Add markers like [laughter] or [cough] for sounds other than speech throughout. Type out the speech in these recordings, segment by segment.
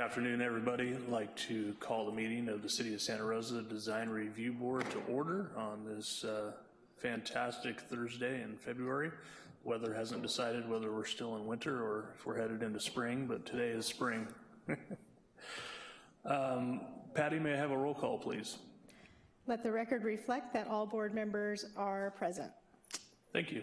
Good afternoon, everybody. I'd like to call the meeting of the City of Santa Rosa Design Review Board to order on this uh, fantastic Thursday in February. Weather hasn't decided whether we're still in winter or if we're headed into spring, but today is spring. [laughs] um, Patty, may I have a roll call, please? Let the record reflect that all board members are present. Thank you.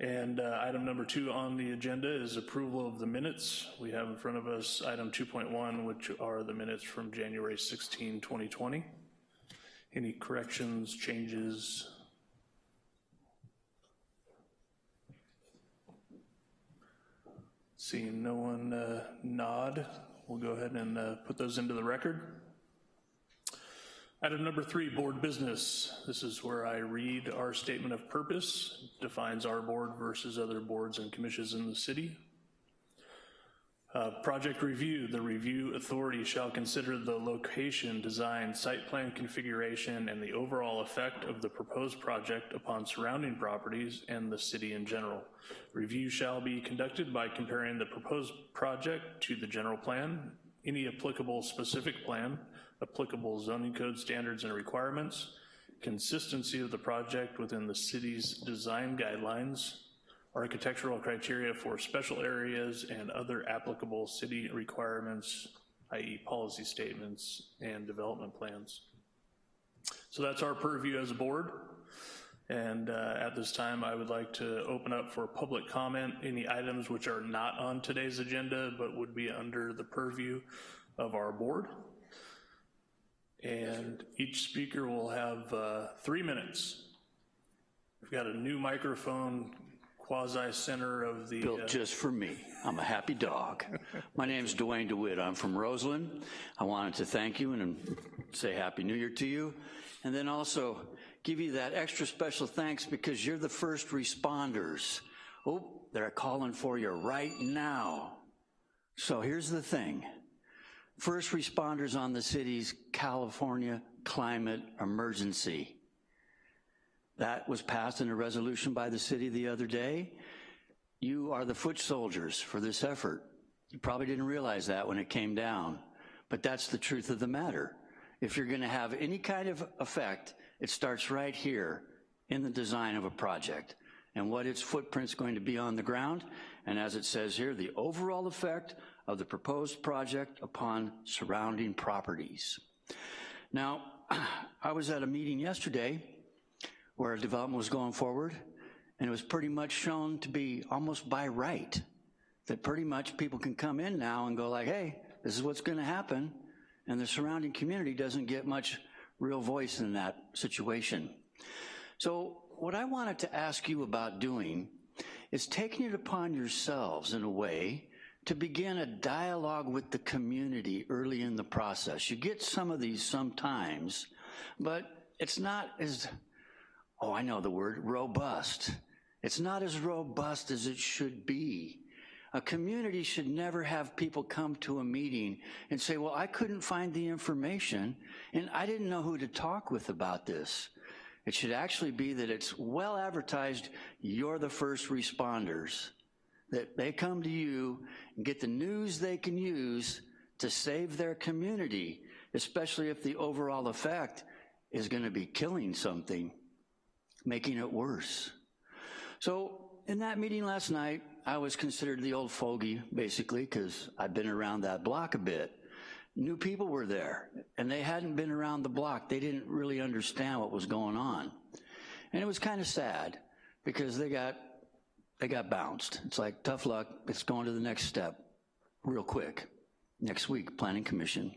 And uh, item number two on the agenda is approval of the minutes. We have in front of us item 2.1, which are the minutes from January 16, 2020. Any corrections, changes? Seeing no one uh, nod, we'll go ahead and uh, put those into the record. Item number three, board business. This is where I read our statement of purpose, defines our board versus other boards and commissions in the city. Uh, project review, the review authority shall consider the location, design, site plan configuration, and the overall effect of the proposed project upon surrounding properties and the city in general. Review shall be conducted by comparing the proposed project to the general plan, any applicable specific plan, applicable zoning code standards and requirements, consistency of the project within the city's design guidelines, architectural criteria for special areas and other applicable city requirements, i.e. policy statements and development plans. So that's our purview as a board. And uh, at this time, I would like to open up for public comment, any items which are not on today's agenda, but would be under the purview of our board. And each speaker will have uh, three minutes. We've got a new microphone quasi-center of the... Built uh, just for me. I'm a happy dog. My name's Dwayne DeWitt. I'm from Roseland. I wanted to thank you and say Happy New Year to you. And then also give you that extra special thanks because you're the first responders. Oh, they're calling for you right now. So here's the thing first responders on the city's California climate emergency. That was passed in a resolution by the city the other day. You are the foot soldiers for this effort. You probably didn't realize that when it came down, but that's the truth of the matter. If you're gonna have any kind of effect, it starts right here in the design of a project and what its footprint's going to be on the ground, and as it says here, the overall effect of the proposed project upon surrounding properties. Now, [clears throat] I was at a meeting yesterday where development was going forward, and it was pretty much shown to be almost by right, that pretty much people can come in now and go like, hey, this is what's gonna happen, and the surrounding community doesn't get much real voice in that situation. So what I wanted to ask you about doing is taking it upon yourselves in a way to begin a dialogue with the community early in the process. You get some of these sometimes, but it's not as, oh, I know the word, robust. It's not as robust as it should be. A community should never have people come to a meeting and say, well, I couldn't find the information and I didn't know who to talk with about this. It should actually be that it's well advertised, you're the first responders that they come to you and get the news they can use to save their community, especially if the overall effect is gonna be killing something, making it worse. So in that meeting last night, I was considered the old fogey, basically, because I've been around that block a bit. New people were there, and they hadn't been around the block. They didn't really understand what was going on. And it was kind of sad, because they got they got bounced. It's like, tough luck, it's going to the next step real quick. Next week, Planning Commission.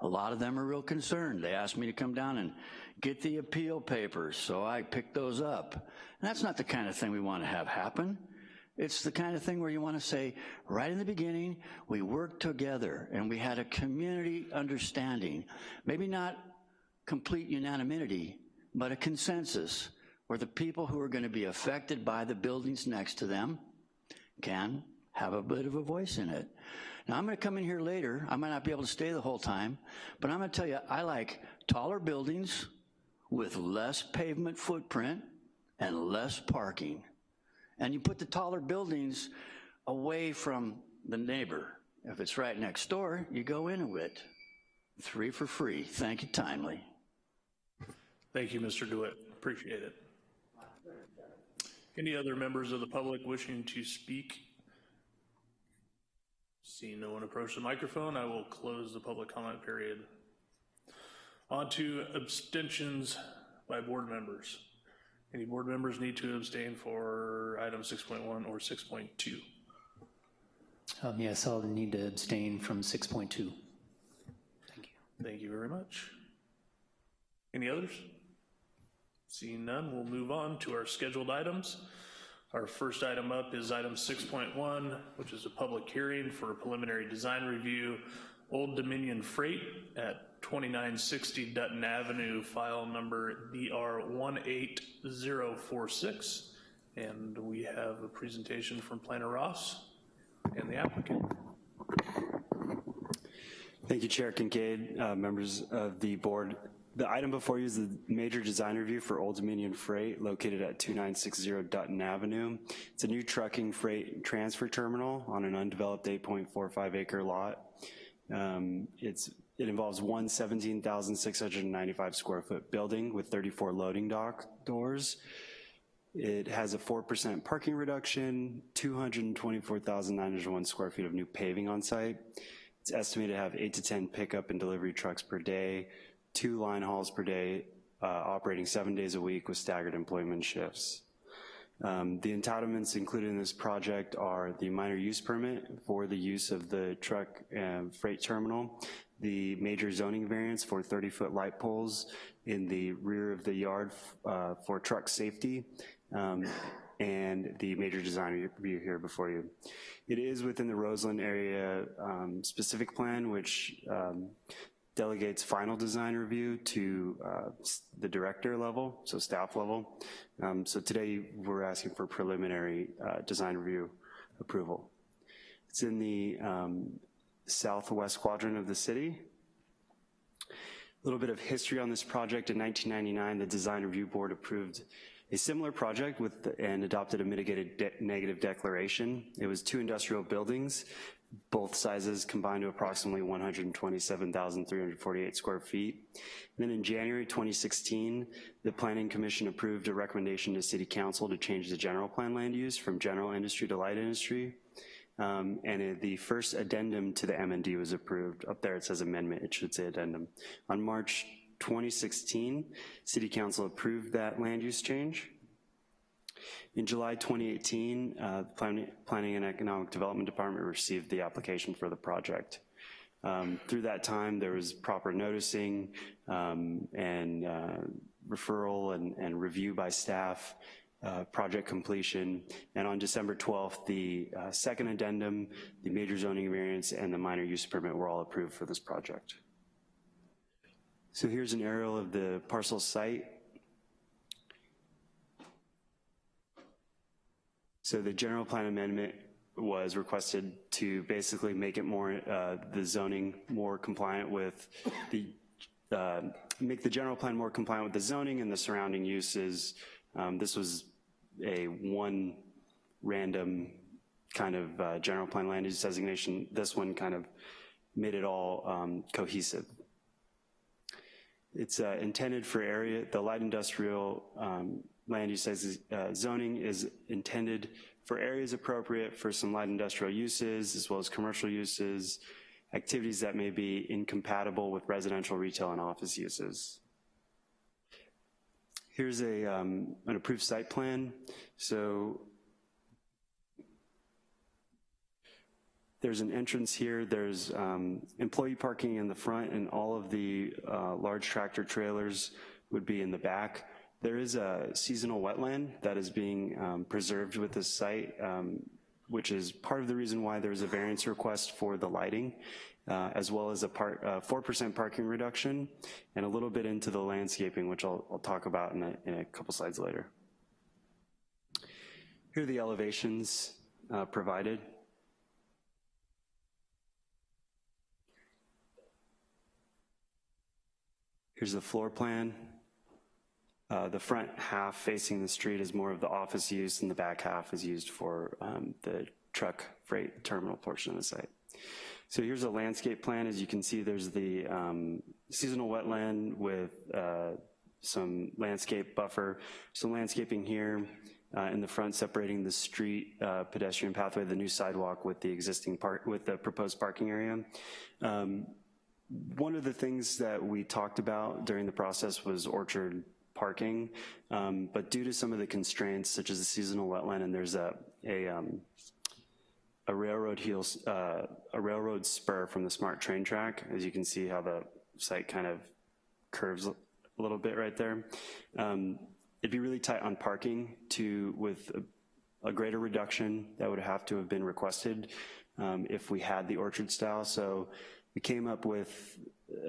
A lot of them are real concerned. They asked me to come down and get the appeal papers, so I picked those up. And that's not the kind of thing we want to have happen. It's the kind of thing where you want to say, right in the beginning, we worked together and we had a community understanding. Maybe not complete unanimity, but a consensus where the people who are gonna be affected by the buildings next to them can have a bit of a voice in it. Now I'm gonna come in here later, I might not be able to stay the whole time, but I'm gonna tell you, I like taller buildings with less pavement footprint and less parking. And you put the taller buildings away from the neighbor If it's right next door, you go Inuit. Three for free. Thank you timely. Thank you, Mr. DeWitt. Appreciate it. Any other members of the public wishing to speak? Seeing no one approach the microphone, I will close the public comment period. On to abstentions by board members. Any board members need to abstain for item 6.1 or 6.2? Um, Yes, I'll need to abstain from 6.2. Thank you. Thank you very much. Any others? Seeing none, we'll move on to our scheduled items. Our first item up is item 6.1, which is a public hearing for a preliminary design review, Old Dominion Freight at 2960 Dutton Avenue, file number BR18046. And we have a presentation from Planner Ross and the applicant. Thank you, Chair Kincaid, uh, members of the board. The item before you is the major design review for Old Dominion Freight located at 2960 Dutton Avenue. It's a new trucking freight transfer terminal on an undeveloped 8.45 acre lot. Um, It's, it involves one 17,695 square foot building with 34 loading dock doors. It has a 4% parking reduction, 224,901 square feet of new paving on site. It's estimated to have eight to 10 pickup and delivery trucks per day, two line hauls per day, uh, operating seven days a week with staggered employment shifts. Um, The entitlements included in this project are the minor use permit for the use of the truck freight terminal, the major zoning variance for 30-foot light poles in the rear of the yard uh, for truck safety, um, and the major design review here before you. It is within the Roseland area um, specific plan, which um, delegates final design review to uh, the director level, so staff level. Um, So today, we're asking for preliminary uh, design review approval. It's in the um, southwest quadrant of the city. A little bit of history on this project. In 1999, the Design Review Board approved a similar project with, the- and adopted a mitigated de- negative declaration. It was two industrial buildings, both sizes combined to approximately 127,348 square feet. And then in January 2016, the Planning Commission approved a recommendation to City Council to change the general plan land use from general industry to light industry. Um, and it- the first addendum to the MND was approved. Up there it says amendment, it should say addendum. On March 2016, City Council approved that land use change. In July 2018, uh, the Planning and Economic Development Department received the application for the project. Um, Through that time, there was proper noticing um, and uh, referral and and review by staff, uh, project completion, and on December 12th, the uh, second addendum, the major zoning variance, and the minor use permit were all approved for this project. So here's an aerial of the parcel site. So the general plan amendment was requested to basically make it more, uh, the zoning more compliant with the, uh, make the general plan more compliant with the zoning and the surrounding uses. Um, This was a one random kind of uh, general plan land use designation. This one kind of made it all um, cohesive. It's uh, intended for area, the light industrial um, land use as- uh, zoning is intended for areas appropriate for some light industrial uses, as well as commercial uses, activities that may be incompatible with residential, retail, and office uses. Here's a, um, an approved site plan. So There's an entrance here, there's um, employee parking in the front, and all of the uh, large tractor trailers would be in the back. There is a seasonal wetland that is being um, preserved with this site, um, which is part of the reason why there's a variance request for the lighting, uh, as well as a part, uh, 4% parking reduction, and a little bit into the landscaping, which I'll, I'll talk about in a, in a couple slides later. Here are the elevations uh, provided. Here's the floor plan. Uh, The front half facing the street is more of the office use, and the back half is used for um, the truck freight terminal portion of the site. So here's a landscape plan. As you can see, there's the um, seasonal wetland with uh, some landscape buffer, some landscaping here uh, in the front separating the street uh, pedestrian pathway, the new sidewalk with the existing park, with the proposed parking area. Um, One of the things that we talked about during the process was orchard parking, um, but due to some of the constraints such as the seasonal wetland and there's a, a um, a railroad uh, a railroad spur from the smart train track. As you can see how the site kind of curves a little bit right there. Um, it'd be really tight on parking to, with a, a greater reduction that would have to have been requested um, if we had the orchard style. So we came up with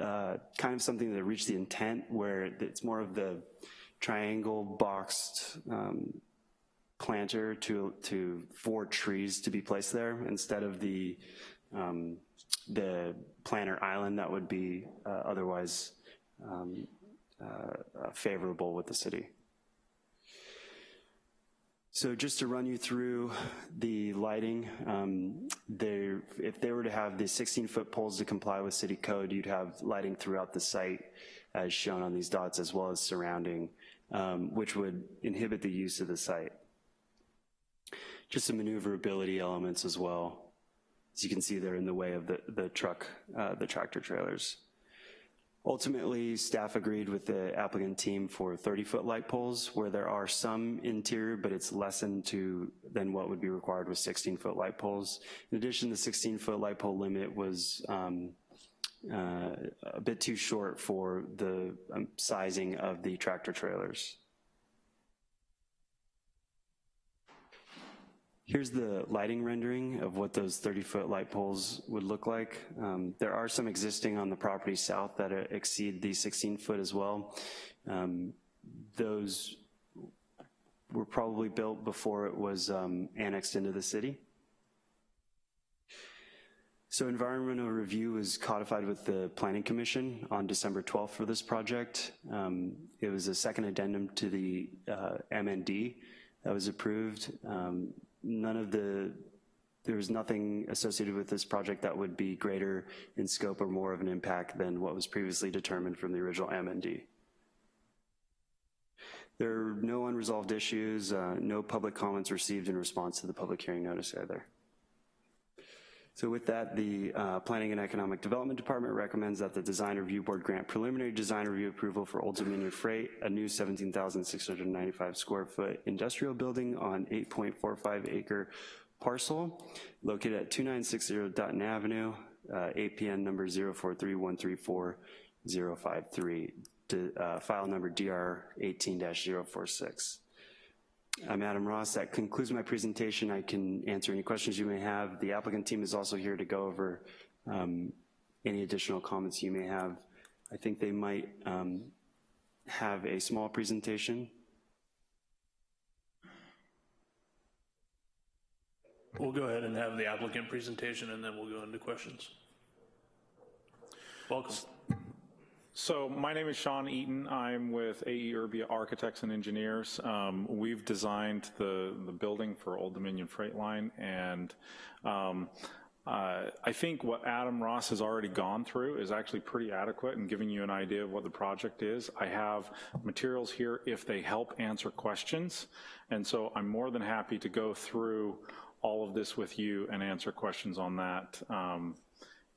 uh, kind of something that reached the intent where it's more of the triangle boxed um, planter to, to, for trees to be placed there instead of the, um, the planter island that would be uh, otherwise um, uh, favorable with the city. So just to run you through the lighting, um, there, if they were to have the 16-foot poles to comply with city code, you'd have lighting throughout the site as shown on these dots as well as surrounding, um, which would inhibit the use of the site just some maneuverability elements as well. As you can see, they're in the way of the, the truck, uh, the tractor trailers. Ultimately, staff agreed with the applicant team for 30-foot light poles, where there are some interior, but it's lessened to than what would be required with 16-foot light poles. In addition, the 16-foot light pole limit was um, uh, a bit too short for the um, sizing of the tractor trailers. Here's the lighting rendering of what those 30-foot light poles would look like. Um, there are some existing on the property south that exceed the 16-foot as well. Um, those were probably built before it was um, annexed into the city. So environmental review was codified with the Planning Commission on December 12th for this project. Um, it was a second addendum to the uh, MND that was approved. Um, none of the, there was nothing associated with this project that would be greater in scope or more of an impact than what was previously determined from the original MND. There are no unresolved issues, uh, no public comments received in response to the public hearing notice either. So with that, the uh, Planning and Economic Development Department recommends that the Design Review Board grant preliminary design review approval for Old Dominion Freight, a new 17,695 square foot industrial building on 8.45 acre parcel located at 2960 Dutton Avenue, uh, APN number 043134053, to, uh, file number DR 18-046. I'm Adam Ross. That concludes my presentation. I can answer any questions you may have. The applicant team is also here to go over um, any additional comments you may have. I think they might um, have a small presentation. We'll go ahead and have the applicant presentation and then we'll go into questions. Welcome. So my name is Sean Eaton. I'm with AE Urbia Architects and Engineers. Um, we've designed the, the building for Old Dominion Freight Line and um, uh, I think what Adam Ross has already gone through is actually pretty adequate in giving you an idea of what the project is. I have materials here if they help answer questions. And so I'm more than happy to go through all of this with you and answer questions on that. Um,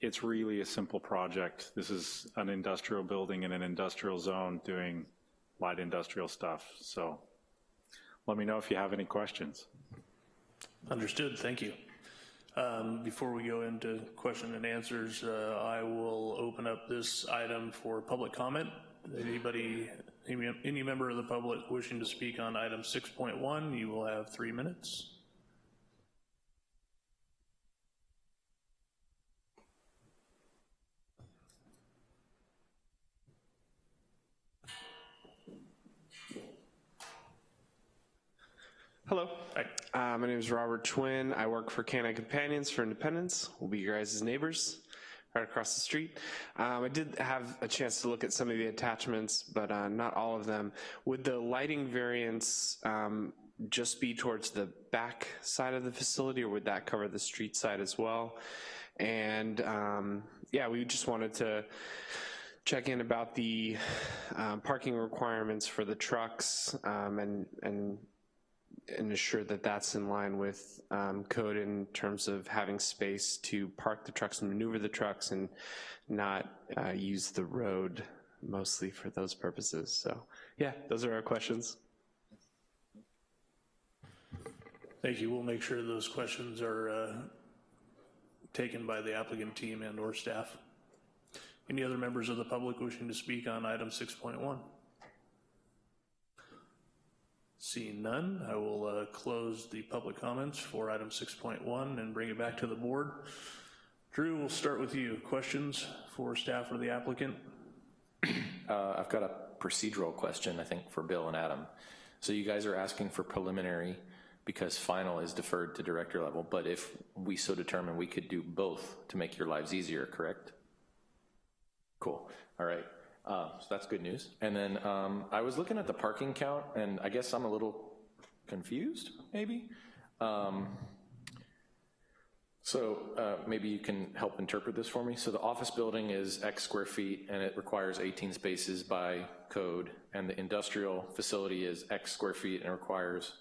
it's really a simple project. This is an industrial building in an industrial zone doing light industrial stuff. So let me know if you have any questions. Understood, thank you. Um, before we go into question and answers, uh, I will open up this item for public comment. Anybody, any, any member of the public wishing to speak on item 6.1, you will have three minutes. Hello. Hi. Uh, my name is Robert Twin. I work for Canine Companions for Independence. We'll be your guys' neighbors right across the street. Um, I did have a chance to look at some of the attachments, but uh, not all of them. Would the lighting variance um, just be towards the back side of the facility, or would that cover the street side as well? And um, yeah, we just wanted to check in about the um, parking requirements for the trucks um, and, and and ensure that that's in line with um, code in terms of having space to park the trucks and maneuver the trucks and not uh, use the road mostly for those purposes. So yeah, those are our questions. Thank you. We'll make sure those questions are uh, taken by the applicant team and/or staff. Any other members of the public wishing to speak on item 6.1? Seeing none, I will uh, close the public comments for item 6.1 and bring it back to the board. Drew, we'll start with you. Questions for staff or the applicant? Uh, I've got a procedural question, I think, for Bill and Adam. So you guys are asking for preliminary because final is deferred to director level, but if we so determine, we could do both to make your lives easier, correct? Cool, all right. Uh, so that's good news. And then um, I was looking at the parking count, and I guess I'm a little confused, maybe? Um, so uh, maybe you can help interpret this for me. So the office building is X square feet and it requires 18 spaces by code, and the industrial facility is X square feet and requires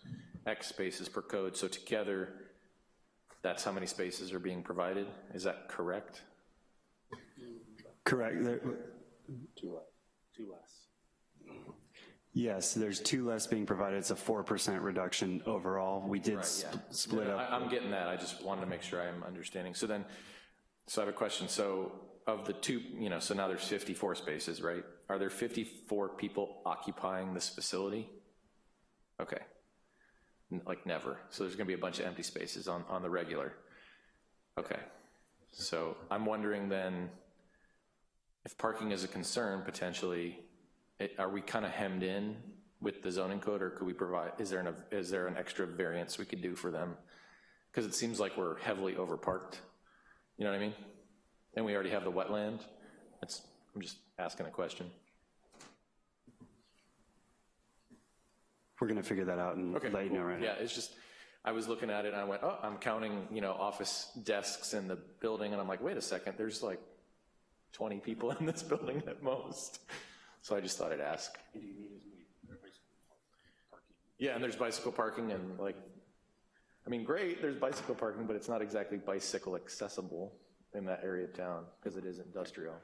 X spaces per code. So together, that's how many spaces are being provided? Is that correct? Correct. There- Yes, there's two less being provided. It's a 4% reduction overall. We did Right, sp- yeah. split No, up. I- I'm getting that, I just wanted to make sure I'm understanding. So then, so I have a question, so of the two, you know, so now there's 54 spaces, right? Are there 54 people occupying this facility? Okay. N- Like never, so there's gonna be a bunch of empty spaces on, on the regular. Okay, so I'm wondering then, if parking is a concern potentially, it- are we kind of hemmed in with the zoning code, or could we provide, is there an, is there an extra variance we could do for them? Because it seems like we're heavily overparked, you know what I mean? And we already have the wetland, that's, I'm just asking a question. We're going to figure that out and Okay, let you know right now. Yeah, it's just, I was looking at it and I went, oh, I'm counting, you know, office desks in the building, and I'm like, wait a second, there's like 20 people in this [laughs] building at most. So I just thought I'd ask. Yeah, and there's bicycle parking and like, I mean, great, there's bicycle parking, but it's not exactly bicycle accessible in that area of town, because it is industrial.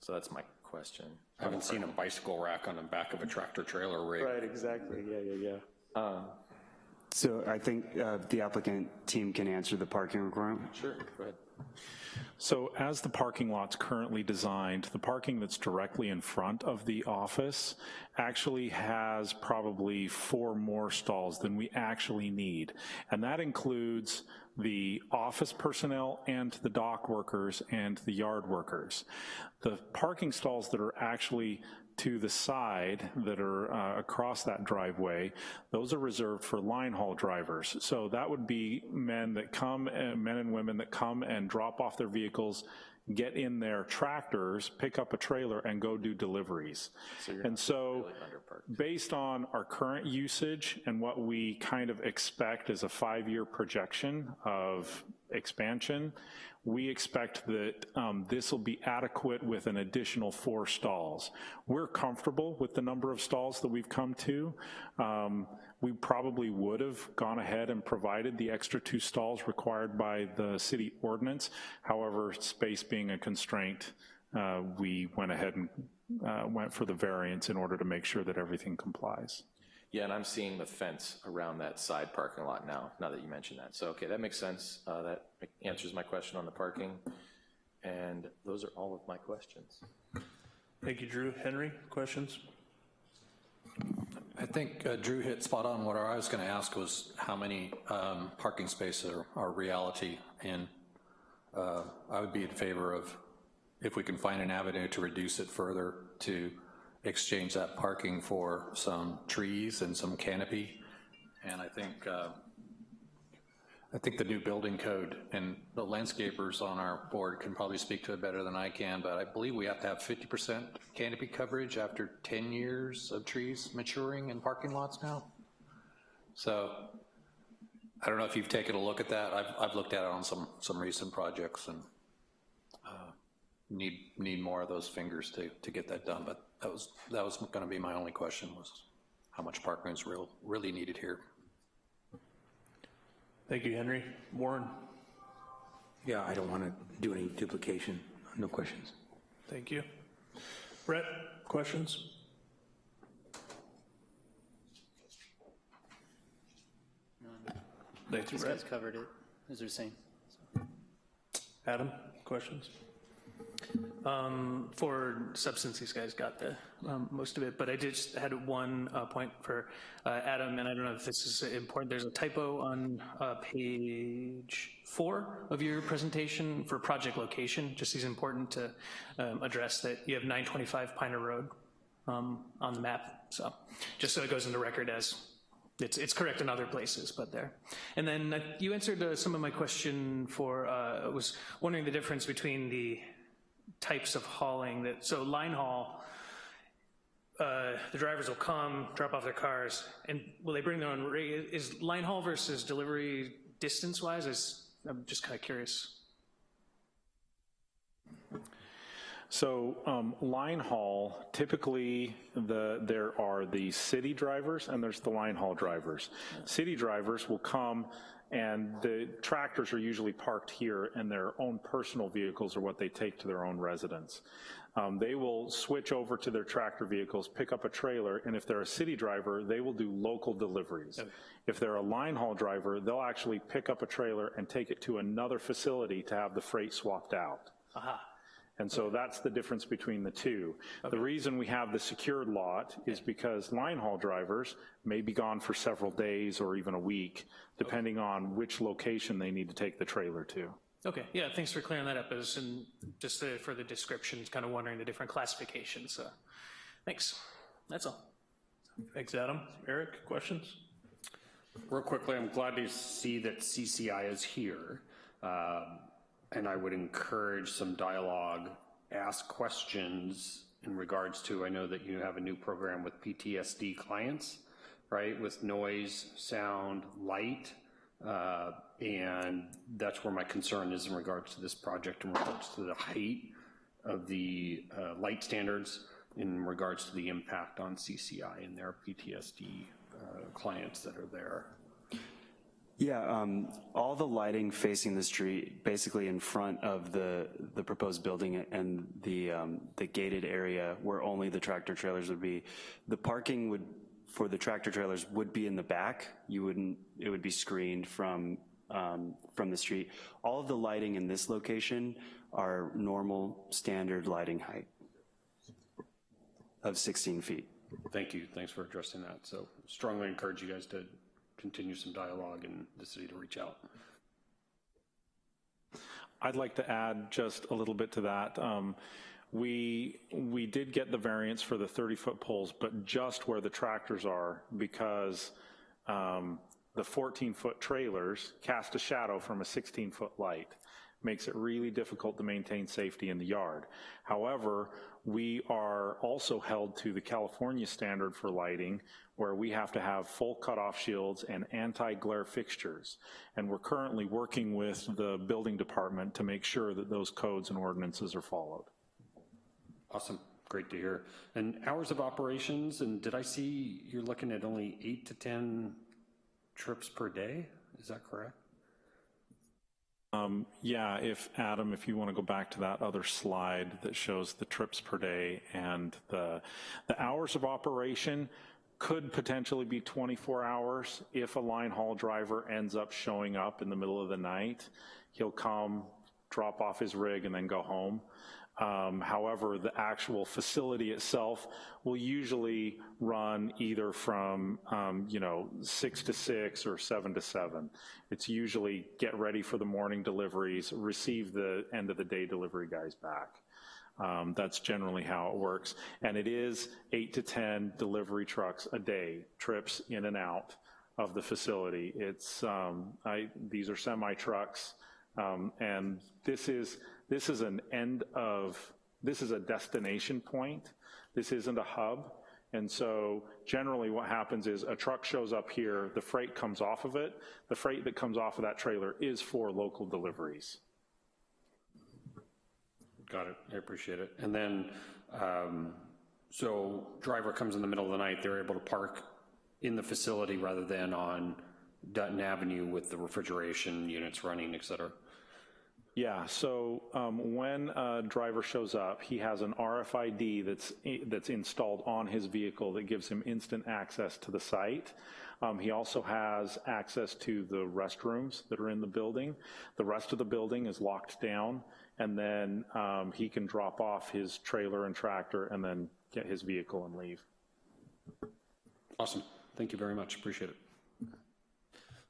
So that's my question. I haven't seen a bicycle rack on the back of a tractor trailer rig. Right, exactly, yeah, yeah, yeah. Um, So I think uh, the applicant team can answer the parking requirement. Sure, go ahead. So as the parking lot's currently designed, the parking that's directly in front of the office actually has probably four more stalls than we actually need. And that includes the office personnel and the dock workers and the yard workers. The parking stalls that are actually to the side that are uh, across that driveway, those are reserved for line haul drivers. So that would be men that come, uh, men and women that come and drop off their vehicles, get in their tractors, pick up a trailer, and go do deliveries. And so, based on our current usage and what we kind of expect as a five-year projection of expansion, we expect that um, this will be adequate with an additional four stalls. We're comfortable with the number of stalls that we've come to. Um, we probably would have gone ahead and provided the extra two stalls required by the city ordinance. However, space being a constraint, uh, we went ahead and uh, went for the variance in order to make sure that everything complies. Yeah, and I'm seeing the fence around that side parking lot now, now that you mention that. So, okay, that makes sense. Uh, That answers my question on the parking. And those are all of my questions. Thank you, Drew. Henry, questions? I think uh, Drew hit spot on. What I was going to ask was how many um, parking spaces are, are reality, and uh, I would be in favor of, if we can find an avenue to reduce it further, to exchange that parking for some trees and some canopy. And I think, uh, I think the new building code, and the landscapers on our board can probably speak to it better than I can, but I believe we have to have 50% canopy coverage after 10 years of trees maturing in parking lots now. So I don't know if you've taken a look at that. I've, I've looked at it on some, some recent projects and need, need more of those fingers to, to get that done, but that was, that was gonna be my only question was how much parking is real, really needed here. Thank you, Henry. Warren? Yeah, I don't want to do any duplication. No questions. Thank you. Brett, questions? Thank you, These Brett. guys covered it, as they're saying. Adam, questions? Um, For substance, these guys got the, um, most of it, but I just had one uh, point for uh, Adam, and I don't know if this is important. There's a typo on uh, page four of your presentation for project location. Just is important to um, address that you have 925 Piner Road um, on the map, so just so it goes into record as it's, it's correct in other places, but there. And then uh, you answered uh, some of my question for, uh, I was wondering the difference between the types of hauling that, so line haul, uh, the drivers will come, drop off their cars, and will they bring their own, is line haul versus delivery distance-wise, is, I'm just kind of curious. So um, line haul, typically the, there are the city drivers and there's the line haul drivers. City drivers will come and the tractors are usually parked here and their own personal vehicles are what they take to their own residence. Um, They will switch over to their tractor vehicles, pick up a trailer, and if they're a city driver, they will do local deliveries. If they're a line haul driver, they'll actually pick up a trailer and take it to another facility to have the freight swapped out. Aha, And so that's the difference between the two. The reason we have the secured lot is because line haul drivers may be gone for several days or even a week, depending on which location they need to take the trailer to. okay, yeah, thanks for clearing that up, as in, just uh, for the descriptions, kind of wondering the different classifications, so, thanks, that's all. Thanks, Adam. Eric, questions? Real quickly, I'm glad to see that CCI is here. Um, And I would encourage some dialogue, ask questions in regards to, I know that you have a new program with PTSD clients, right? With noise, sound, light. Uh, And that's where my concern is in regards to this project, in regards to the height of the uh, light standards, in regards to the impact on CCI and their PTSD uh, clients that are there. Yeah, um, all the lighting facing the street, basically in front of the, the proposed building and the, um, the gated area where only the tractor trailers would be, the parking would, for the tractor trailers would be in the back. You wouldn't, it would be screened from, um, from the street. All of the lighting in this location are normal, standard lighting height of 16 feet. Thank you, thanks for addressing that. So strongly encourage you guys to continue some dialogue and the city to reach out. I'd like to add just a little bit to that. Um, We, we did get the variance for the 30-foot poles, but just where the tractors are, because um, the 14-foot trailers cast a shadow from a 16-foot light. Makes it really difficult to maintain safety in the yard. However, we are also held to the California standard for lighting, where we have to have full cutoff shields and anti-glare fixtures. And we're currently working with the building department to make sure that those codes and ordinances are followed. Awesome, great to hear. And hours of operations, and did I see you're looking at only eight to 10 trips per day? Is that correct? Um, Yeah, if, Adam, if you want to go back to that other slide that shows the trips per day and the, the hours of operation could potentially be 24 hours if a line haul driver ends up showing up in the middle of the night. He'll come, drop off his rig, and then go home. Um, However, the actual facility itself will usually run either from, um, you know, six to six or seven to seven. It's usually get ready for the morning deliveries, receive the end of the day delivery guys back. Um, That's generally how it works. And it is eight to 10 delivery trucks a day, trips in and out of the facility. It's, um, I, these are semi-trucks, um, and this is, this is an end of, this is a destination point. This isn't a hub. And so generally what happens is a truck shows up here, the freight comes off of it. The freight that comes off of that trailer is for local deliveries. Got it, I appreciate it. And then, um, so driver comes in the middle of the night, they're able to park in the facility rather than on Dutton Avenue with the refrigeration units running, et cetera? Yeah, so um, when a driver shows up, he has an RFID that's, that's installed on his vehicle that gives him instant access to the site. Um, He also has access to the restrooms that are in the building. The rest of the building is locked down, and then um, he can drop off his trailer and tractor and then get his vehicle and leave. Awesome, thank you very much, appreciate it.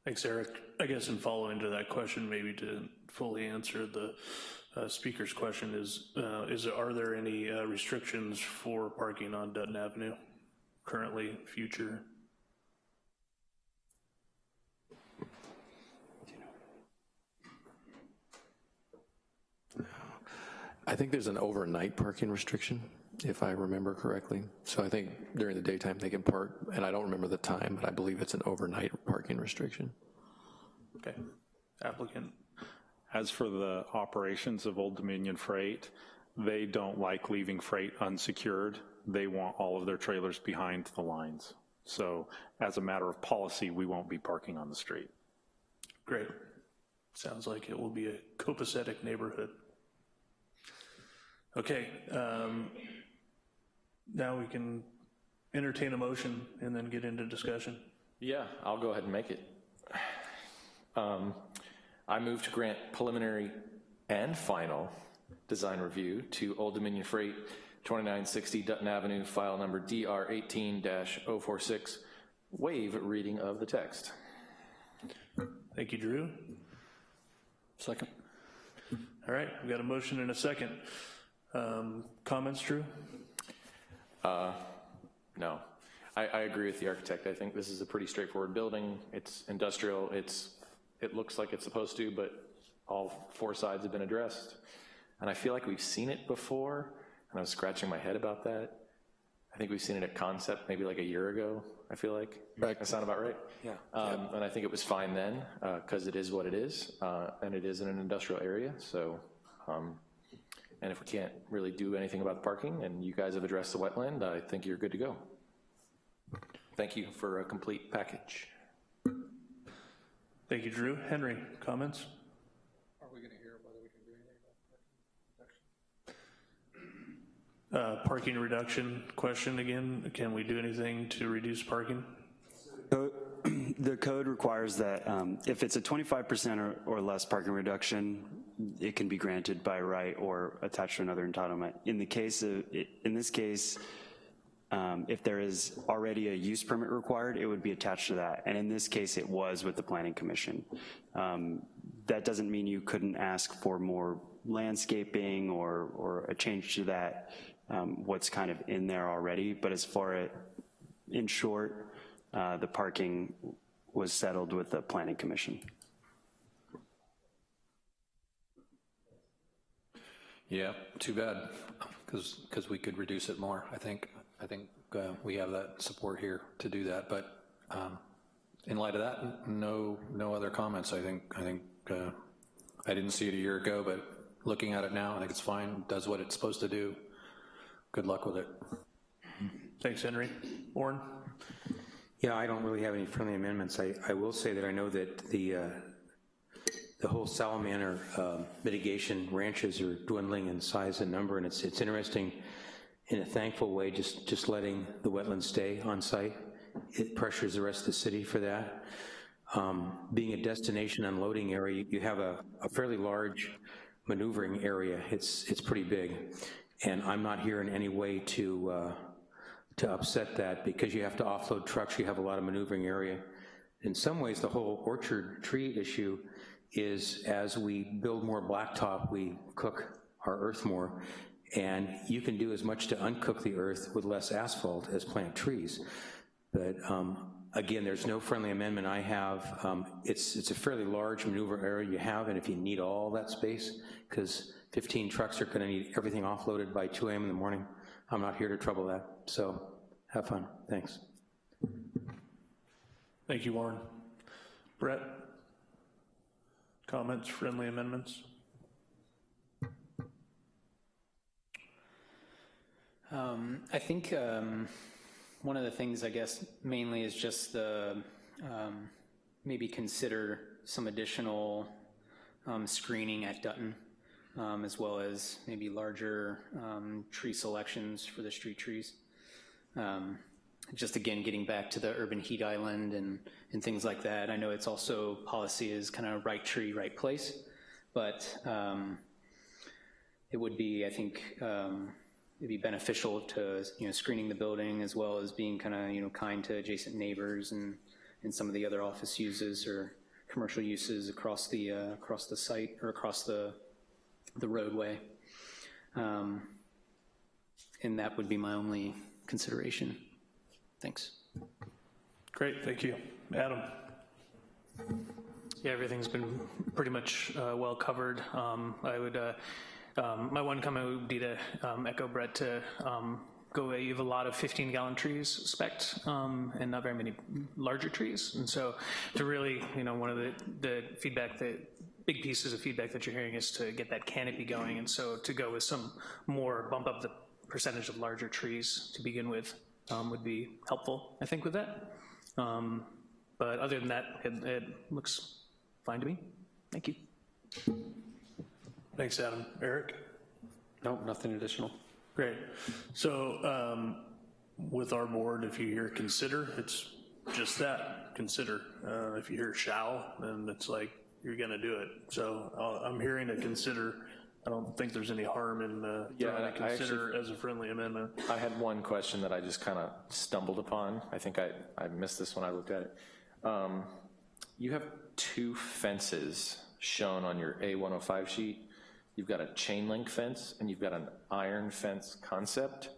Thanks, Eric. I guess in following to that question, maybe to fully answer the uh, speaker's question is, uh, is, are there any uh, restrictions for parking on Dutton Avenue currently, future? I think there's an overnight parking restriction, if I remember correctly. So I think during the daytime they can park, and I don't remember the time, but I believe it's an overnight parking restriction. Okay. Applicant? As for the operations of Old Dominion Freight, they don't like leaving freight unsecured. They want all of their trailers behind the lines. So as a matter of policy, we won't be parking on the street. Great. Sounds like it will be a copacetic neighborhood. Okay, um, now we can entertain a motion and then get into discussion. Yeah, I'll go ahead and make it. Um, I move to grant preliminary and final design review to Old Dominion Freight, 2960 Dutton Avenue, file number DR 18-046, waive reading of the text. Thank you, Drew. Second. All right, we've got a motion and a second. Um, Comments, Drew? Uh, No. I, I agree with the architect. I think this is a pretty straightforward building. It's industrial. It's, it looks like it's supposed to, but all four sides have been addressed. And I feel like we've seen it before, and I was scratching my head about that. I think we've seen it at Concept maybe like a year ago, I feel like. Right. That sound about right? Yeah. Um, And I think it was fine then, because it is what it is, uh, and it is in an industrial area, so, um, and if we can't really do anything about the parking, and you guys have addressed the wetland, I think you're good to go. Thank you for a complete package. Thank you, Drew. Henry, comments? Are we gonna hear whether we can do anything about Uh, Parking reduction question again, can we do anything to reduce parking? So, [clears throat] The code requires that um, if it's a 25% or, or less parking reduction, it can be granted by right or attached to another entitlement. In the case of, in this case, um, if there is already a use permit required, it would be attached to that. And in this case, it was with the planning commission. Um, That doesn't mean you couldn't ask for more landscaping or, or a change to that, um, what's kind of in there already. But as far as, in short, uh, the parking was settled with the planning commission. Yeah, too bad, because, because we could reduce it more, I think. I think uh, we have that support here to do that, but um, in light of that, no, no other comments. I think, I think, uh, I didn't see it a year ago, but looking at it now, I think it's fine, does what it's supposed to do. Good luck with it. Thanks, Henry. Warren? Yeah, I don't really have any friendly amendments. I, I will say that I know that the, uh, the whole salamander uh, mitigation ranches are dwindling in size and number, and it's, it's interesting, in a thankful way, just, just letting the wetlands stay on site. It pressures the rest of the city for that. Um, Being a destination unloading area, you have a, a fairly large maneuvering area. It's, it's pretty big. And I'm not here in any way to, uh, to upset that because you have to offload trucks, you have a lot of maneuvering area. In some ways, the whole orchard tree issue is as we build more blacktop, we cook our earth more, and you can do as much to uncook the earth with less asphalt as plant trees. But um, again, there's no friendly amendment I have. Um, It's, it's a fairly large maneuver area you have, and if you need all that space, because 15 trucks are gonna need everything offloaded by 2 AM in the morning, I'm not here to trouble that. So have fun. Thanks. Thank you, Warren. Brett? Comments, friendly amendments? Um, I think um, one of the things, I guess, mainly is just the, um, maybe consider some additional um, screening at Dutton, um, as well as maybe larger um, tree selections for the street trees. Just again, getting back to the urban heat island and, and things like that. I know it's also, policy is kind of right tree, right place, but it would be, I think, it'd be beneficial to, you know, screening the building as well as being kind of, you know, kind to adjacent neighbors and, and some of the other office uses or commercial uses across the, uh, across the site or across the, the roadway. Um, And that would be my only consideration. Thanks. Great, thank you. Adam? Yeah, everything's been pretty much uh, well covered. Um, I would, uh, um, my one comment would be to um, echo Brett to um, go away. You have a lot of 15 gallon trees spec um, and not very many larger trees. And so to really, you know, one of the, the feedback that, big pieces of feedback that you're hearing is to get that canopy going. And so to go with some more, bump up the percentage of larger trees to begin with um, would be helpful, I think, with that. Um, But other than that, it, it looks fine to me. Thank you. Thanks, Adam. Eric? No, nothing additional. Great. So um, with our board, if you hear consider, it's just that, consider. Uh, If you hear shall, then it's like, you're gonna do it. So uh, I'm hearing a consider. I don't think there's any harm in uh, Yeah, throwing a I actually- consider as a friendly amendment. I had one question that I just kind of stumbled upon. I think I, I missed this when I looked at it. Um, You have two fences shown on your A105 sheet. You've got a chain link fence and you've got an iron fence concept.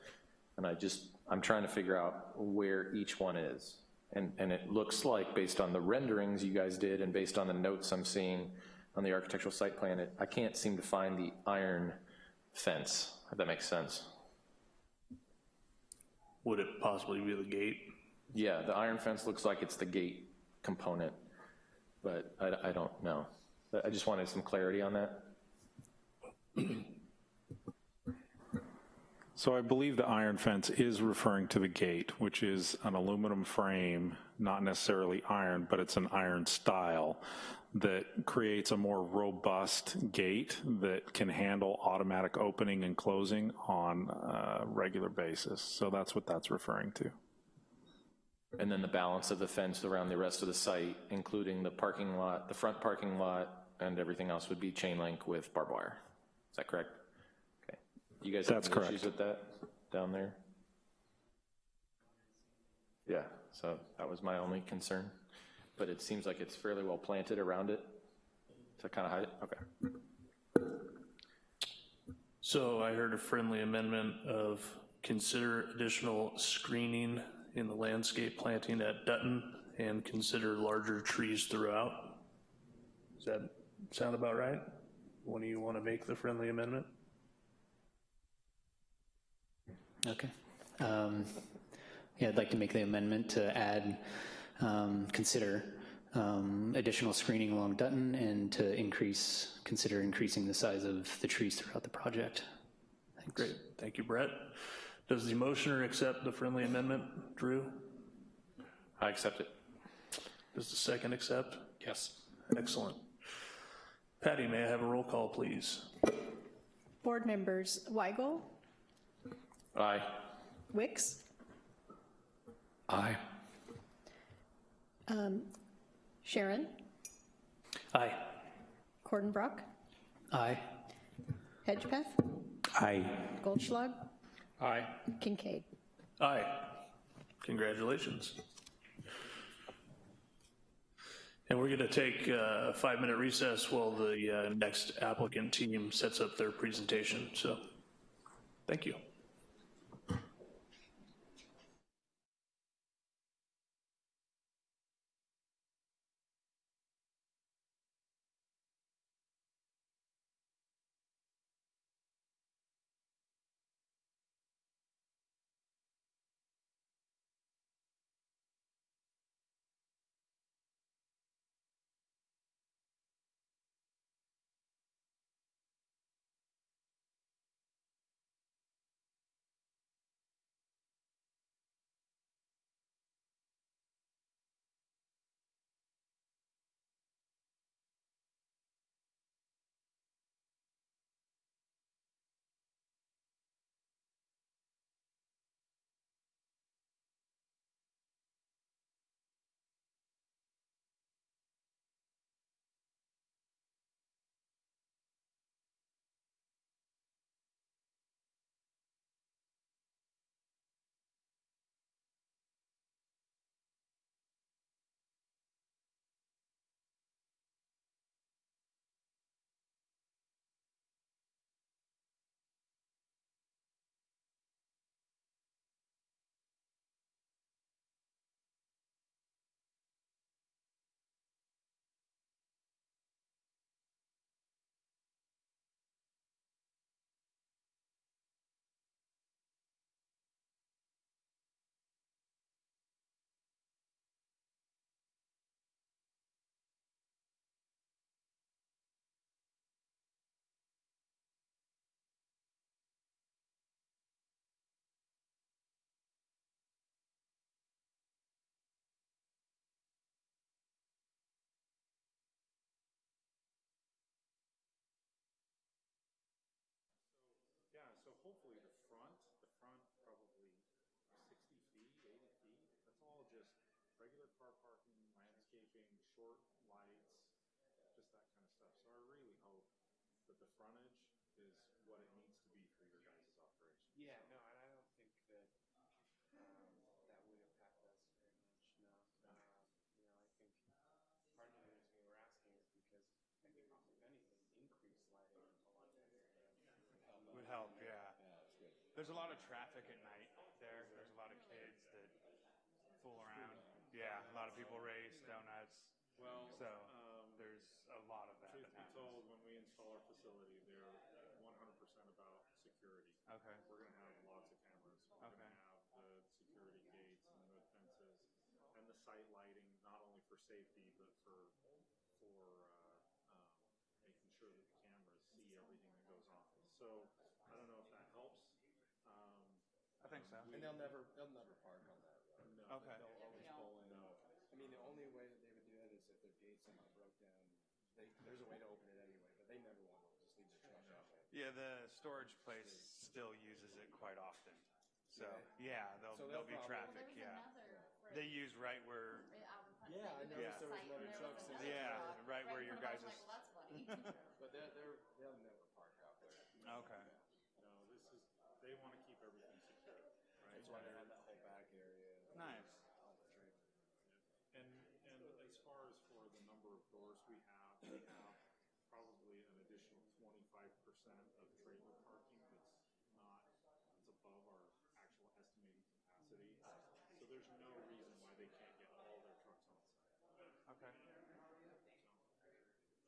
And I just, I'm trying to figure out where each one is. And, and it looks like, based on the renderings you guys did and based on the notes I'm seeing on the architectural site plan, it, I can't seem to find the iron fence, if that makes sense. Would it possibly be the gate? Yeah, the iron fence looks like it's the gate component, but I, I don't know. I just wanted some clarity on that. [clears throat] So I believe the iron fence is referring to the gate, which is an aluminum frame, not necessarily iron, but it's an iron style that creates a more robust gate that can handle automatic opening and closing on a regular basis. So that's what that's referring to. And then the balance of the fence around the rest of the site, including the parking lot, the front parking lot, and everything else would be chain link with barbed wire. Is that correct? Okay. You guys have That's any correct. issues with that down there? Yeah, so that was my only concern. But it seems like it's fairly well planted around it to kind of hide it? Okay. So I heard a friendly amendment of consider additional screening in the landscape planting at Dutton and consider larger trees throughout. Does that sound about right? When do you want to make the friendly amendment? Okay. Um, Yeah, I'd like to make the amendment to add, um, consider um, additional screening along Dutton and to increase, consider increasing the size of the trees throughout the project. Thanks. Great, thank you, Brett. Does the motioner accept the friendly amendment, Drew? I accept it. Does the second accept? Yes. Excellent. Patty, may I have a roll call, please? Board members Weigel, Aye. Wicks, Aye. um, Sharon, Aye. Cordenbrock, Aye. Hedgepeth, Aye. Goldschlag, Aye. Kincaid. Aye. Congratulations. And we're going to take uh, a five-minute recess while the uh, next applicant team sets up their presentation, so thank you. Car parking, landscaping, short lights, just that kind of stuff. So I really hope that the frontage is what it needs to be for your guys' operation. Yeah, no, and I don't think that, um, that would impact us very much, no. Um, You know, I think part of the reason we were asking is because I think if anything, increased lighting along that area. Would help, yeah. There's a lot of traffic at night there. There's a lot of kids that fool around. Yeah, a lot of people race donuts. Well, So um, there's a lot of that Truth that be told, when we install our facility, they're one hundred percent about security. Okay. We're gonna have lots of cameras. We're Okay. gonna have the security gates and the fences and the site lighting, not only for safety, but for, for, uh, um, making sure that the cameras see everything that goes on. So, I don't know if that helps. Um, I think so. And they'll never, they'll never park on that road. No. Okay. They'll always pull in. No. I mean, the only way that they would do that is if their gate somehow broke down. They, there's a way to open it anyway, but they never want to just leave their truck out there. Yeah, the storage place still uses it quite often. So, yeah, there'll, So there'll they'll be probably- traffic, yeah. They use right where, Yeah, I noticed there was Yeah. another truck sitting yeah, right where your guys' is. [laughs] But they're, they're, they'll never park out there. Okay. No, this is, they wanna keep everything secure, right? That's why they have that whole back area. Nice. All the trailer. And, and as far as for the number of doors we have, we have probably an additional twenty-five percent of trailer parking that's not, that's above our actual estimated capacity. So there's no reason why they can't get all their trucks on site. Okay. So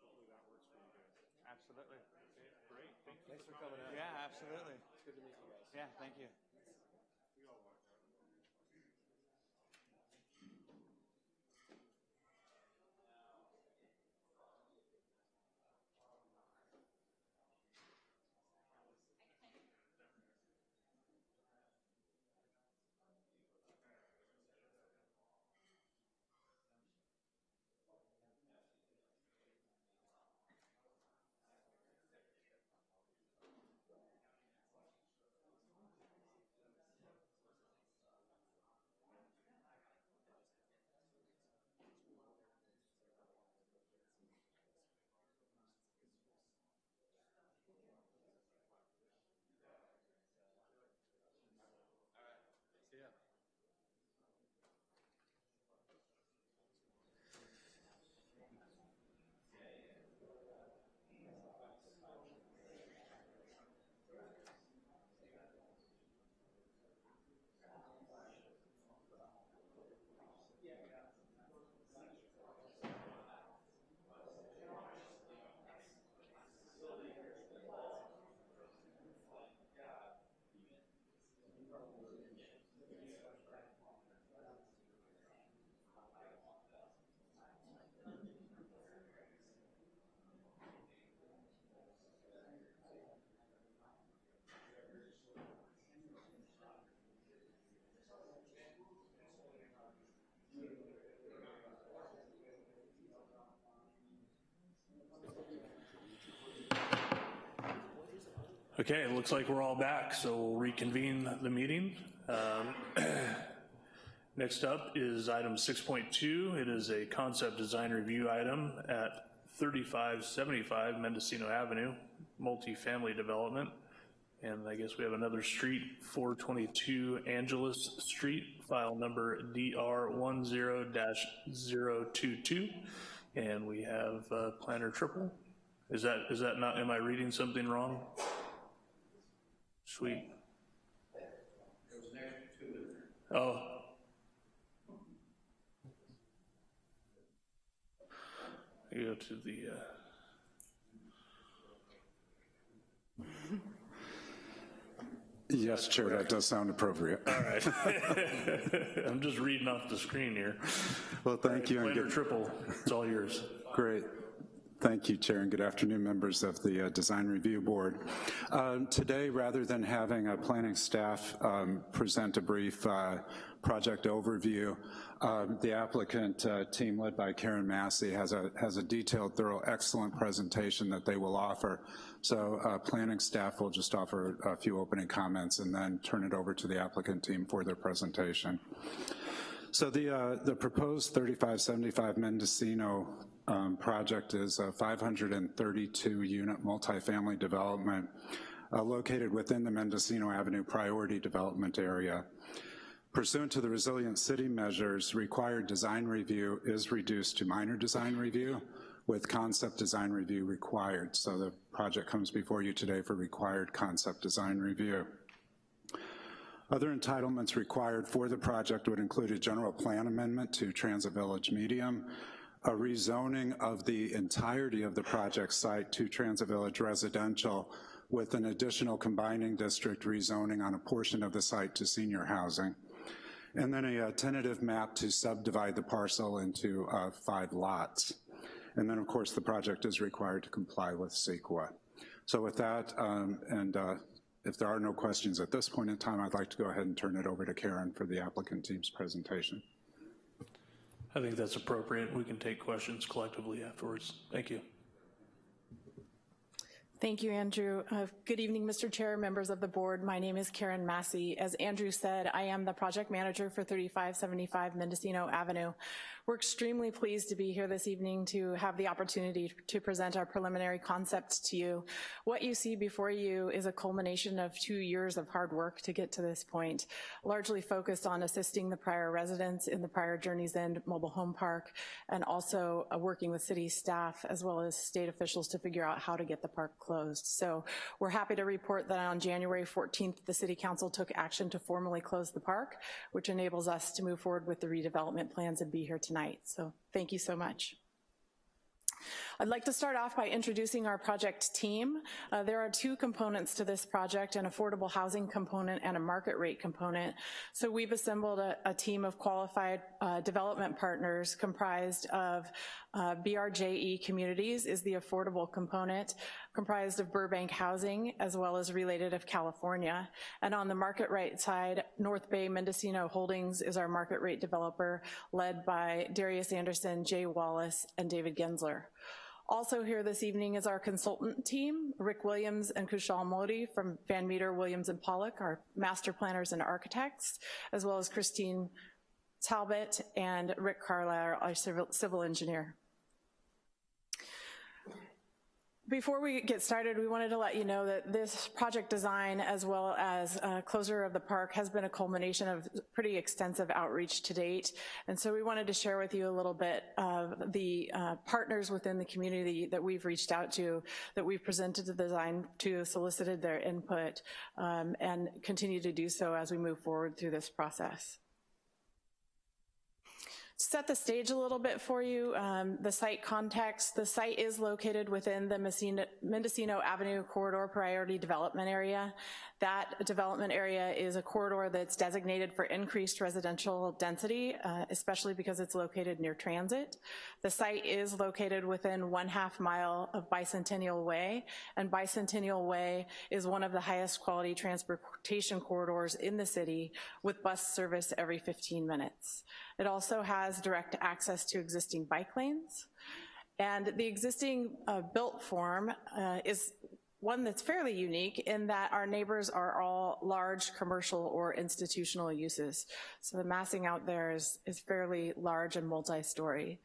Hopefully that works for you guys. Absolutely. Okay, great, thank you Thanks for for coming out. Yeah, absolutely. It's good to meet you guys. Yeah, thank you. We all like that. Yeah. Okay, it looks like we're all back, so we'll reconvene the meeting. Um, [clears throat] Next up is item 6.2. It is a concept design review item at 3575 Mendocino Avenue, multifamily development. And I guess we have another street, 422 Angeles Street, file number DR10-022. And we have uh, planner Trippel. Is that, is that not, am I reading something wrong? Sweet. Oh. I go to the, uh, [laughs] Yes, Chair, that does sound appropriate. all right. [laughs] [laughs] I'm just reading off the screen here. Well, thank you. and get... Trippel, it's all yours. Great. Thank you, Chair, and good afternoon, members of the uh, Design Review Board. Uh, Today, rather than having a planning staff um, present a brief uh, project overview, um, the applicant uh, team led by Karen Massey has a, has a detailed, thorough, excellent presentation that they will offer. So uh, planning staff will just offer a few opening comments and then turn it over to the applicant team for their presentation. So the, uh, the proposed 3575 Mendocino um, project is a 532-unit multifamily development uh, located within the Mendocino Avenue Priority Development Area. Pursuant to the Resilient City measures, required design review is reduced to minor design review with concept design review required. So the project comes before you today for required concept design review. Other entitlements required for the project would include a general plan amendment to Transit Village Medium, a rezoning of the entirety of the project site to Transit Village Residential with an additional combining district rezoning on a portion of the site to senior housing, and then a, a tentative map to subdivide the parcel into uh, five lots. And then, of course, the project is required to comply with CEQA. So with that, um, and uh, if there are no questions at this point in time, I'd like to go ahead and turn it over to Karen for the applicant team's presentation. I think that's appropriate. We can take questions collectively afterwards. Thank you. Thank you, Andrew. Uh, good evening, Mr. Chair, members of the board. My name is Karen Massey. As Andrew said, I am the project manager for 3575 Mendocino Avenue. We're extremely pleased to be here this evening to have the opportunity to present our preliminary concepts to you. What you see before you is a culmination of two years of hard work to get to this point, largely focused on assisting the prior residents in the prior Journey's End mobile home park, and also uh, working with city staff as well as state officials to figure out how to get the park closed. So we're happy to report that on January 14th, the City Council took action to formally close the park, which enables us to move forward with the redevelopment plans and be here tonight So thank you so much. I'd like to start off by introducing our project team. Uh, there are two components to this project, an affordable housing component and a market rate component. So we've assembled a, a team of qualified uh, development partners comprised of uh, BRJE Communities is the affordable component, comprised of Burbank Housing as well as Related of California. And on the market rate side, North Bay Mendocino Holdings is our market rate developer led by Darius Anderson, Jay Wallace, and David Gensler. Also here this evening is our consultant team, Rick Williams and Kushal Modi from Van Meter, Williams and Pollock, our master planners and architects, as well as Christine Talbot and Rick Carlisle, our civil, civil engineer. Before we get started, we wanted to let you know that this project design as well as uh, closure of the park has been a culmination of pretty extensive outreach to date. And so we wanted to share with you a little bit of the uh, partners within the community that we've reached out to, that we've presented the design to, solicited their input, um, and continue to do so as we move forward through this process set the stage a little bit for you, um, the site context, the site is located within the Mendocino Avenue Corridor Priority Development Area. That development area is a corridor that's designated for increased residential density, uh, especially because it's located near transit. The site is located within one half mile of Bicentennial Way, and Bicentennial Way is one of the highest quality transportation corridors in the city with bus service every 15 minutes. It also has direct access to existing bike lanes. And the existing uh, built form uh, is one that's fairly unique in that our neighbors are all large commercial or institutional uses. So the massing out there is, is fairly large and multi-story.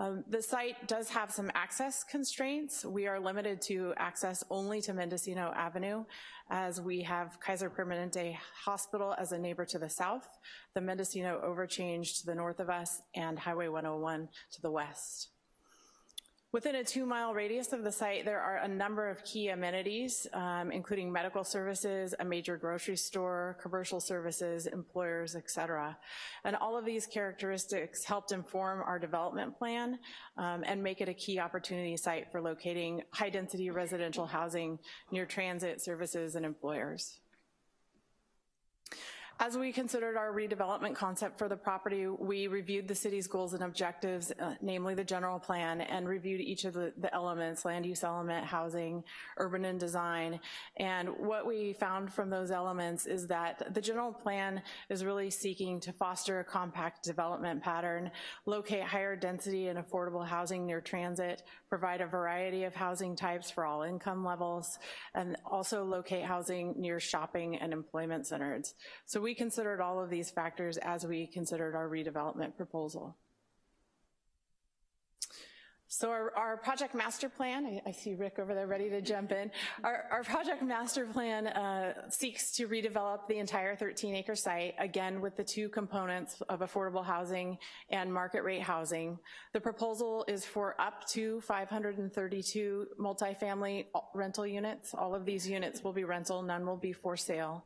Um, the site does have some access constraints. We are limited to access only to Mendocino Avenue as we have Kaiser Permanente Hospital as a neighbor to the south, the Mendocino Overchange to the north of us, and Highway 101 to the west. Within a two mile radius of the site, there are a number of key amenities, um, including medical services, a major grocery store, commercial services, employers, et cetera. And all of these characteristics helped inform our development plan um, and make it a key opportunity site for locating high density residential housing near transit services and employers. As we considered our redevelopment concept for the property, we reviewed the city's goals and objectives, uh, namely the general plan, and reviewed each of the, the, elements, land use element, housing, urban and design. And what we found from those elements is that the general plan is really seeking to foster a compact development pattern, locate higher density and affordable housing near transit, provide a variety of housing types for all income levels, and also locate housing near shopping and employment centers. So we we considered all of these factors as we considered our redevelopment proposal. So our, our, project master plan, I, I, see Rick over there ready to jump in. Our, our project master plan uh, seeks to redevelop the entire 13 acre site, again with the two components of affordable housing and market rate housing. The proposal is for up to 532 multifamily rental units. All of these units will be rental, none will be for sale.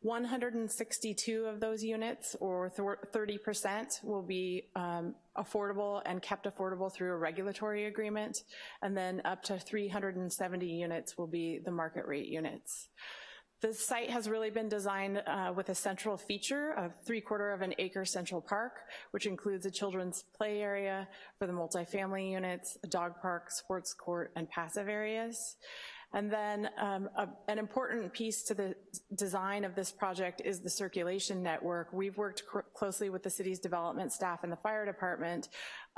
162 of those units, or 30%, will be um, affordable and kept affordable through a regulatory agreement, and then up to 370 units will be the market rate units. The site has really been designed uh, with a central feature of three quarter of an acre central park, which includes a children's play area for the multifamily units, a dog park, sports court, and passive areas. And then um, a, an important piece to the design of this project is the circulation network. We've worked closely with the city's development staff and the fire department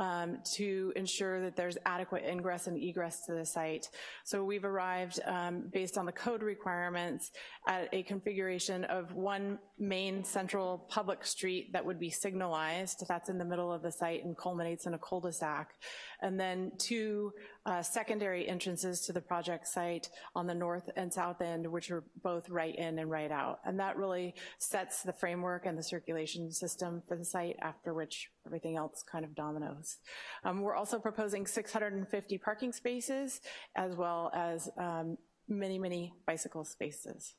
um, to ensure that there's adequate ingress and egress to the site. So we've arrived, um, based on the code requirements, at a configuration of one main central public street that would be signalized, that's in the middle of the site and culminates in a cul-de-sac, and then two uh, secondary entrances to the project site on the north and south end, which are both right in and right out. And that really sets the framework and the circulation system for the site, after which everything else kind of dominoes. Um, we're also proposing 650 parking spaces as well as um, many, many bicycle spaces.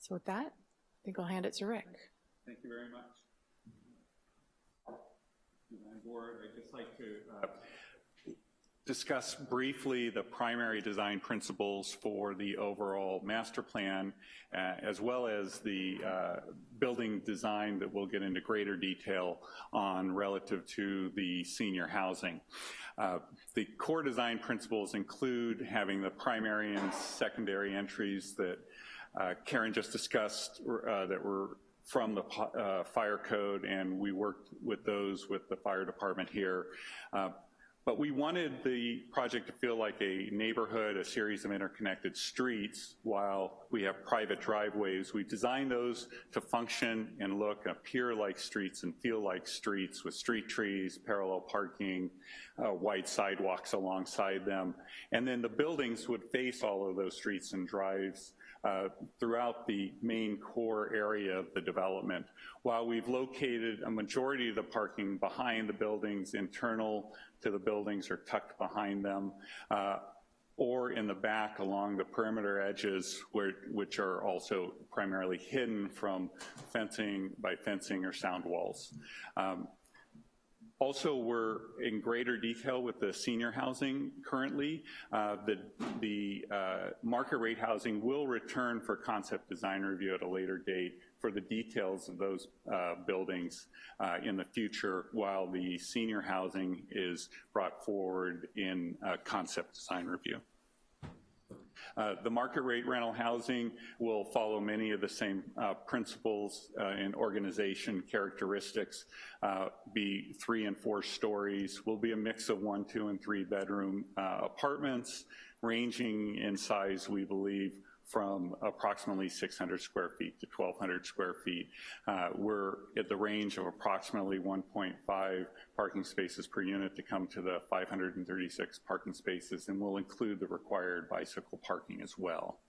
So with that, I think I'll hand it to Rick. Thank you very much. Board, I'd just like to uh, discuss briefly the primary design principles for the overall master plan, uh, as well as the uh, building design that we'll get into greater detail on relative to the senior housing. Uh, the core design principles include having the primary and secondary entries that uh, Karen just discussed uh, that were from the uh, fire code, and we worked with those with the fire department here. But we wanted the project to feel like a neighborhood, a series of interconnected streets, while we have private driveways. We designed those to function and look, appear like streets and feel like streets with street trees, parallel parking, uh, white sidewalks alongside them. And then the buildings would face all of those streets and drives uh, throughout the main core area of the development. While we've located a majority of the parking behind the buildings, internal to the buildings or tucked behind them, uh, or in the back along the perimeter edges, where, which are also primarily hidden from fencing by fencing or sound walls. Um, also, we're in greater detail with the senior housing currently. Uh, the the uh, market rate housing will return for concept design review at a later date for the details of those uh, buildings uh, in the future while the senior housing is brought forward in concept design review. Uh, the market rate rental housing will follow many of the same uh, principles uh, and organization characteristics, uh, be three and four stories, will be a mix of one, two, and three bedroom apartments, ranging in size, we believe, from approximately 600 square feet to 1,200 square feet. Uh, we're at the range of approximately 1.5 parking spaces per unit to come to the 536 parking spaces, and we'll include the required bicycle parking as well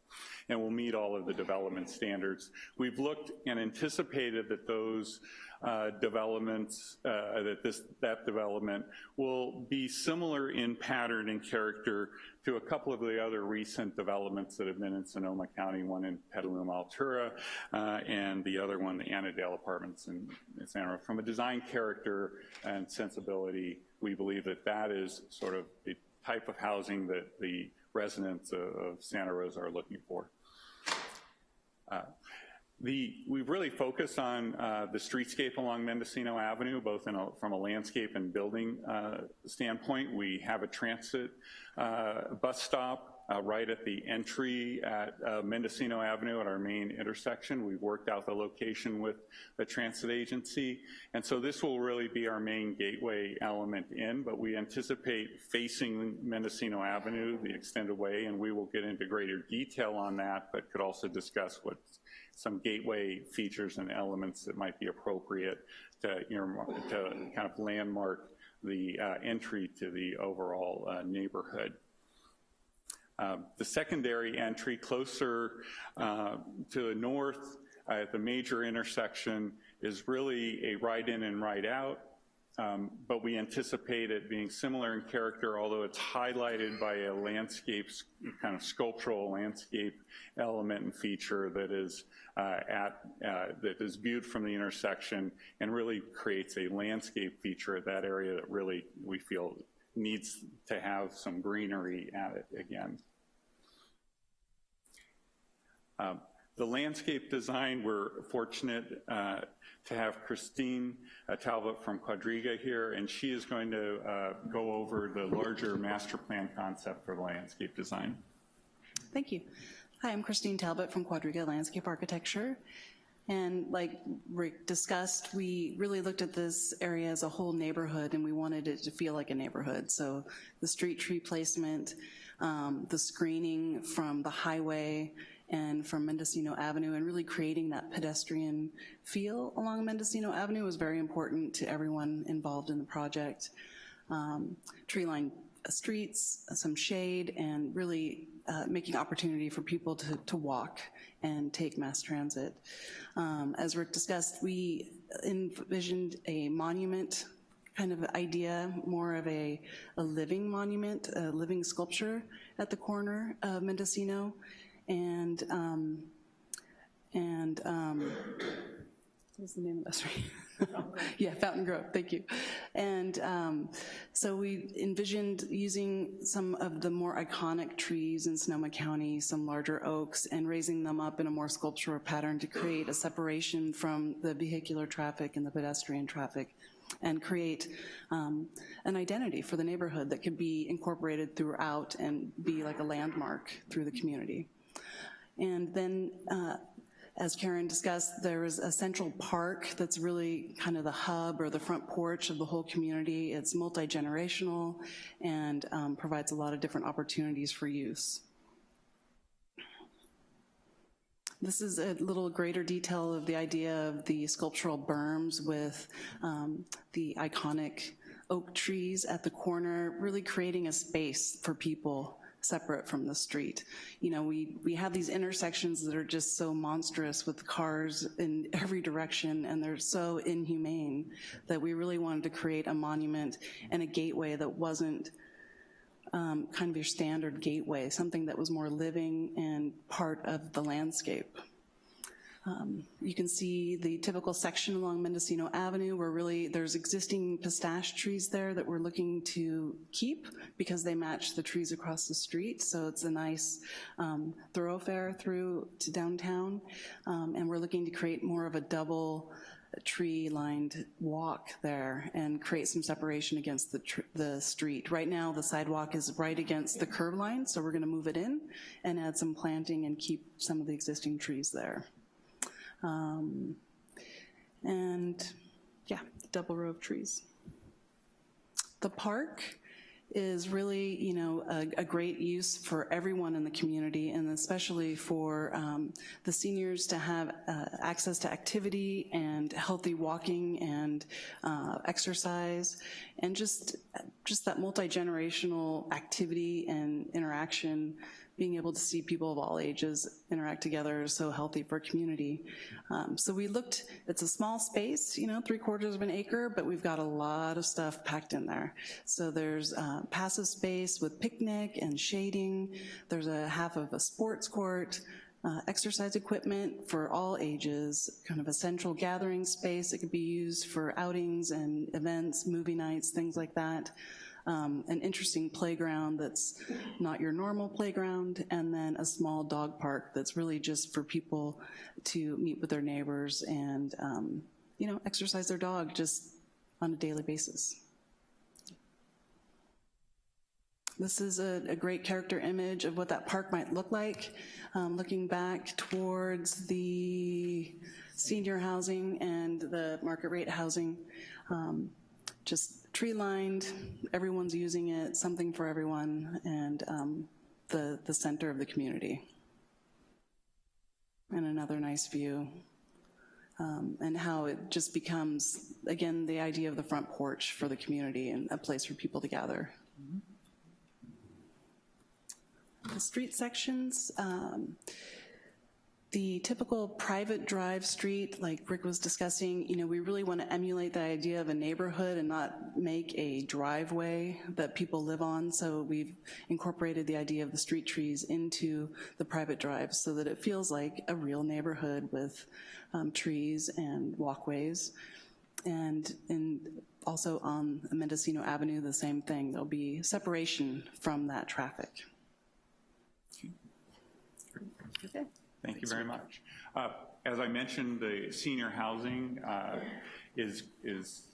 and will meet all of the development standards. We've looked and anticipated that those uh, developments, uh, that this that development will be similar in pattern and character to a couple of the other recent developments that have been in Sonoma County, one in Petaluma Altura, uh, and the other one, the Annandale Apartments in, in Santa. From a design character and sensibility, we believe that that is sort of the type of housing that the residents of Santa Rosa are looking for. Uh, the, we've really focused on uh, the streetscape along Mendocino Avenue, both a, from a landscape and building uh, standpoint. We have a transit uh, bus stop uh, right at the entry at uh, Mendocino Avenue at our main intersection. We've worked out the location with the transit agency. And so this will really be our main gateway element in, but we anticipate facing Mendocino Avenue the extended way, and we will get into greater detail on that, but could also discuss what's some gateway features and elements that might be appropriate to, to kind of landmark the uh, entry to the overall uh, neighborhood. Uh, the secondary entry closer uh, to the north at the major intersection is really a right in and right out, um, but we anticipate it being similar in character, although it's highlighted by a landscape, kind of sculptural landscape element and feature that is uh, at, uh, that is viewed from the intersection and really creates a landscape feature of that area that really we feel needs to have some greenery at it again. Um, the landscape design, we're fortunate uh, to have Christine uh, Talbot from Quadriga here, and she is going to uh, go over the larger master plan concept for landscape design. Thank you. Hi, I'm Christine Talbot from Quadriga Landscape Architecture. And like Rick discussed, we really looked at this area as a whole neighborhood and we wanted it to feel like a neighborhood. So the street tree placement, um, the screening from the highway and from Mendocino Avenue and really creating that pedestrian feel along Mendocino Avenue was very important to everyone involved in the project. Um, tree lined streets, some shade, and really uh, making opportunity for people to, to walk and take mass transit. Um, as Rick discussed, we envisioned a monument kind of idea, more of a, a living monument, a living sculpture at the corner of Mendocino. And, um, and um, what's the name of that street? [laughs] yeah, Fountain Grove, thank you. And um, so we envisioned using some of the more iconic trees in Sonoma County, some larger oaks, and raising them up in a more sculptural pattern to create a separation from the vehicular traffic and the pedestrian traffic and create um, an identity for the neighborhood that could be incorporated throughout and be like a landmark through the community. And then uh, as Karen discussed, there is a central park that's really kind of the hub or the front porch of the whole community. It's multi-generational and um, provides a lot of different opportunities for use. This is a little greater detail of the idea of the sculptural berms with um, the iconic oak trees at the corner, really creating a space for people separate from the street. You know, we, we have these intersections that are just so monstrous with cars in every direction and they're so inhumane that we really wanted to create a monument and a gateway that wasn't um, kind of your standard gateway, something that was more living and part of the landscape. Um, you can see the typical section along Mendocino Avenue where really there's existing pistache trees there that we're looking to keep because they match the trees across the street. So it's a nice um, thoroughfare through to downtown. Um, and we're looking to create more of a double tree lined walk there and create some separation against the, the street. Right now the sidewalk is right against the curb line so we're gonna move it in and add some planting and keep some of the existing trees there. Um, and yeah, double row of trees. The park is really, you know, a, a, great use for everyone in the community and especially for um, the seniors to have uh, access to activity and healthy walking and uh, exercise and just, just that multi-generational activity and interaction being able to see people of all ages interact together is so healthy for community. Um, so we looked, it's a small space, you know, three quarters of an acre, but we've got a lot of stuff packed in there. So there's uh, passive space with picnic and shading. There's a half of a sports court, uh, exercise equipment for all ages, kind of a central gathering space. It could be used for outings and events, movie nights, things like that um, an interesting playground that's not your normal playground, and then a small dog park that's really just for people to meet with their neighbors and um, you know, exercise their dog just on a daily basis. This is a, a, great character image of what that park might look like. Um, looking back towards the senior housing and the market rate housing. Um, just tree lined, everyone's using it, something for everyone, and um, the, the center of the community. and another nice view. Um, and how it just becomes, again, the idea of the front porch for the community and a place for people to gather. The street sections, um, the typical private drive street, like Rick was discussing, you know, we really want to emulate the idea of a neighborhood and not make a driveway that people live on. So we've incorporated the idea of the street trees into the private drives so that it feels like a real neighborhood with um, trees and walkways. And, and also on Mendocino Avenue, the same thing. There'll be separation from that traffic. Okay. Thank you very much. Uh, As I mentioned, the senior housing uh, is, is,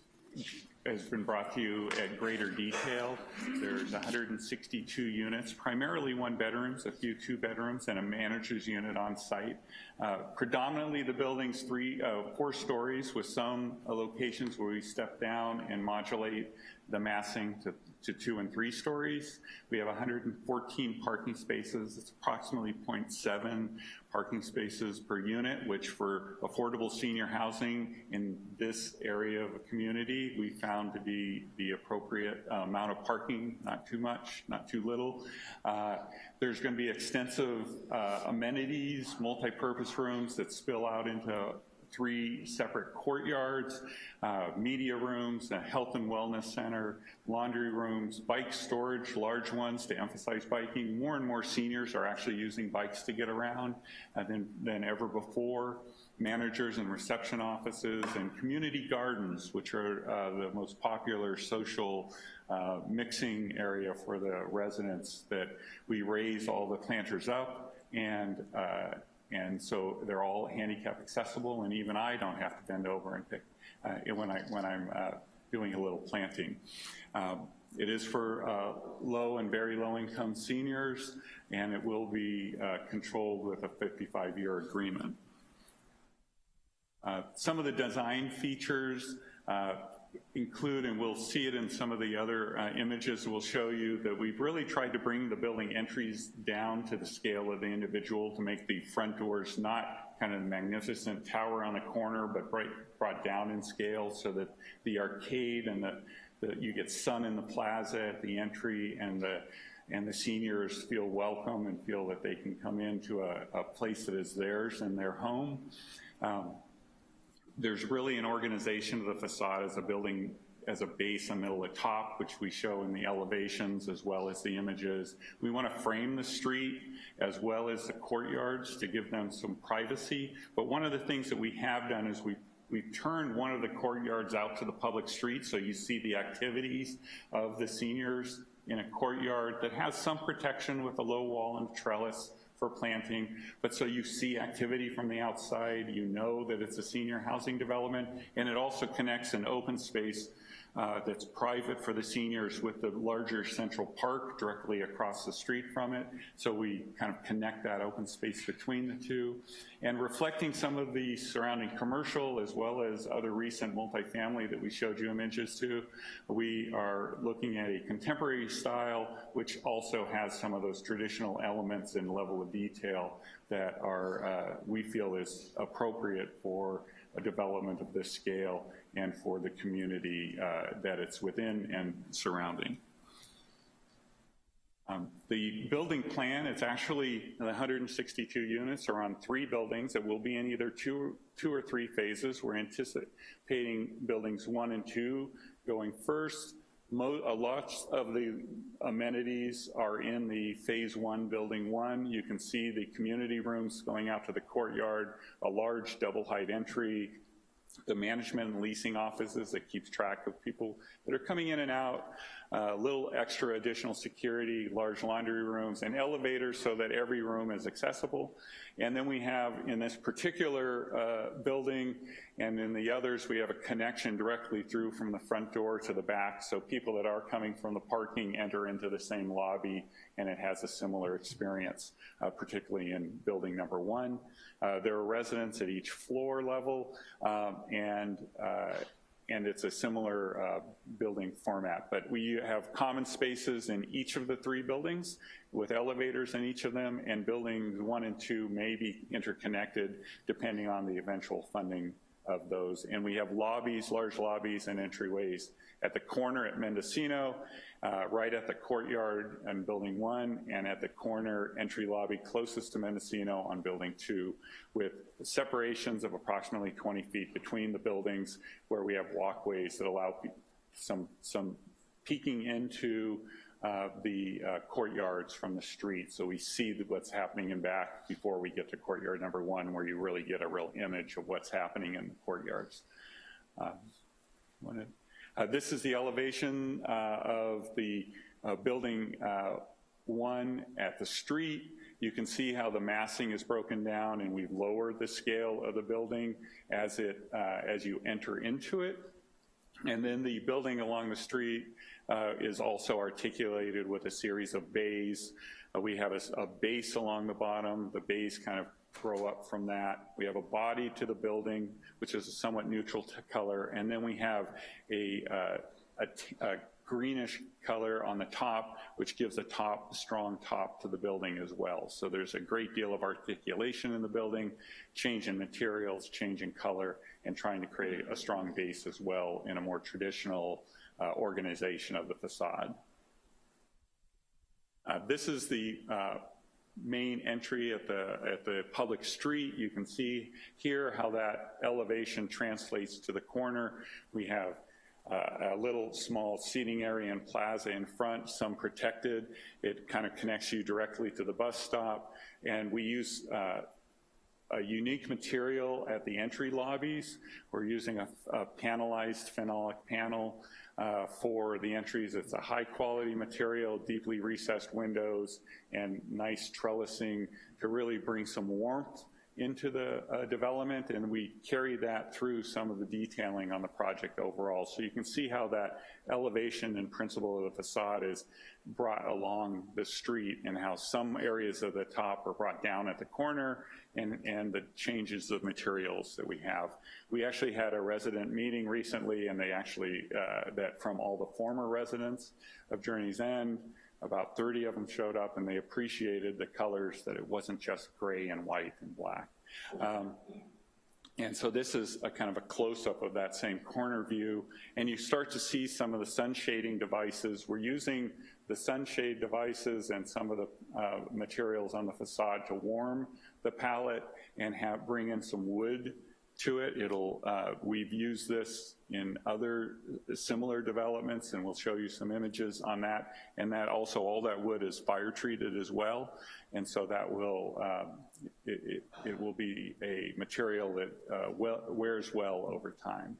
has been brought to you at greater detail. There's 162 units, primarily one bedrooms, a few two bedrooms, and a manager's unit on site. Uh, Predominantly, the building's three, uh, four stories with some uh, locations where we step down and modulate the massing to to two and three stories. We have 114 parking spaces. It's approximately 0.7 parking spaces per unit, which for affordable senior housing in this area of a community, we found to be the appropriate uh, amount of parking, not too much, not too little. Uh, there's going to be extensive uh, amenities, multi-purpose rooms that spill out into three separate courtyards, uh, media rooms, a health and wellness center, laundry rooms, bike storage, large ones to emphasize biking. More and more seniors are actually using bikes to get around uh, than, than ever before. Managers and reception offices and community gardens, which are uh, the most popular social uh, mixing area for the residents that we raise all the planters up and uh, and so they're all handicap accessible, and even I don't have to bend over and pick uh, when, I, when I'm uh, doing a little planting. Um, it is for uh, low and very low income seniors, and it will be uh, controlled with a 55-year agreement. Uh, some of the design features include, and we'll see it in some of the other uh, images we'll show you, that we've really tried to bring the building entries down to the scale of the individual to make the front doors not kind of magnificent tower on a corner, but bright, brought down in scale so that the arcade and the, the, you get sun in the plaza at the entry and the and the seniors feel welcome and feel that they can come into a, a place that is theirs and their home. Um, there's really an organization of the facade as a building as a base and middle of top, which we show in the elevations as well as the images. We want to frame the street as well as the courtyards to give them some privacy. But one of the things that we have done is we We've turned one of the courtyards out to the public street, so you see the activities of the seniors in a courtyard that has some protection with a low wall and trellis for planting, but so you see activity from the outside, you know that it's a senior housing development, and it also connects an open space uh, that's private for the seniors with the larger central park directly across the street from it. So we kind of connect that open space between the two. And reflecting some of the surrounding commercial as well as other recent multifamily that we showed you images to, we are looking at a contemporary style which also has some of those traditional elements and level of detail that are, uh, we feel is appropriate for a development of this scale and for the community uh, that it's within and surrounding. Um, the building plan, it's actually 162 units are on three buildings that will be in either two, two or three phases. We're anticipating buildings one and two going first. Mo a lot of the amenities are in the phase one, building one. You can see the community rooms going out to the courtyard, a large double height entry, the management and leasing offices that keeps track of people that are coming in and out, a uh, little extra additional security, large laundry rooms, and elevators so that every room is accessible. And then we have in this particular uh, building and in the others, we have a connection directly through from the front door to the back. So people that are coming from the parking enter into the same lobby and it has a similar experience, uh, particularly in building number one. Uh, there are residents at each floor level, um, and uh, and it's a similar uh, building format. But we have common spaces in each of the three buildings with elevators in each of them, and buildings one and two may be interconnected depending on the eventual funding of those. And we have lobbies, large lobbies and entryways at the corner at Mendocino, uh, right at the courtyard on building one, and at the corner entry lobby closest to Mendocino on building two, with separations of approximately 20 feet between the buildings where we have walkways that allow some, some peeking into uh, the uh, courtyards from the street so we see what's happening in back before we get to courtyard number one where you really get a real image of what's happening in the courtyards. Uh, uh, this is the elevation uh, of the uh, building one at the street. You can see how the massing is broken down and we've lowered the scale of the building as, it, as you enter into it. And then the building along the street uh, is also articulated with a series of bays. Uh, we have a, a, base along the bottom. The bays kind of grow up from that. We have a body to the building, which is a somewhat neutral color, and then we have a, uh, a, greenish color on the top, which gives a top, strong top to the building as well. So there's a great deal of articulation in the building, change in materials, change in color, and trying to create a strong base as well in a more traditional uh, organization of the facade. Uh, this is the uh, main entry at the, at the public street. You can see here how that elevation translates to the corner. We have uh, a little small seating area and plaza in front, some protected. It kind of connects you directly to the bus stop. And we use uh, a unique material at the entry lobbies. We're using a, a panelized phenolic panel uh, for the entries. It's a high quality material, deeply recessed windows, and nice trellising to really bring some warmth into the uh, development, and we carry that through some of the detailing on the project overall. So you can see how that elevation and principle of the facade is brought along the street and how some areas of the top are brought down at the corner and, and the changes of materials that we have. We actually had a resident meeting recently and they actually, uh, that from all the former residents of Journey's End, about 30 of them showed up and they appreciated the colors that it wasn't just gray and white and black. Um, and so this is a kind of a close-up of that same corner view, and you start to see some of the sun shading devices. We're using the sunshade devices and some of the uh, materials on the facade to warm the palette and have bring in some wood to it. It'll, uh, we've used this in other similar developments and we'll show you some images on that. And that also, all that wood is fire treated as well. And so that will, um, it, it, it, will be a material that uh, well, wears well over time.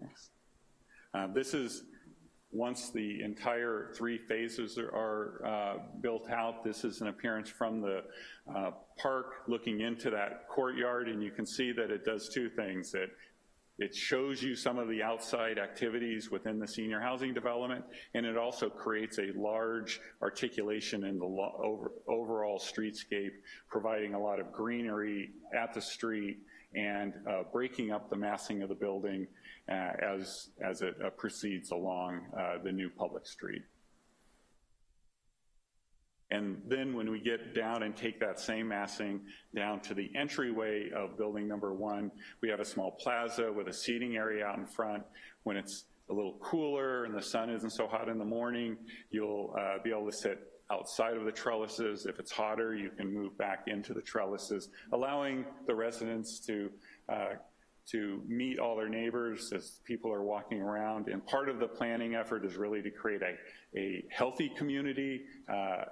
Next. Uh, this is once the entire three phases are, are uh, built out, this is an appearance from the uh, park looking into that courtyard, and you can see that it does two things. It, it shows you some of the outside activities within the senior housing development, and it also creates a large articulation in the over, overall streetscape, providing a lot of greenery at the street and uh, breaking up the massing of the building as, as it uh, proceeds along uh, the new public street. And then when we get down and take that same massing down to the entryway of building number one, we have a small plaza with a seating area out in front. When it's a little cooler and the sun isn't so hot in the morning, you'll uh, be able to sit outside of the trellises. If it's hotter, you can move back into the trellises, allowing the residents to uh, to meet all their neighbors as people are walking around. And part of the planning effort is really to create a, a healthy community uh,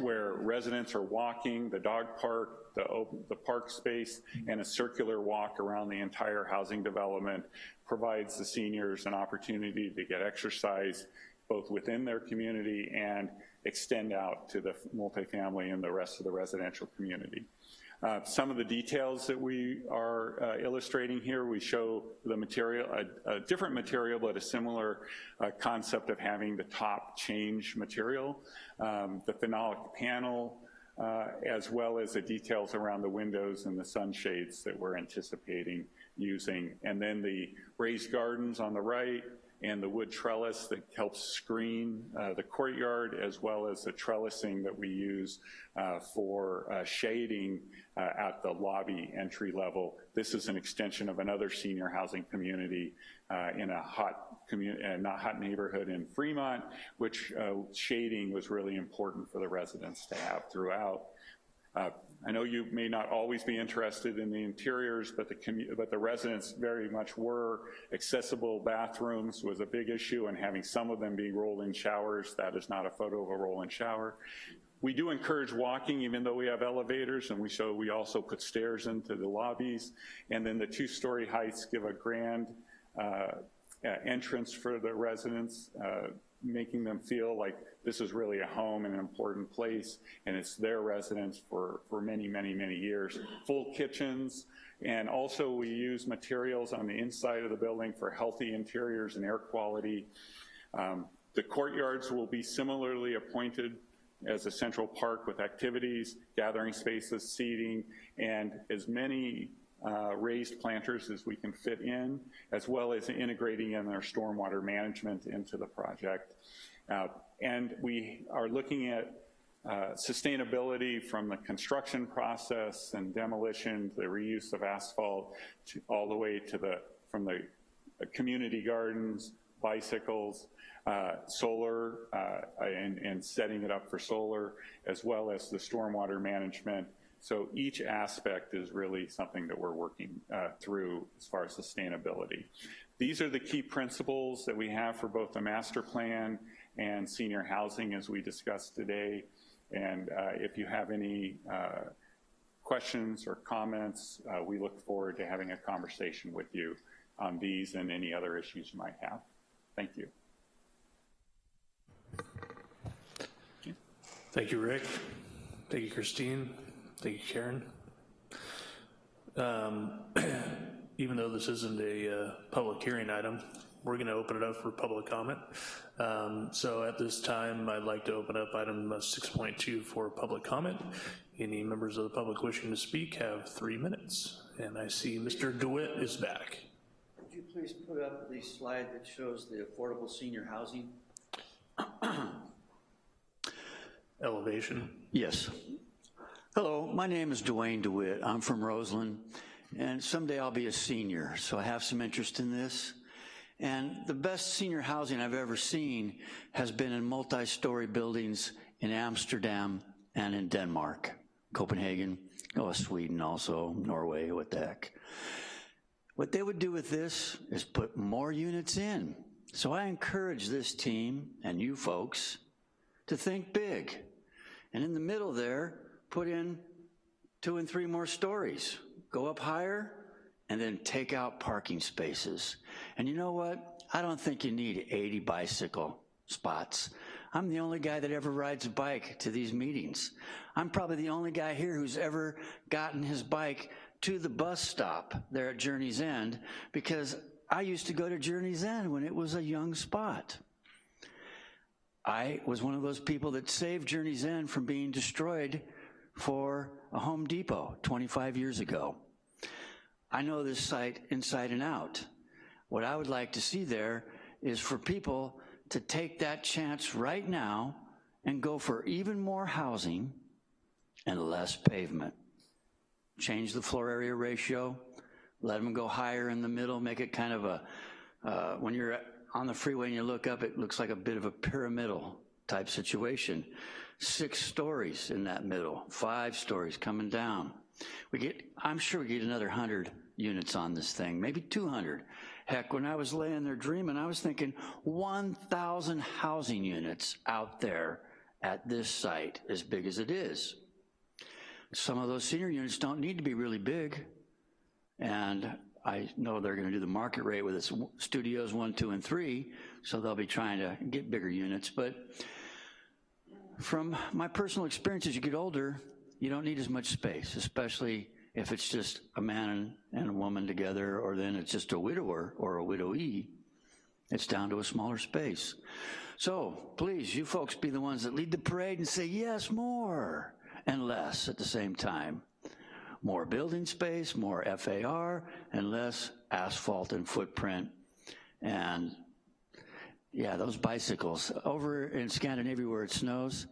where residents are walking, the dog park, the, the park space, and a circular walk around the entire housing development provides the seniors an opportunity to get exercise both within their community and extend out to the multifamily and the rest of the residential community. Uh, some of the details that we are uh, illustrating here, we show the material, a, a different material, but a similar uh, concept of having the top change material, um, the phenolic panel, uh, as well as the details around the windows and the sunshades that we're anticipating using. And then the raised gardens on the right and the wood trellis that helps screen uh, the courtyard, as well as the trellising that we use uh, for uh, shading uh, at the lobby entry level. This is an extension of another senior housing community uh, in a hot uh, not hot neighborhood in Fremont, which shading was really important for the residents to have throughout. Uh, I know you may not always be interested in the interiors, but the, but the residents very much were. Accessible bathrooms was a big issue, and having some of them be roll-in showers, that is not a photo of a roll-in shower. We do encourage walking, even though we have elevators, and we we also put stairs into the lobbies. And then the two-story heights give a grand uh, entrance for the residents, uh, making them feel like this is really a home and an important place, and it's their residence for, for many, many, many years. Full kitchens, and also we use materials on the inside of the building for healthy interiors and air quality. Um, the courtyards will be similarly appointed as a central park with activities, gathering spaces, seating, and as many uh, raised planters as we can fit in, as well as integrating in our stormwater management into the project. Uh, and we are looking at uh, sustainability from the construction process and demolition, the reuse of asphalt, to, all the way to the, from the community gardens, bicycles, uh, solar, uh, and, and setting it up for solar, as well as the stormwater management. So each aspect is really something that we're working uh, through as far as sustainability. These are the key principles that we have for both the master plan and senior housing as we discussed today. And uh, if you have any uh, questions or comments, uh, we look forward to having a conversation with you on these and any other issues you might have. Thank you. Thank you, Rick. Thank you, Christine. Thank you, Karen. Um, [clears throat] even though this isn't a uh, public hearing item, we're gonna open it up for public comment. Um, so at this time, I'd like to open up item 6.2 for public comment. Any members of the public wishing to speak have three minutes. And I see Mr. DeWitt is back. Could you please put up the slide that shows the affordable senior housing? Elevation. Yes. Hello, my name is Dwayne DeWitt. I'm from Roseland, and someday I'll be a senior, so I have some interest in this. And the best senior housing I've ever seen has been in multi-story buildings in Amsterdam and in Denmark, Copenhagen, oh, Sweden also, Norway, what the heck. What they would do with this is put more units in. So I encourage this team and you folks to think big. And in the middle there, put in two and three more stories. Go up higher, and then take out parking spaces. And you know what? I don't think you need 80 bicycle spots. I'm the only guy that ever rides a bike to these meetings. I'm probably the only guy here who's ever gotten his bike to the bus stop there at Journey's End because I used to go to Journey's End when it was a young spot. I was one of those people that saved Journey's End from being destroyed for a Home Depot 25 years ago. I know this site inside and out. What I would like to see there is for people to take that chance right now and go for even more housing and less pavement. Change the floor area ratio, let them go higher in the middle, make it kind of a, uh, when you're on the freeway and you look up, it looks like a bit of a pyramidal type situation. Six stories in that middle, five stories coming down. We get, I'm sure we get another 100 units on this thing, maybe 200. Heck, when I was laying there dreaming, I was thinking 1,000 housing units out there at this site, as big as it is. Some of those senior units don't need to be really big, and I know they're gonna do the market rate with its studios one, two, and three, so they'll be trying to get bigger units, but from my personal experience, as you get older, you don't need as much space, especially if it's just a man and a woman together, or then it's just a widower or a widowee, it's down to a smaller space. So please, you folks be the ones that lead the parade and say yes, more, and less at the same time. more building space, more FAR, and less asphalt and footprint. And yeah, those bicycles. Over in Scandinavia where it snows,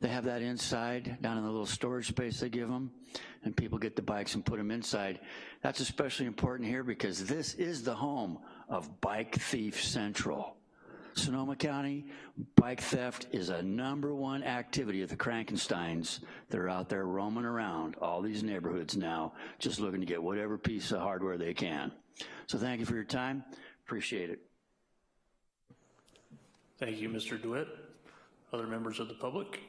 they have that inside, down in the little storage space they give them, and people get the bikes and put them inside. That's especially important here because this is the home of Bike Thief Central. Sonoma County, bike theft is a number one activity of the Krankensteins that are out there roaming around all these neighborhoods now, just looking to get whatever piece of hardware they can. So thank you for your time, appreciate it. Thank you, Mr. DeWitt. Other members of the public?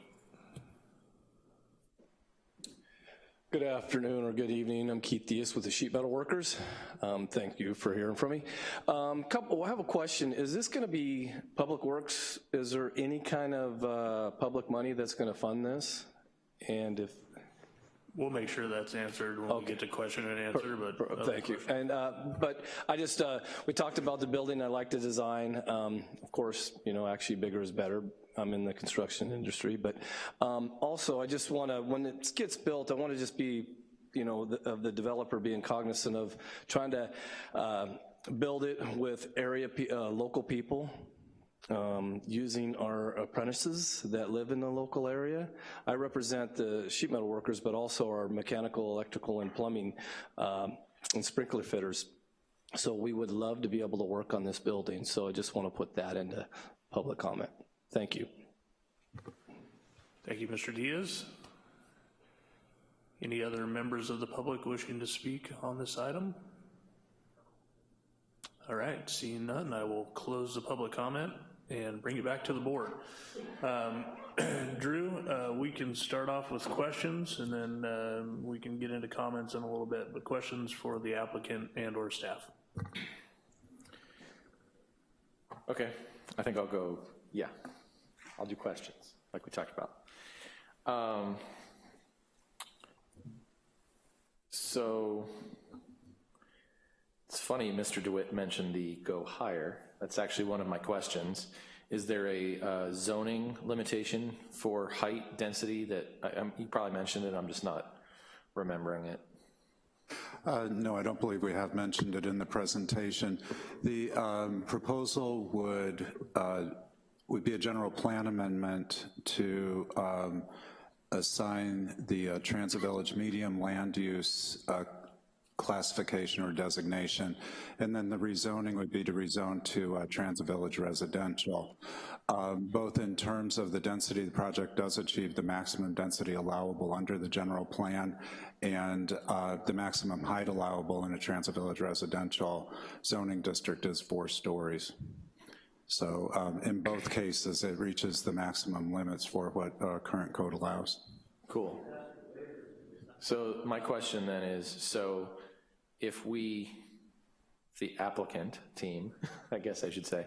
Good afternoon or good evening. I'm Keith Diaz with the Sheet Metal Workers. Um, thank you for hearing from me. Um, couple, I have a question. Is this going to be Public Works? Is there any kind of uh, public money that's going to fund this? And if We'll make sure that's answered when we get to question and answer, but. other Thank you. And, uh, but I just, uh, we talked about the building, I like the design. Um, Of course, you know, actually bigger is better. I'm in the construction industry, but um, also I just want to, when it gets built, I want to just be, you know, the- of the developer being cognizant of trying to uh, build it with area, uh, local people, um, using our apprentices that live in the local area. I represent the sheet metal workers, but also our mechanical, electrical, and plumbing um, and sprinkler fitters. So we would love to be able to work on this building, so I just want to put that into public comment. Thank you. Thank you, Mr. Diaz. Any other members of the public wishing to speak on this item? All right, seeing none, I will close the public comment and bring it back to the board. Um, [clears throat] Drew, uh, we can start off with questions and then um, we can get into comments in a little bit, but questions for the applicant and or staff. Okay, I think I'll go, yeah, I'll do questions, like we talked about. Um, So, it's funny, Mr. DeWitt mentioned the go higher. That's actually one of my questions. Is there a uh, zoning limitation for height density that, I- I'm- you probably mentioned it, I'm just not remembering it. Uh, No, I don't believe we have mentioned it in the presentation. The um, proposal would, uh, would be a general plan amendment to um, assign the uh, Transit Village medium land use uh, classification or designation, and then the rezoning would be to rezone to uh, Transit Village residential. Um, Both in terms of the density, the project does achieve the maximum density allowable under the general plan, and uh, the maximum height allowable in a Transit Village residential zoning district is four stories. So um, in both cases, it reaches the maximum limits for what uh, current code allows. Cool. So my question then is, so if we, the applicant team, [laughs] I guess I should say,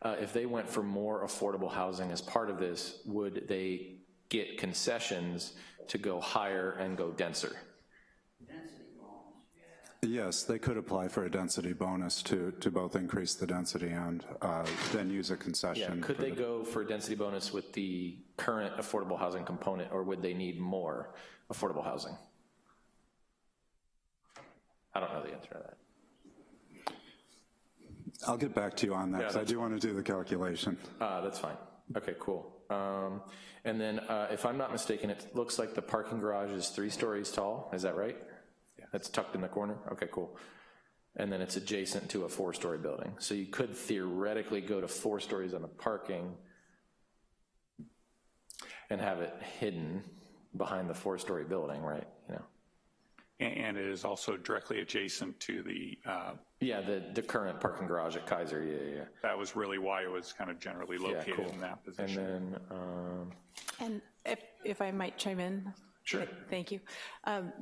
uh, if they went for more affordable housing as part of this, would they get concessions to go higher and go denser? Yes, they could apply for a density bonus to, to both increase the density and uh, then use a concession. Yeah, concession. could they the- go for a density bonus with the current affordable housing component, or would they need more affordable housing? I don't know the answer to that. I'll get back to you on that, Yeah, because I that's do want to do the calculation. Uh, that's fine. Okay, cool. Um, and then, uh, if I'm not mistaken, it looks like the parking garage is three stories tall, is that right? Yeah. That's tucked in the corner? Okay, cool. And then it's adjacent to a four-story building. So you could theoretically go to four stories on the parking and have it hidden behind the four-story building, right? You know? And and it is also directly adjacent to the, uh, Yeah, the, the current parking garage at Kaiser, yeah, yeah, yeah. that was really why it was kind of generally Yeah, located cool. in that position. And position. then, um, And if, if I might chime in? Sure. Thank you. Um,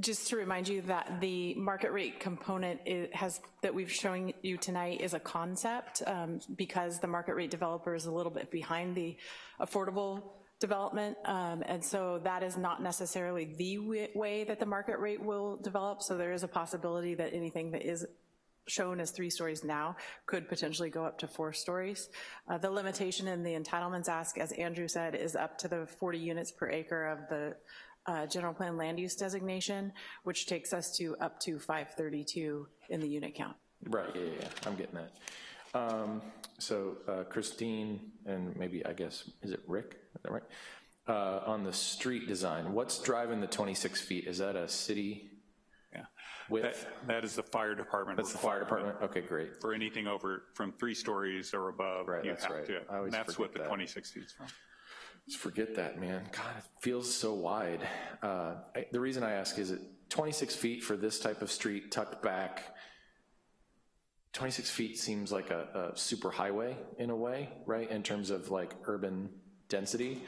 Just to remind you that the market rate component i- has, that we've shown you tonight is a concept, um, because the market rate developer is a little bit behind the affordable development, um, and so that is not necessarily the way that the market rate will develop, so there is a possibility that anything that is shown as three stories now could potentially go up to four stories. Uh, The limitation in the entitlements ask, as Andrew said, is up to the 40 units per acre of the uh, general plan land use designation, which takes us to up to 532 in the unit count. Right, yeah, yeah, yeah, I'm getting that. Um, So uh, Christine, and maybe, I guess, is it Rick? That right? Uh, On the street design, what's driving the 26 feet? Is that a city Yeah. width? That- That is the fire department. That's the fire department? Okay, great. For anything over, from three stories or above, Right, you that's have right. to. I always That's what the that. 26 feet is from. Just forget that, man. God, it feels so wide. Uh, I- The reason I ask is it 26 feet for this type of street tucked back, 26 feet seems like a, a super highway in a way, right, in terms of like urban density.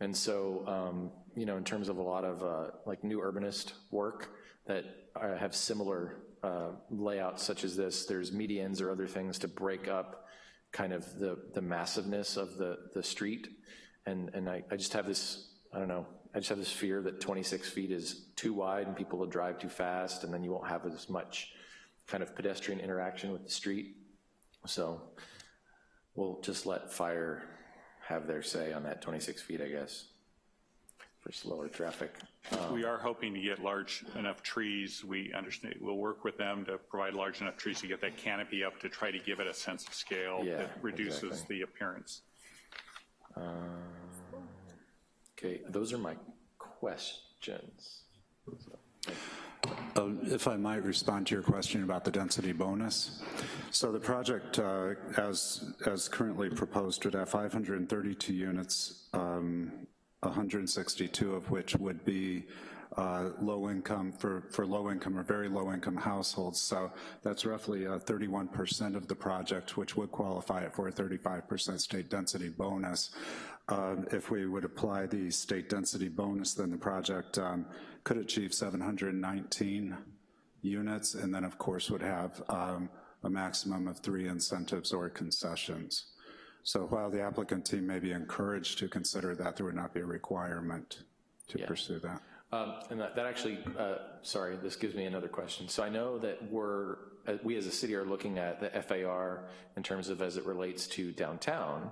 And so, um, you know, in terms of a lot of uh, like new urbanist work that uh, have similar uh, layouts such as this, there's medians or other things to break up kind of the, the massiveness of the, the street. And, and I, I just have this, I don't know, I just have this fear that 26 feet is too wide and people will drive too fast and then you won't have as much kind of pedestrian interaction with the street. So we'll just let fire have their say on that 26 feet, I guess, for slower traffic. Um, We are hoping to get large enough trees. We understand, we'll work with them to provide large enough trees to get that canopy up to try to give it a sense of scale Yeah, that reduces exactly. the appearance. Um, Okay, those are my questions. Uh, If I might respond to your question about the density bonus. So the project, uh, as, as currently proposed, would have 532 units, um, 162 of which would be uh, low income, for, for low income or very low income households. So that's roughly uh, 31% of the project, which would qualify it for a 35% state density bonus. Um, If we would apply the state density bonus, then the project um, could achieve 719 units, and then, of course, would have um, a maximum of three incentives or concessions. So while the applicant team may be encouraged to consider that, there would not be a requirement to Yeah. pursue that. Um, And that that actually, uh, sorry, this gives me another question. So I know that we're, uh, we as a city are looking at the FAR in terms of as it relates to downtown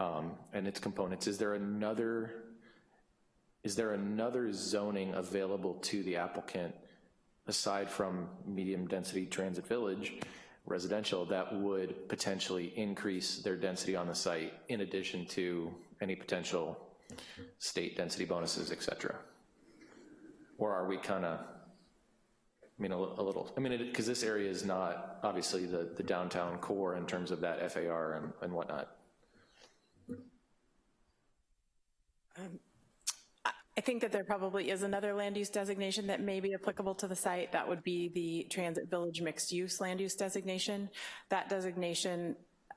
um, and its components. Is there another, is there another zoning available to the applicant aside from medium-density transit village residential that would potentially increase their density on the site in addition to any potential state density bonuses, et cetera? Or are we kind of, I mean, a a little, I mean, because this area is not obviously the, the downtown core in terms of that FAR and, and whatnot. Um, I think that there probably is another land use designation that may be applicable to the site. That would be the Transit Village Mixed Use Land Use Designation. That designation,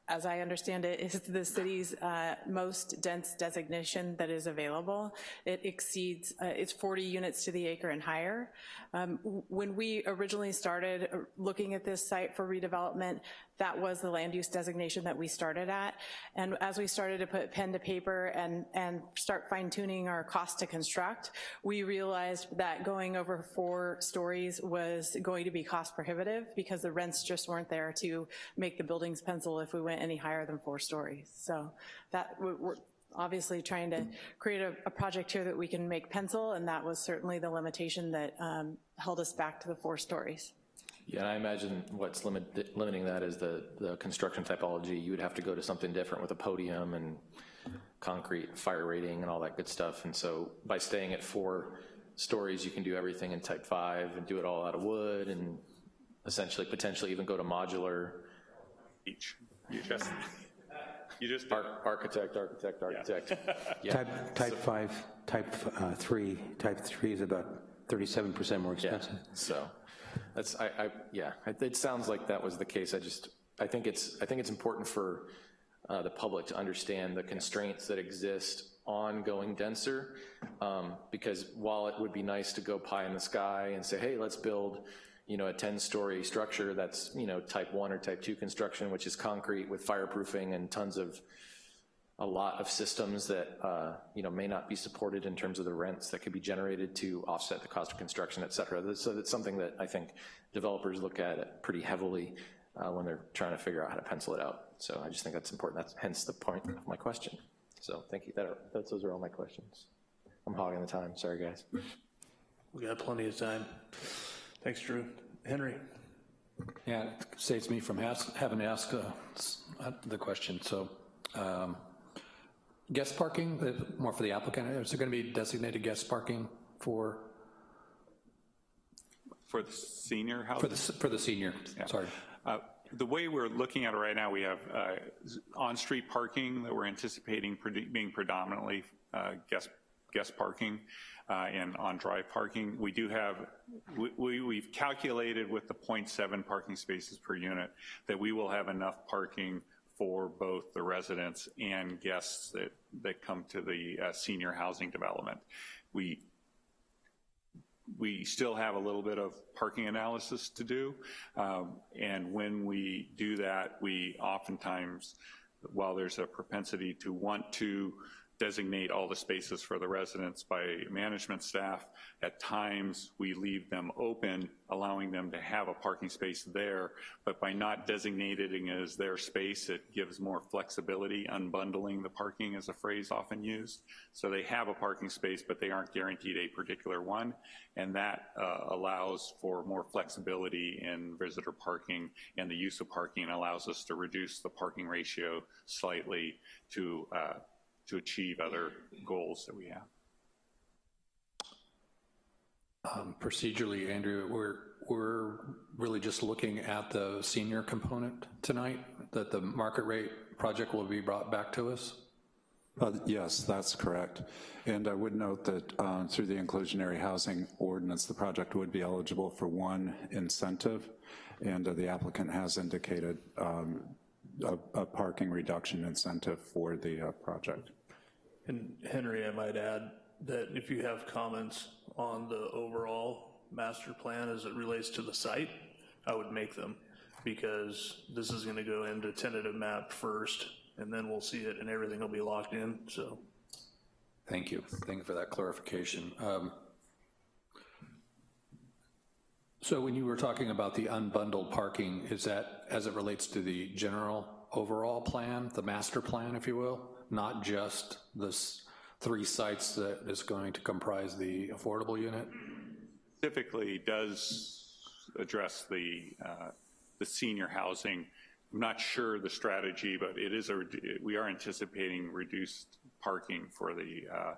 as I understand it, is the city's uh, most dense designation that is available. It exceeds, uh, it's 40 units to the acre and higher. Um, When we originally started uh, looking at this site for redevelopment, that was the land use designation that we started at. And as we started to put pen to paper and, and start fine tuning our cost to construct, we realized that going over four stories was going to be cost prohibitive because the rents just weren't there to make the buildings pencil if we went any higher than four stories. So that, we're- obviously trying to create a, a project here that we can make pencil, and that was certainly the limitation that um, held us back to the four stories. Yeah, and I imagine what's limit, limiting that is the, the construction typology. You would have to go to something different with a podium and concrete fire rating and all that good stuff. And so by staying at four stories, you can do everything in type five and do it all out of wood and essentially potentially even go to modular. Each, you just, you just. Architect, architect, architect. [laughs] Yeah. Type, type five, type uh, three, type three is about 37% more expensive. So, that's, I, I, yeah, it it sounds like that was the case, I just, I think it's, I think it's important for uh, the public to understand the constraints that exist on going denser, um, because while it would be nice to go pie in the sky and say, hey, let's build, you know, a 10-story structure that's, you know, type one or type two construction, which is concrete with fireproofing and tons of a lot of systems that, uh, you know, may not be supported in terms of the rents that could be generated to offset the cost of construction, et cetera. So that's something that I think developers look at pretty heavily uh, when they're trying to figure out how to pencil it out. So I just think that's important. That's hence the point of my question. So thank you. That are, those those are all my questions. I'm I'm hogging the time, sorry guys. We got plenty of time. Thanks, Drew. Henry? Yeah, it saves me from has- having to ask uh, uh, the question, so. um, Guest parking, uh, more for the applicant, is there gonna be designated guest parking for, For the senior for the, for the senior, sorry? Uh, The way we're looking at it right now, we have uh, on-street parking that we're anticipating being predominantly uh, guest, guest parking uh, and on-drive parking. We do have, we- we, we've calculated with the .7 parking spaces per unit that we will have enough parking for both the residents and guests that, that come to the uh, senior housing development. We we still have a little bit of parking analysis to do. Um, and when we do that, we oftentimes, while there's a propensity to want to designate all the spaces for the residents by management staff, at times we leave them open, allowing them to have a parking space there. But by not designating it as their space, it gives more flexibility. Unbundling the parking is a phrase often used. So they have a parking space, but they aren't guaranteed a particular one. And that uh, allows for more flexibility in visitor parking and the use of parking allows us to reduce the parking ratio slightly to, uh, to achieve other goals that we have. Um, Procedurally, Andrew, we're, we're really just looking at the senior component tonight, that the market rate project will be brought back to us? Uh, Yes, that's correct. And I would note that uh, through the inclusionary housing ordinance, the project would be eligible for one incentive, and uh, the applicant has indicated um, a a parking reduction incentive for the uh, project. And Henry, I might add that if you have comments on the overall master plan as it relates to the site, I would make them, because this is gonna go into tentative map first, and then we'll see it and everything will be locked in, so. Thank you. Thank you for that clarification. Um, So when you were talking about the unbundled parking, is that as it relates to the general overall plan, the master plan, if you will? Not just this three sites that is going to comprise the affordable unit? Specifically does address the, uh, the senior housing. I'm not sure the strategy, but it is a, we are anticipating reduced parking for the, uh,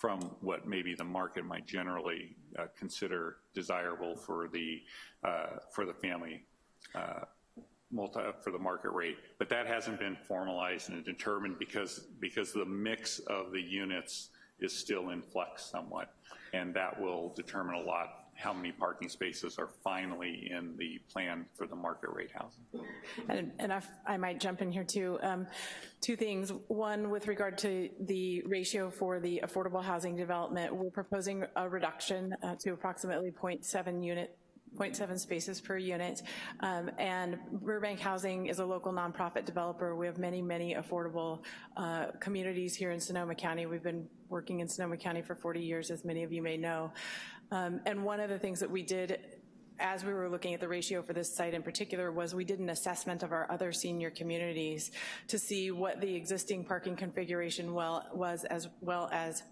from what maybe the market might generally uh, consider desirable for the, uh, for the family uh, multi, for the market rate. But that hasn't been formalized and determined because, because the mix of the units is still in flux somewhat. And that will determine a lot how many parking spaces are finally in the plan for the market rate housing. And, and if I might jump in here too. Um, two things. One, with regard to the ratio for the affordable housing development, we're proposing a reduction uh, to approximately 0.7 unit 0.7 spaces per unit. Um, and Burbank Housing is a local nonprofit developer. We have many, many affordable uh, communities here in Sonoma County. We've been working in Sonoma County for 40 years, as many of you may know. Um, and one of the things that we did as we were looking at the ratio for this site in particular was we did an assessment of our other senior communities to see what the existing parking configuration well, was as well as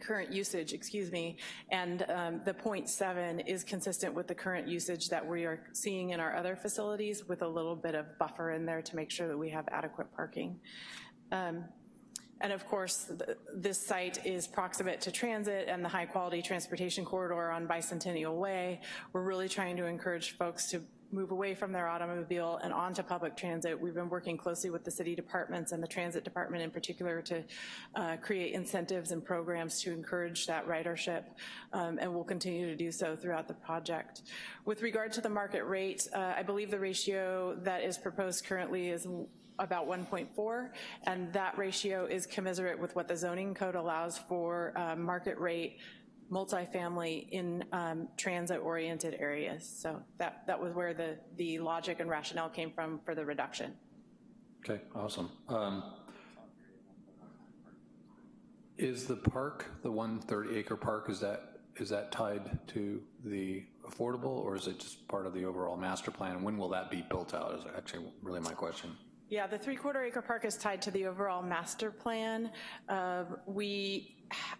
current usage, excuse me, and um, the 0.7 is consistent with the current usage that we are seeing in our other facilities with a little bit of buffer in there to make sure that we have adequate parking. Um, and of course, th this site is proximate to transit and the high-quality transportation corridor on Bicentennial Way. We're really trying to encourage folks to move away from their automobile and onto public transit. We've been working closely with the city departments and the transit department in particular to uh, create incentives and programs to encourage that ridership, um, and we'll continue to do so throughout the project. With regard to the market rate, uh, I believe the ratio that is proposed currently is about 1.4, and that ratio is commensurate with what the zoning code allows for uh, market rate multifamily in um, transit-oriented areas. So that, that was where the, the logic and rationale came from for the reduction. Okay, awesome. Um, Is the park, the 130 acre park, is that, is that tied to the affordable or is it just part of the overall master plan? When will that be built out is actually really my question. Yeah, the three-quarter acre park is tied to the overall master plan. Uh, We ha-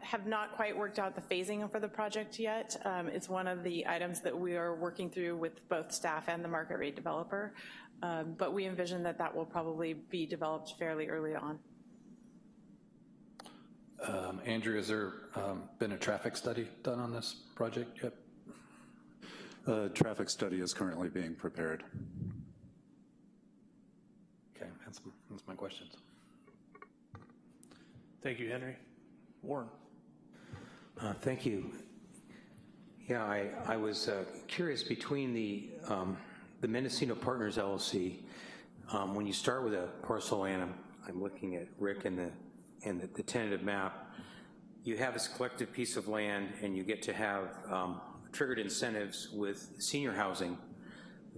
have not quite worked out the phasing for the project yet. Um, It's one of the items that we are working through with both staff and the market rate developer. Um, But we envision that that will probably be developed fairly early on. Um, Andrew, has there um, been a traffic study done on this project yet? A traffic study is currently being prepared. Okay, that's, that's my questions. Thank you, Henry. Warren? Uh, Thank you. Yeah, I, I was uh, curious between the, um, the Mendocino Partners LLC, um, when you start with a parcel land, I'm, I'm looking at Rick and the, and the- the tentative map, you have this collective piece of land and you get to have um, triggered incentives with senior housing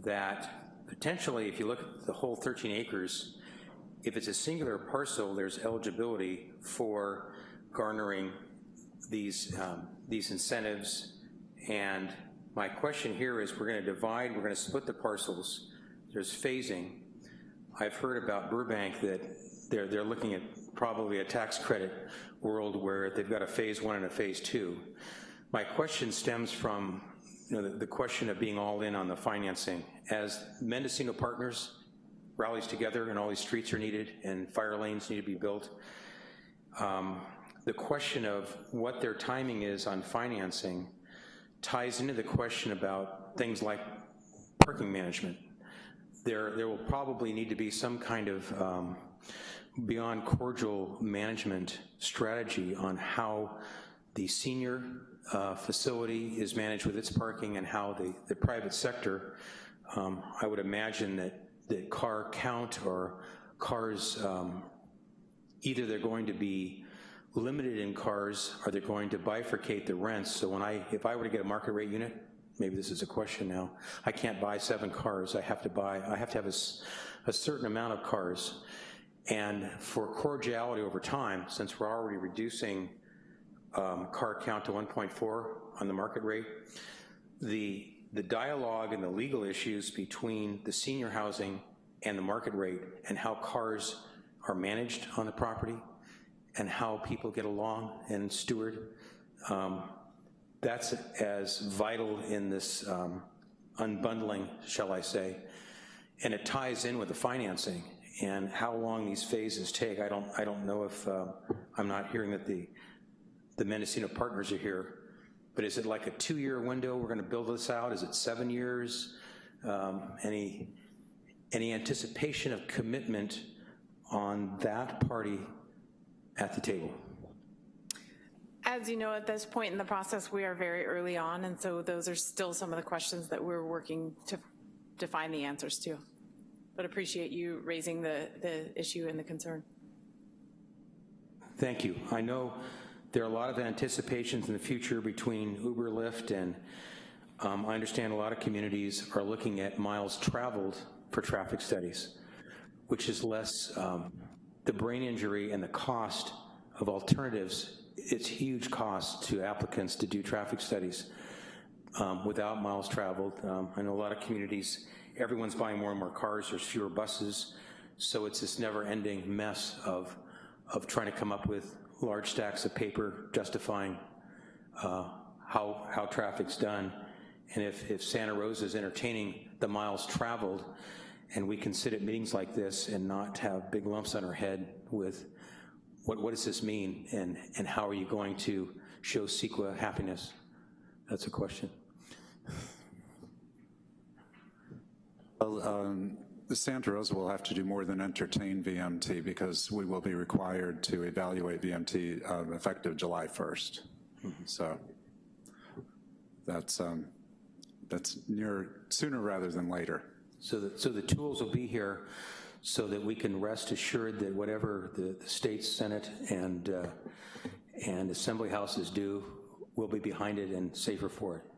that potentially, if you look at the whole 13 acres, if it's a singular parcel, there's eligibility for garnering these, um, these incentives. And my question here is, we're gonna divide, we're gonna split the parcels, there's phasing. I've heard about Burbank that they're, they're looking at probably a tax credit world where they've got a phase one and a phase two. My question stems from, you know, the, the question of being all in on the financing. As Mendocino Partners rallies together and all these streets are needed and fire lanes need to be built, um, the question of what their timing is on financing ties into the question about things like parking management. There, there will probably need to be some kind of um, beyond cordial management strategy on how the senior uh, facility is managed with its parking and how the, the private sector, um, I would imagine that, that car count or cars, um, either they're going to be limited in cars or they're going to bifurcate the rents. So when I, if I were to get a market rate unit, maybe this is a question now, I can't buy seven cars. I have to buy, I have to have a certain amount of cars. And for cordiality over time, since we're already reducing um, car count to 1.4 on the market rate, the, the dialogue and the legal issues between the senior housing and the market rate and how cars are managed on the property and how people get along and steward, um, that's as vital in this um, unbundling, shall I say, and it ties in with the financing and how long these phases take. I don't, I don't know if, uh, I'm not hearing that the, the Mendocino partners are here, but is it like a two-year window, we're gonna build this out? Is it seven years? Um, Any, any anticipation of commitment on that party at the table? As you know, at this point in the process, we are very early on, and so those are still some of the questions that we're working to, to find the answers to. But appreciate you raising the, the issue and the concern. Thank you. I know there are a lot of anticipations in the future between Uber, Lyft, and um, I understand a lot of communities are looking at miles traveled for traffic studies, which is less um, the brain injury and the cost of alternatives. It's huge cost to applicants to do traffic studies um, without miles traveled. Um, I know a lot of communities, everyone's buying more and more cars, there's fewer buses, so it's this never-ending mess of, of trying to come up with large stacks of paper justifying uh, how, how traffic's done. And if, if Santa Rosa is entertaining the miles traveled, and we can sit at meetings like this and not have big lumps on our head with what, what does this mean, and, and how are you going to show CEQA happiness? That's a question. Well, um, Santa Rosa will have to do more than entertain VMT because we will be required to evaluate VMT um, effective July 1st. So that's, um, that's near, sooner rather than later. So the, so the tools will be here so that we can rest assured that whatever the, the state senate and, uh, and assembly houses do, we'll be behind it and safer for it.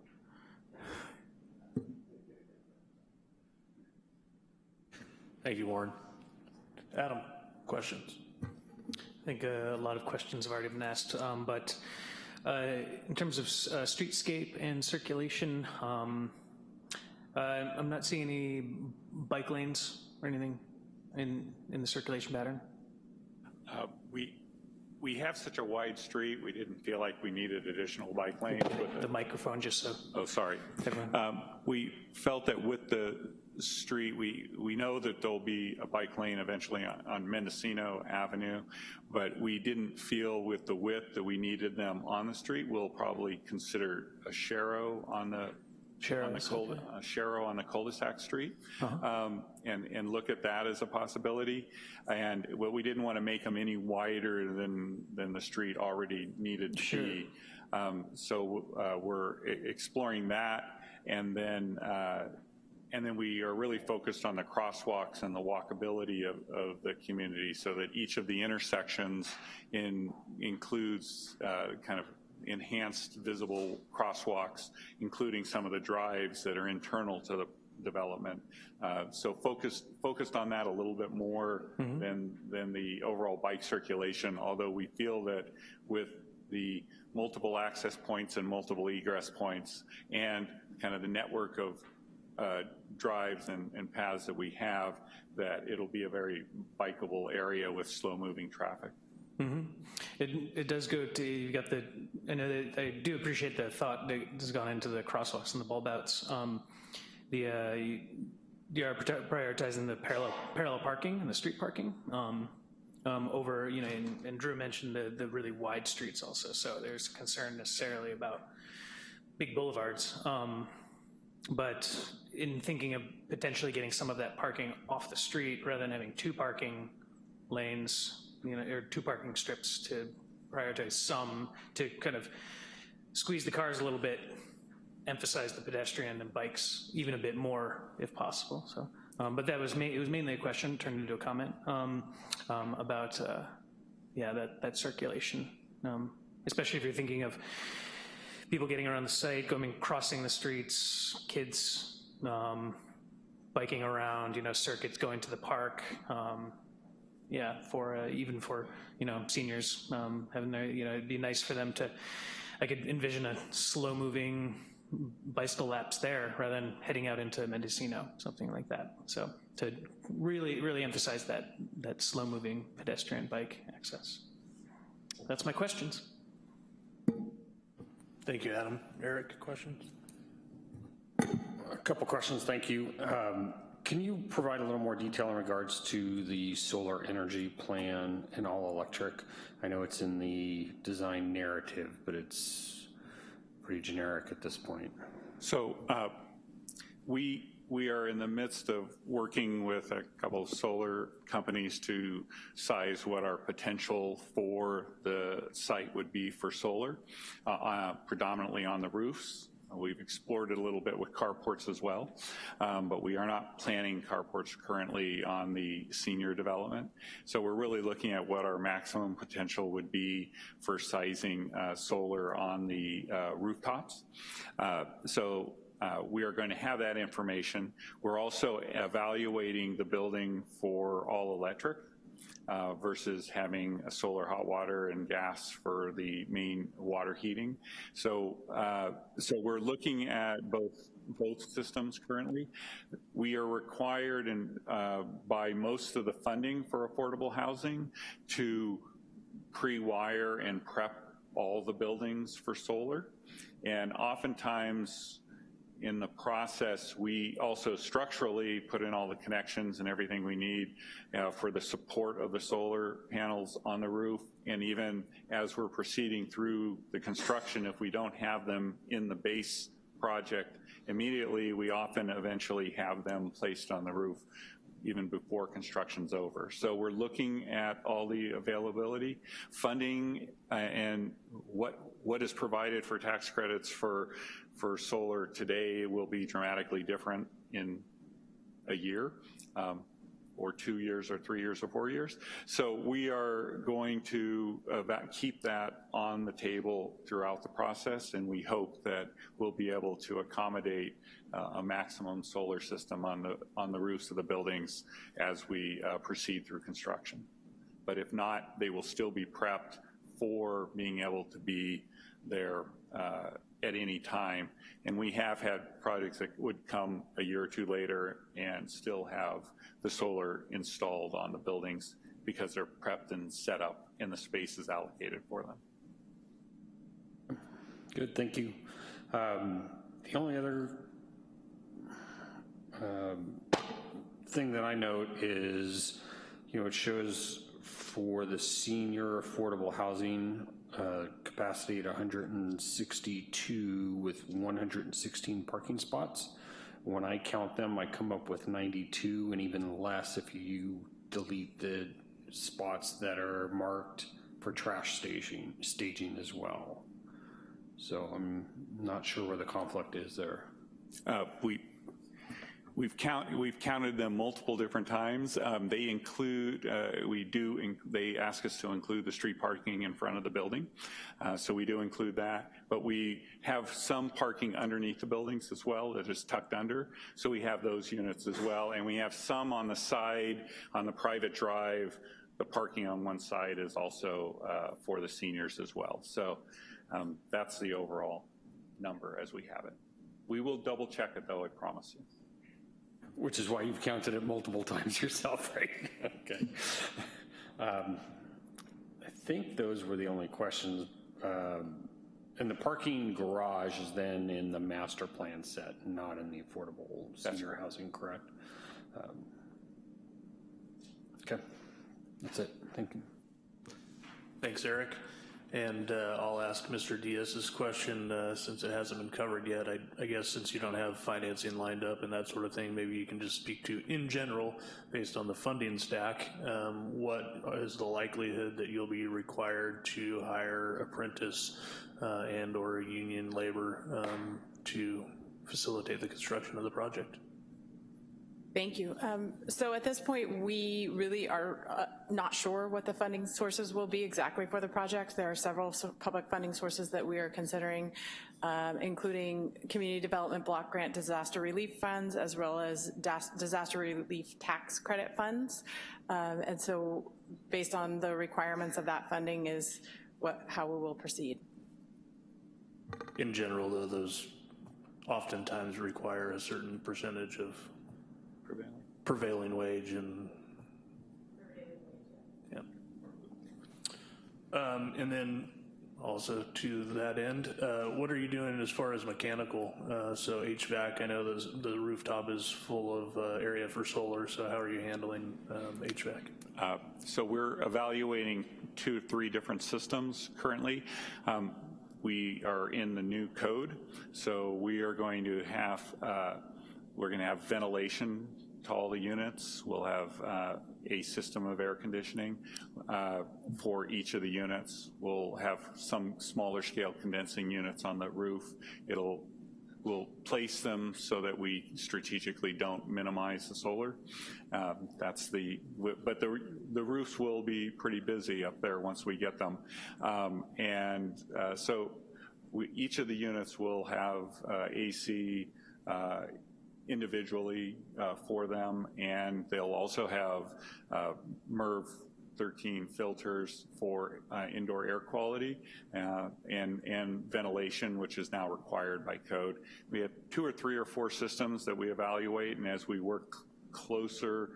Thank you, Warren. Adam, questions? I think uh, a lot of questions have already been asked, um, but uh, in terms of uh, streetscape and circulation, um, uh, I'm not seeing any bike lanes or anything in, in the circulation pattern. Uh, We, we have such a wide street, we didn't feel like we needed additional bike lanes. with The microphone, just so. Oh, sorry. Um, We felt that with the street, we, we know that there'll be a bike lane eventually on, on Mendocino Avenue, but we didn't feel with the width that we needed them on the street. We'll probably consider a Sharrow on the, on the cul, a Sharrow on the cul-de-sac street, um, and, and look at that as a possibility. And well, we didn't want to make them any wider than, than the street already needed to be. Um, So uh, we're exploring that, and then, uh, and then we are really focused on the crosswalks and the walkability of, of the community so that each of the intersections in, includes uh, kind of enhanced visible crosswalks, including some of the drives that are internal to the development. Uh, So focused, focused on that a little bit more than, than the overall bike circulation, although we feel that with the multiple access points and multiple egress points and kind of the network of uh, drives and, and paths that we have, that it'll be a very bikeable area with slow-moving traffic. Mhm. It, it does go to, you've got the, I know that, I do appreciate the thought that has gone into the crosswalks and the bulb outs. Um, The, uh, you you are prioritizing the parallel, parallel parking and the street parking um, um, over, you know, and and Drew mentioned the, the really wide streets also, so there's concern necessarily about big boulevards. Um, But in thinking of potentially getting some of that parking off the street rather than having two parking lanes, you know, or two parking strips to prioritize some, to kind of squeeze the cars a little bit, emphasize the pedestrian and bikes even a bit more if possible, so. um, But that was, it was mainly a question, turned into a comment, um, um, about, uh, yeah, that, that circulation, um, especially if you're thinking of people getting around the site, going, crossing the streets, kids um, biking around, you know, circuits going to the park, um, yeah, for, uh, even for, you know, seniors, um, having their, you know, it'd be nice for them to, I could envision a slow-moving bicycle laps there rather than heading out into Mendocino, something like that. So to really, really emphasize that, that slow-moving pedestrian bike access. That's my questions. Thank you, Adam. Eric, questions? A couple questions, thank you. Um, Can you provide a little more detail in regards to the solar energy plan and all electric? I know it's in the design narrative, but it's pretty generic at this point. So uh, we, we are in the midst of working with a couple of solar companies to size what our potential for the site would be for solar, uh, uh, predominantly on the roofs. We've explored it a little bit with carports as well, um, but we are not planning carports currently on the senior development. So we're really looking at what our maximum potential would be for sizing uh, solar on the uh, rooftops. Uh, so uh, we are going to have that information. We're also evaluating the building for all electric uh, versus having a solar hot water and gas for the main water heating. So, uh, so we're looking at both both systems currently. We are required and uh, by most of the funding for affordable housing to pre-wire and prep all the buildings for solar. And oftentimes in the process, we also structurally put in all the connections and everything we need uh, for the support of the solar panels on the roof. And even as we're proceeding through the construction, if we don't have them in the base project immediately, we often eventually have them placed on the roof even before construction's over. So we're looking at all the availability, funding, uh, and what what is provided for tax credits for for solar today will be dramatically different in a year. Um, or two years or three years or four years. So we are going to uh, keep that on the table throughout the process and we hope that we'll be able to accommodate uh, a maximum solar system on the, on the roofs of the buildings as we uh, proceed through construction. But if not, they will still be prepped for being able to be there uh, at any time. And we have had projects that would come a year or two later and still have the solar installed on the buildings because they're prepped and set up in the spaces allocated for them. Good, thank you. Um, The only other um, thing that I note is, you know, it shows for the senior affordable housing uh, capacity at 162 with 116 parking spots. When I count them, I come up with 92 and even less if you delete the spots that are marked for trash staging, staging as well. So I'm not sure where the conflict is there. Uh, We, we've count, we've counted them multiple different times. Um, They include, uh, we do, in- they ask us to include the street parking in front of the building. Uh, So we do include that, but we have some parking underneath the buildings as well that is tucked under. So we have those units as well, and we have some on the side, on the private drive. The parking on one side is also uh, for the seniors as well. So um, that's the overall number as we have it. We will double check it though, I promise you. Which is why you've counted it multiple [laughs] times yourself, right? [laughs] Okay. Um, I think those were the only questions. Um, And the parking garage is then in the master plan set, not in the affordable senior housing, correct? Um, Okay, that's it, thank you. Thanks, Eric. And uh, I'll ask Mr. Diaz's question, uh, since it hasn't been covered yet. I I guess since you don't have financing lined up and that sort of thing, maybe you can just speak to, in general, based on the funding stack, um, what is the likelihood that you'll be required to hire apprentice uh, and/or union labor um, to facilitate the construction of the project? Thank you. Um, So at this point, we really are uh, not sure what the funding sources will be exactly for the project. There are several public funding sources that we are considering, um, including community development block grant disaster relief funds, as well as das- disaster relief tax credit funds. Um, And so based on the requirements of that funding is what, how we will proceed. In general, though, those oftentimes require a certain percentage of Prevailing. prevailing wage and, yeah. Um, And then also to that end, uh, what are you doing as far as mechanical? Uh, So HVAC, I know the rooftop is full of uh, area for solar, so how are you handling um, HVAC? Uh, So we're evaluating two, or three different systems currently. Um, We are in the new code, so we are going to have, uh, we're going to have ventilation to all the units. We'll have uh, a system of air conditioning uh, for each of the units. We'll have some smaller scale condensing units on the roof. It'll we'll place them so that we strategically don't minimize the solar. Um, That's the, but the, the roofs will be pretty busy up there once we get them. Um, And uh, so we, each of the units will have uh, AC uh, individually uh, for them, and they'll also have uh, MERV 13 filters for uh, indoor air quality uh, and, and ventilation, which is now required by code. We have two or three or four systems that we evaluate, and as we work closer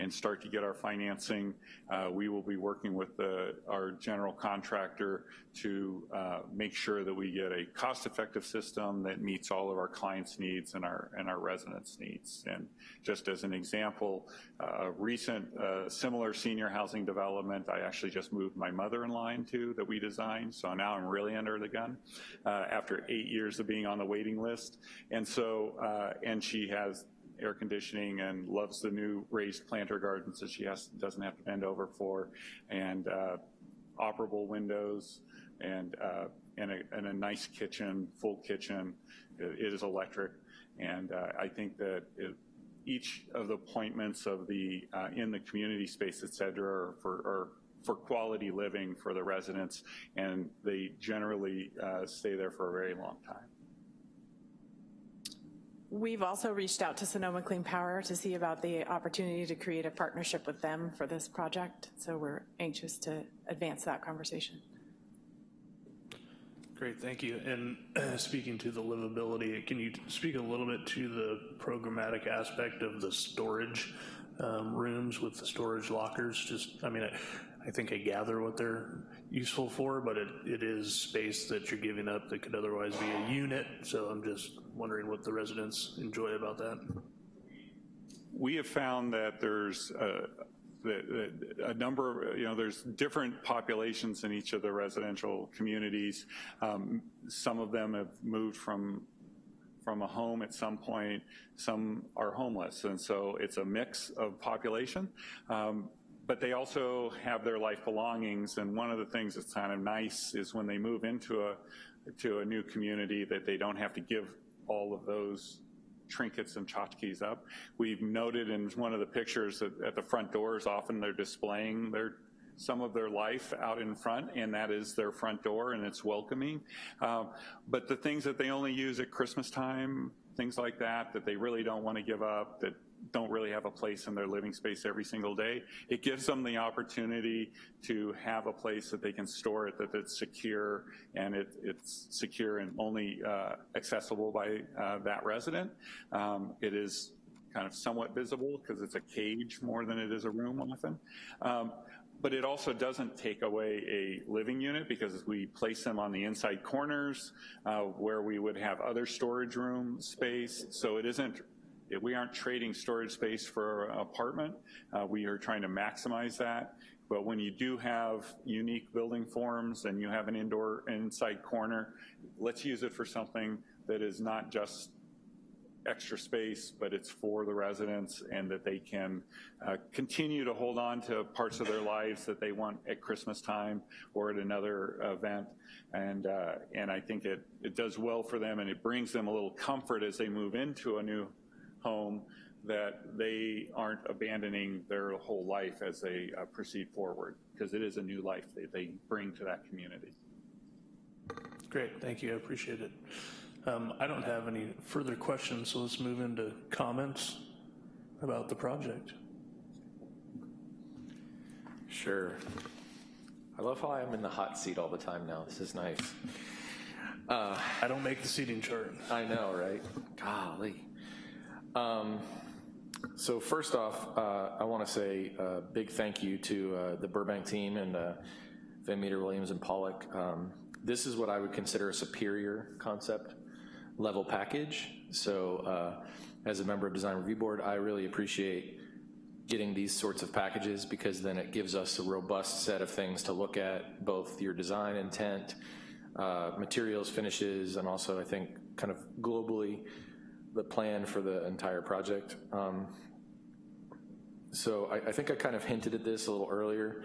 and start to get our financing, uh, we will be working with the, our general contractor to uh, make sure that we get a cost-effective system that meets all of our clients' needs and our, and our residents' needs. And just as an example, uh, a recent uh, similar senior housing development, I actually just moved my mother-in-law into that we designed, so now I'm really under the gun uh, after eight years of being on the waiting list. And so, uh, and she has air conditioning and loves the new raised planter gardens that she has, doesn't have to bend over for, and uh, operable windows, and, uh, and, a, and a nice kitchen, full kitchen. It, is electric, and uh, I think that it, each of the appointments of the, uh, in the community space, et cetera, are for, are for quality living for the residents, and they generally uh, stay there for a very long time. We've also reached out to Sonoma Clean Power to see about the opportunity to create a partnership with them for this project. So we're anxious to advance that conversation. Great, thank you. And [clears throat] speaking to the livability, can you speak a little bit to the programmatic aspect of the storage? um, rooms with the storage lockers, just, I mean, I, I think I gather what they're useful for, but it, it is space that you're giving up that could otherwise be a unit, so I'm just wondering what the residents enjoy about that. We have found that there's a, the- the- a number, of you know, there's different populations in each of the residential communities. Um, Some of them have moved from, from a home at some point, some are homeless, and so it's a mix of population. Um, But they also have their life belongings, and one of the things that's kind of nice is when they move into a, to a new community, that they don't have to give all of those trinkets and tchotchkes up. We've noted in one of the pictures that at the front doors, often they're displaying their some of their life out in front, and that is their front door, and it's welcoming. Um, but the things that they only use at Christmas time, things like that, that they really don't want to give up, that don't really have a place in their living space every single day, it gives them the opportunity to have a place that they can store it, that it's secure, and it, it's secure and only uh, accessible by uh, that resident. Um, it is kind of somewhat visible because it's a cage more than it is a room often. Um, but it also doesn't take away a living unit because we place them on the inside corners uh, where we would have other storage room space. So it isn't, we aren't trading storage space for an apartment. Uh, we are trying to maximize that. But when you do have unique building forms and you have an indoor inside corner, let's use it for something that is not just extra space, but it's for the residents and that they can uh, continue to hold on to parts of their lives that they want at Christmas time or at another event. And, uh, and I think it, it does well for them and it brings them a little comfort as they move into a new home that they aren't abandoning their whole life as they uh, proceed forward because it is a new life that they bring to that community. Great, thank you, I appreciate it. Um, I don't have any further questions, so let's move into comments about the project. Sure. I love how I'm in the hot seat all the time now. This is nice. Uh, I don't make the seating chart. I know, right? Golly. Um, so first off, uh, I want to say a big thank you to uh, the Burbank team and uh, Van Meter, Williams, and Pollack. Um, this is what I would consider a superior concept level package. So uh, as a member of Design Review Board, I really appreciate getting these sorts of packages because then it gives us a robust set of things to look at, both your design intent, uh, materials, finishes, and also I think kind of globally the plan for the entire project. Um, so I, I, think I kind of hinted at this a little earlier.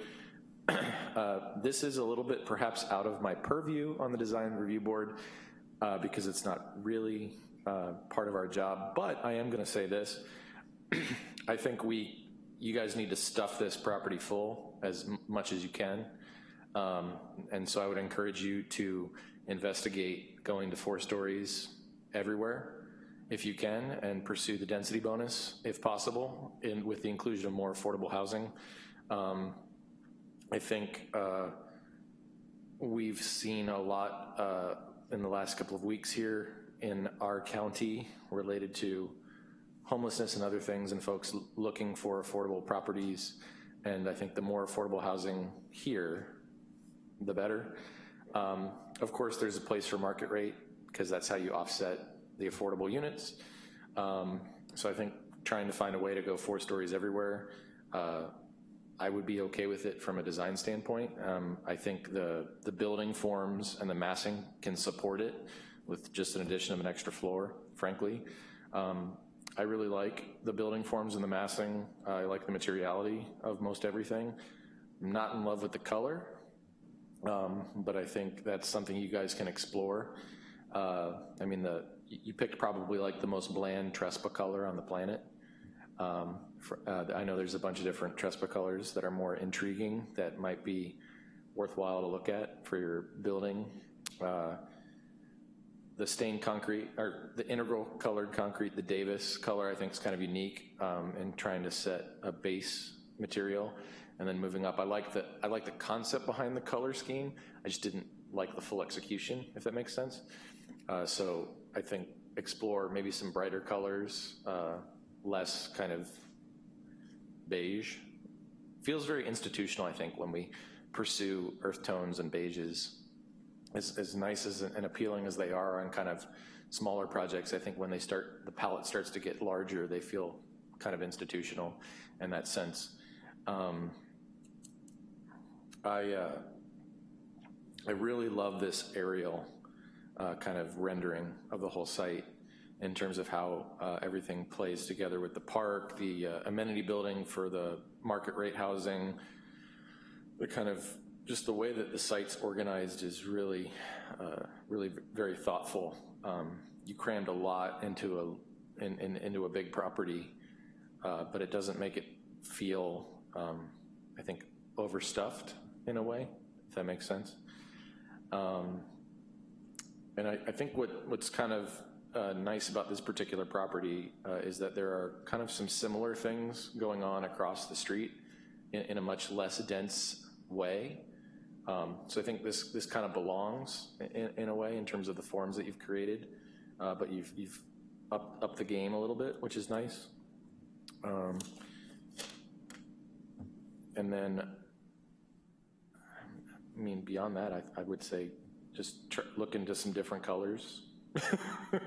[clears throat] uh, this is a little bit perhaps out of my purview on the design review board uh, because it's not really uh, part of our job, but I am gonna say this. [clears throat] I think we you guys need to stuff this property full as much as you can. Um, and so I would encourage you to investigate going to four stories everywhere if you can and pursue the density bonus if possible in, with the inclusion of more affordable housing. Um, I think uh, we've seen a lot uh, in the last couple of weeks here in our county related to homelessness and other things and folks looking for affordable properties. And I think the more affordable housing here, the better. Um, of course, there's a place for market rate because that's how you offset the affordable units. Um, so I think trying to find a way to go four stories everywhere, uh, I would be okay with it from a design standpoint. Um, I think the, the building forms and the massing can support it with just an addition of an extra floor, frankly. Um, I really like the building forms and the massing. I like the materiality of most everything. I'm not in love with the color, um, but I think that's something you guys can explore. Uh, I mean, the you picked probably like the most bland Trespa color on the planet. Um, for, uh, I know there's a bunch of different Trespa colors that are more intriguing that might be worthwhile to look at for your building. Uh, the stained concrete, or the integral colored concrete, the Davis color, I think is kind of unique um, in trying to set a base material and then moving up. I like the I like the concept behind the color scheme. I just didn't like the full execution, if that makes sense. Uh, so I think explore maybe some brighter colors, uh, less kind of beige. Feels very institutional, I think, when we pursue earth tones and beiges. As, as nice as and appealing as they are on kind of smaller projects, I think when they start, the palette starts to get larger, they feel kind of institutional in that sense. Um, I, uh, I really love this aerial uh, kind of rendering of the whole site in terms of how uh, everything plays together with the park, the uh, amenity building for the market rate housing, the kind of, just the way that the site's organized is really, uh, really very thoughtful. Um, you crammed a lot into a, in, in, into a big property, uh, but it doesn't make it feel, um, I think, overstuffed in a way, if that makes sense. Um, and I, I, think what, what's kind of uh, nice about this particular property uh, is that there are kind of some similar things going on across the street in, in a much less dense way. Um, so I think this, this kind of belongs in, in, a way in terms of the forms that you've created, uh, but you've, you've upped up the game a little bit, which is nice. Um, and then, I mean, beyond that, I, I would say just look into some different colors. [laughs] uh,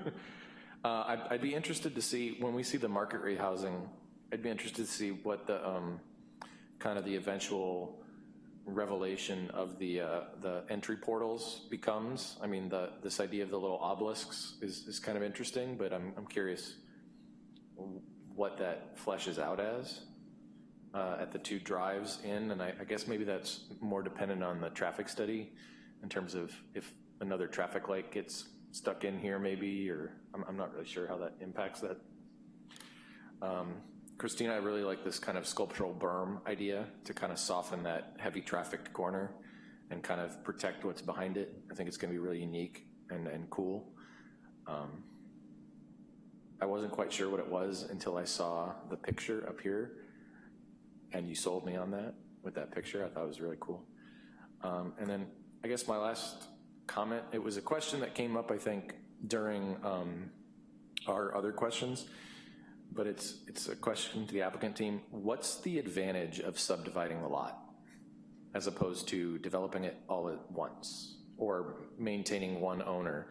I'd, I'd, be interested to see, when we see the market rate housing, I'd be interested to see what the um, kind of the eventual revelation of the uh, the entry portals becomes. I mean, the this idea of the little obelisks is, is kind of interesting, but I'm, I'm curious what that fleshes out as uh, at the two drives in, and I, I guess maybe that's more dependent on the traffic study in terms of if another traffic light gets stuck in here maybe, or I'm, I'm not really sure how that impacts that. Um, Christina, I really like this kind of sculptural berm idea to kind of soften that heavy traffic corner and kind of protect what's behind it. I think it's gonna be really unique and, and cool. Um, I wasn't quite sure what it was until I saw the picture up here and you sold me on that with that picture. I thought it was really cool. Um, and then I guess my last comment, it was a question that came up, I think, during um, our other questions, but it's, it's a question to the applicant team. What's the advantage of subdividing the lot as opposed to developing it all at once or maintaining one owner?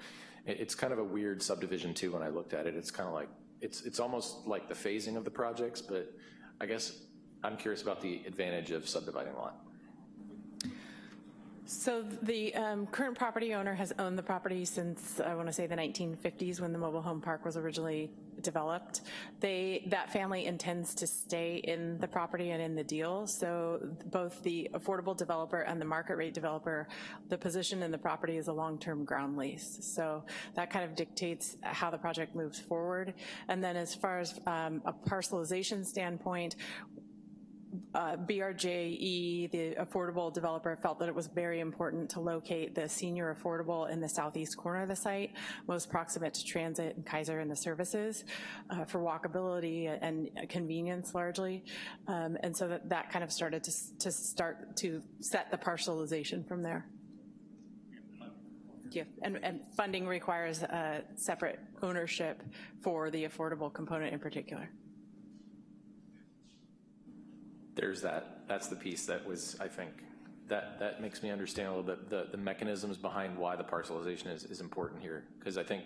It's kind of a weird subdivision too when I looked at it. It's kind of like, it's, it's almost like the phasing of the projects, but I guess I'm curious about the advantage of subdividing a lot. So the um, current property owner has owned the property since, I want to say the 1950s when the mobile home park was originally developed. They, that family intends to stay in the property and in the deal. So both the affordable developer and the market rate developer, the position in the property is a long-term ground lease. So that kind of dictates how the project moves forward. And then as far as um, a parcelization standpoint, uh, BRJE, the affordable developer, felt that it was very important to locate the senior affordable in the southeast corner of the site, most proximate to transit and Kaiser and the services uh, for walkability and convenience largely. Um, and so that, that kind of started to, to start to set the parcelization from there. Yeah, and, and funding requires a separate ownership for the affordable component in particular there's that, that's the piece that was, I think, that, that makes me understand a little bit the, the mechanisms behind why the parcelization is, is important here. Because I think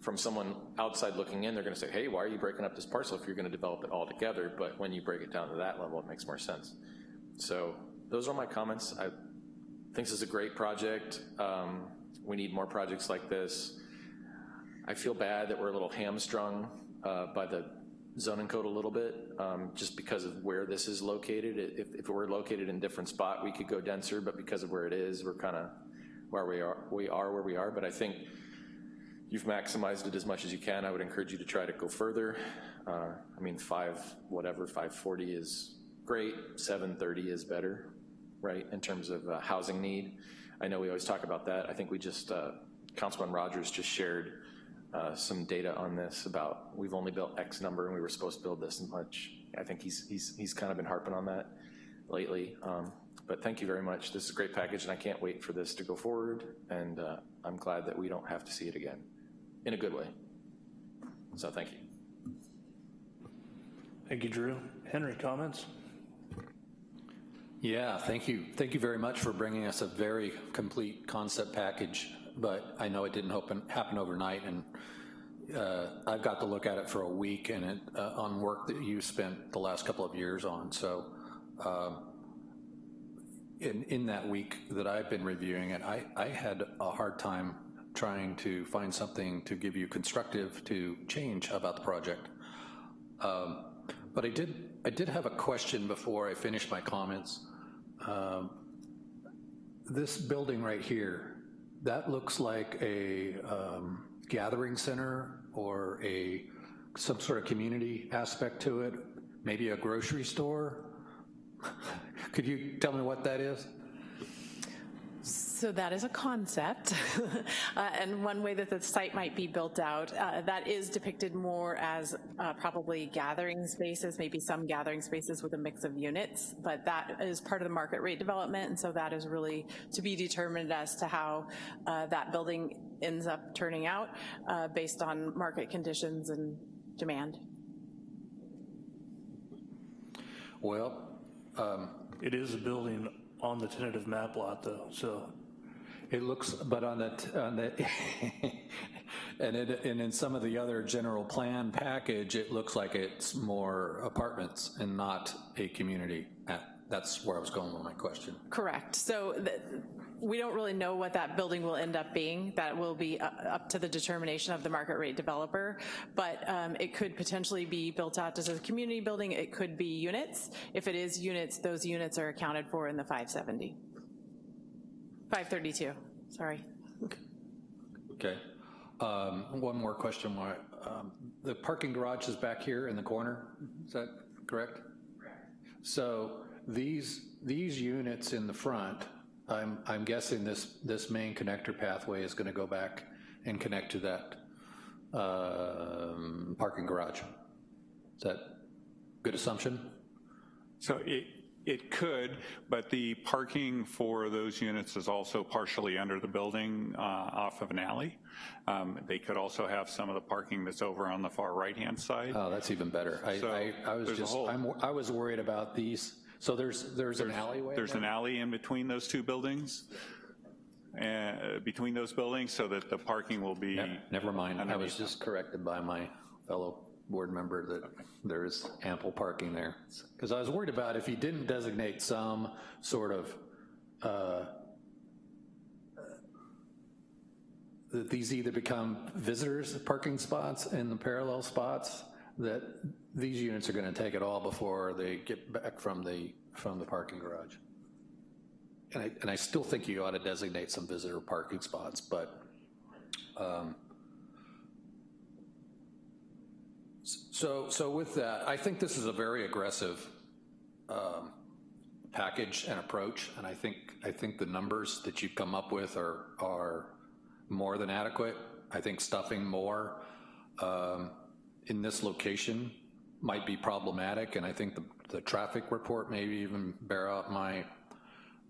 from someone outside looking in, they're gonna say, hey, why are you breaking up this parcel if you're gonna develop it all together? But when you break it down to that level, it makes more sense. So those are my comments. I think this is a great project. Um, we need more projects like this. I feel bad that we're a little hamstrung uh, by the zoning code a little bit, um, just because of where this is located. If, if it were located in a different spot, we could go denser, but because of where it is, we're kind of where we are, we are where we are. But I think you've maximized it as much as you can. I would encourage you to try to go further. Uh, I mean, five, whatever, 540 is great, 730 is better, right, in terms of uh, housing need. I know we always talk about that. I think we just, uh, Councilman Rogers just shared uh, some data on this about we've only built X number and we were supposed to build this much. I think he's, he's, he's kind of been harping on that lately. Um, but thank you very much. This is a great package and I can't wait for this to go forward and uh, I'm glad that we don't have to see it again in a good way. So thank you. Thank you, Drew. Henry, comments? Yeah, thank you. Thank you very much for bringing us a very complete concept package, but I know it didn't happen, happen overnight, and uh, I've got to look at it for a week and it, uh, on work that you spent the last couple of years on. So um, in, in that week that I've been reviewing it, I, I had a hard time trying to find something to give you constructive to change about the project. Um, but I did, I did have a question before I finish my comments. Um, this building right here, that looks like a um, gathering center or a some sort of community aspect to it, maybe a grocery store. [laughs] Could you tell me what that is? So that is a concept, [laughs] uh, and one way that the site might be built out, uh, that is depicted more as uh, probably gathering spaces, maybe some gathering spaces with a mix of units, but that is part of the market rate development, and so that is really to be determined as to how uh, that building ends up turning out uh, based on market conditions and demand. Well, um, It is a building on the tentative map lot, though, so It looks, but on that, on that, [laughs] and it, and in some of the other general plan package, it looks like it's more apartments and not a community. That's where I was going with my question. Correct. So th- we don't really know what that building will end up being. That will be up to the determination of the market rate developer, but um, it could potentially be built out as a community building. It could be units. If it is units, those units are accounted for in the 570. 532, sorry. Okay. Um, One more question. Why- um, The parking garage is back here in the corner, is that correct? Correct. So these, these units in the front, I'm, I'm guessing this, this main connector pathway is gonna go back and connect to that um, parking garage. Is that good assumption? So it, it could, but the parking for those units is also partially under the building uh, off of an alley. Um, They could also have some of the parking that's over on the far right-hand side. Oh, that's even better. I, So I, I was just, whole- I was worried about these, so there's, there's an alleyway? There's there? an alley in between those two buildings, uh, between those buildings, so that the parking will be. Never mind, I was just corrected by my fellow board member that there is ample parking there. Because I was worried about if you didn't designate some sort of, uh, that these either become visitors parking spots in the parallel spots, that these units are gonna take it all before they get back from the, from the parking garage. And I, and I still think you ought to designate some visitor parking spots, but, um, so, so with that, I think this is a very aggressive um, package and approach, and I think, I think the numbers that you've come up with are, are more than adequate. I think stuffing more um, in this location might be problematic, and I think the, the traffic report maybe even bear out my,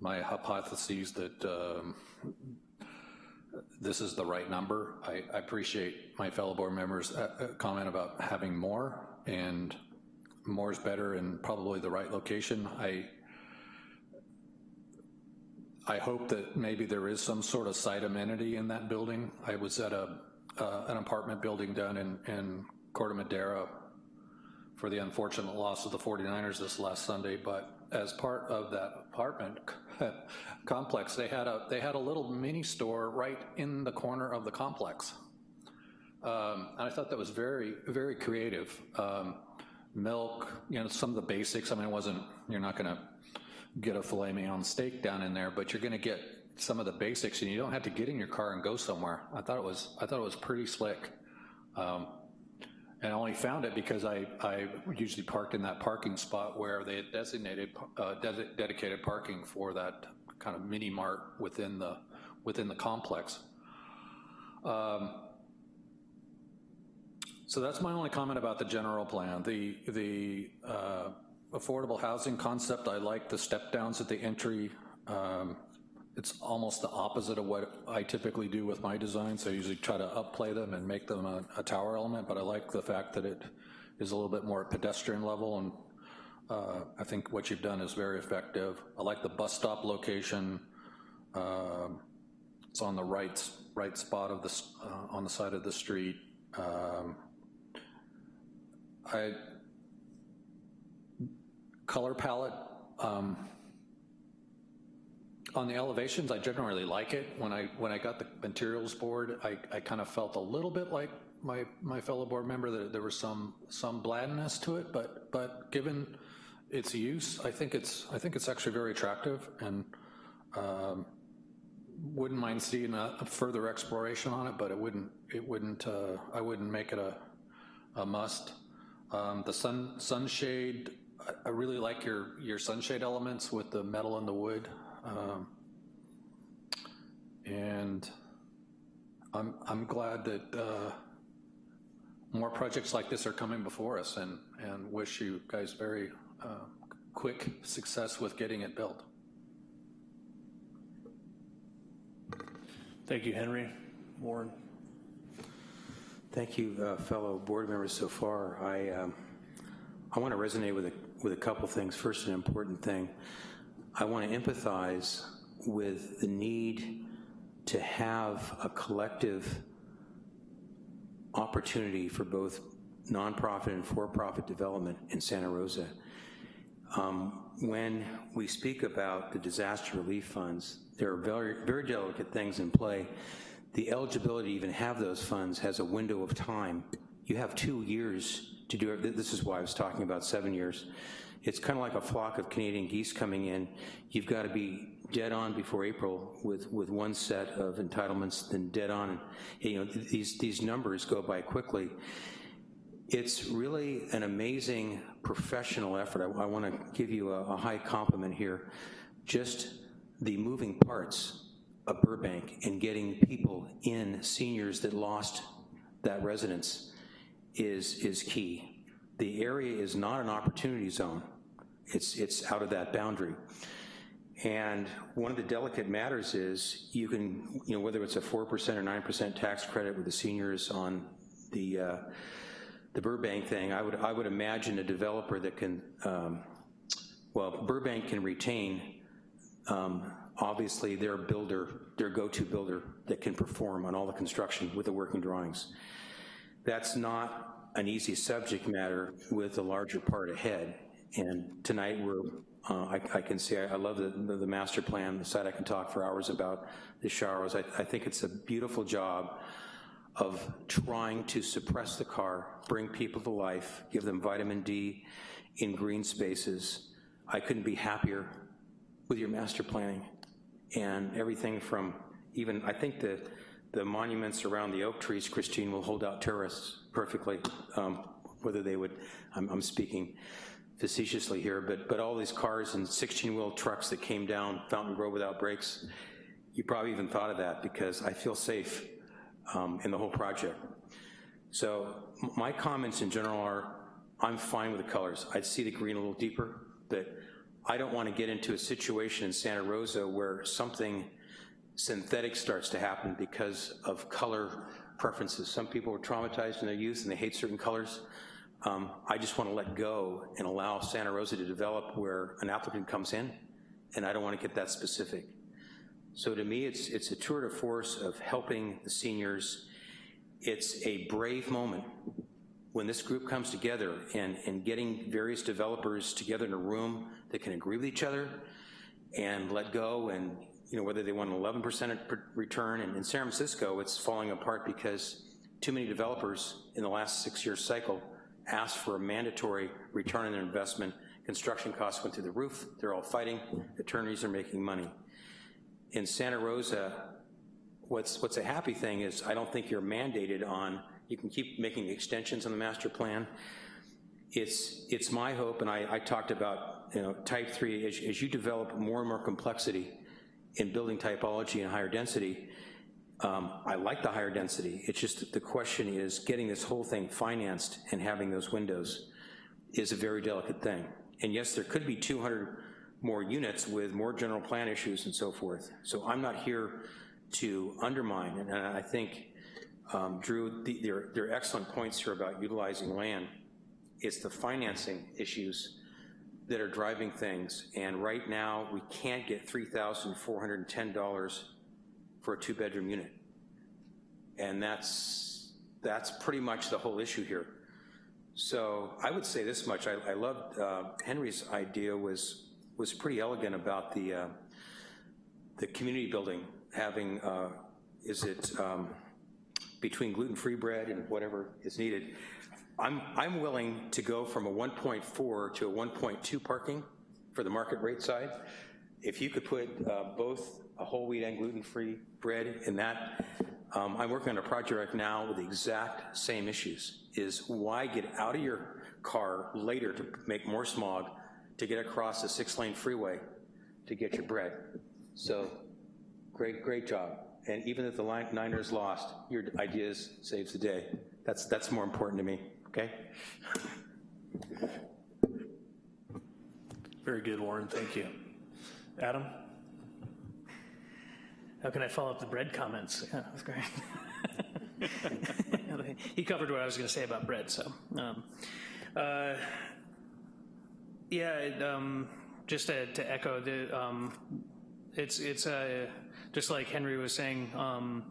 my hypotheses that um, this is the right number. I, I appreciate my fellow board members' uh, uh, comment about having more, and more is better and probably the right location. I, I hope that maybe there is some sort of site amenity in that building. I was at a, uh, an apartment building down in, in Corte Madera for the unfortunate loss of the 49ers this last Sunday, but as part of that apartment [laughs] complex, they had a, they had a little mini store right in the corner of the complex. Um, and I thought that was very, very creative. Um, milk, you know, some of the basics, I mean, it wasn't, you're not gonna get a filet mignon steak down in there, but you're gonna get some of the basics and you don't have to get in your car and go somewhere. I thought it was, I thought it was pretty slick. Um, and I only found it because I, I usually parked in that parking spot where they had designated, uh, ded- dedicated parking for that kind of mini mart within the, within the complex. Um, so that's my only comment about the general plan. The, the uh, affordable housing concept, I like the step downs at the entry. Um, It's almost the opposite of what I typically do with my designs. I usually try to upplay them and make them a, a tower element, but I like the fact that it is a little bit more pedestrian level, and uh, I think what you've done is very effective. I like the bus stop location. Um, It's on the right, right spot of the, uh, on the side of the street. Um, I, color palette, um, on the elevations, I generally like it. When I, when I got the materials board, I, I kind of felt a little bit like my, my fellow board member, that there was some, some blandness to it, but, but given its use, I think it's, I think it's actually very attractive, and um, wouldn't mind seeing a a further exploration on it, but it wouldn't, it wouldn't, uh, I wouldn't make it a, a must. Um, The sun, sunshade, I- really like your, your sunshade elements with the metal and the wood. Um, And I'm, I'm glad that uh, more projects like this are coming before us and, and wish you guys very uh, quick success with getting it built. Thank you, Henry. Warren? Thank you, uh, fellow board members so far. I, um, I want to resonate with a, with a couple things. First, an important thing. I want to empathize with the need to have a collective opportunity for both nonprofit and for-profit development in Santa Rosa. Um, when we speak about the disaster relief funds, there are very, very delicate things in play. The eligibility to even have those funds has a window of time. You have two years to do it. This is why I was talking about seven years. It's kind of like a flock of Canadian geese coming in. You've got to be dead on before April with, with one set of entitlements, then dead on. You know, these, these numbers go by quickly. It's really an amazing professional effort. I, I want to give you a, a high compliment here. Just the moving parts of Burbank and getting people in, seniors that lost that residence is, is key. The area is not an opportunity zone. It's, it's out of that boundary. And one of the delicate matters is you can, you know, whether it's a 4% or 9% tax credit with the seniors on the, uh, the Burbank thing, I would, I would imagine a developer that can, um, well, Burbank can retain, um, obviously, their builder, their go-to builder that can perform on all the construction with the working drawings. That's not an easy subject matter with a larger part ahead. And tonight, we're, uh, I, I can say, I love the, the, the master plan, the site I can talk for hours about the showers. I, I think it's a beautiful job of trying to suppress the car, bring people to life, give them vitamin D in green spaces. I couldn't be happier with your master planning and everything from even, I think the, the monuments around the oak trees, Christine, will hold out terrorists perfectly, um, whether they would, I'm, I'm speaking facetiously here, but, but all these cars and 16-wheel trucks that came down Fountaingrove without brakes, you probably even thought of that because I feel safe um, in the whole project. So my comments in general are, I'm fine with the colors. I'd see the green a little deeper, but I don't want to get into a situation in Santa Rosa where something synthetic starts to happen because of color preferences. Some people were traumatized in their youth and they hate certain colors. Um, I just want to let go and allow Santa Rosa to develop where an applicant comes in, and I don't want to get that specific. So to me, it's, it's a tour de force of helping the seniors. It's a brave moment when this group comes together and, and getting various developers together in a room that can agree with each other and let go and, you know, whether they want an 11% return. And in San Francisco, it's falling apart because too many developers in the last six year cycle asked for a mandatory return on their investment. Construction costs went through the roof. They're all fighting. Attorneys are making money. In Santa Rosa, what's, what's a happy thing is I don't think you're mandated on, you can keep making extensions on the master plan. It's, it's my hope, and I, I talked about, you know, type three, as, as you develop more and more complexity in building typology and higher density, um, I like the higher density. It's just the question is getting this whole thing financed and having those windows is a very delicate thing. And yes, there could be 200 more units with more general plan issues and so forth. So I'm not here to undermine, and I think, um, Drew, the, there, there are excellent points here about utilizing land. It's the financing issues that are driving things, and right now, we can't get $3,410 for a two-bedroom unit. And that's, that's pretty much the whole issue here. So I would say this much, I, I loved, uh, Henry's idea was, was pretty elegant about the, uh, the community building having, uh, is it um, between gluten-free bread and whatever is needed. I'm, I'm willing to go from a 1.4 to a 1.2 parking for the market rate side. If you could put uh, both a whole wheat and gluten-free bread in that, um, I'm working on a project right now with the exact same issues, is why get out of your car later to make more smog to get across a six-lane freeway to get your bread. So, great, great job. And even if the Niners lost, your ideas saves the day. That's, that's more important to me, okay? Very good, Warren, thank you. Adam? How can I follow up the bread comments? [laughs] Yeah, that's great. [laughs] he covered what I was going to say about bread, so. Um, uh, yeah, it, um, just to, to, echo, the, um, it's, it's uh, just like Henry was saying, um,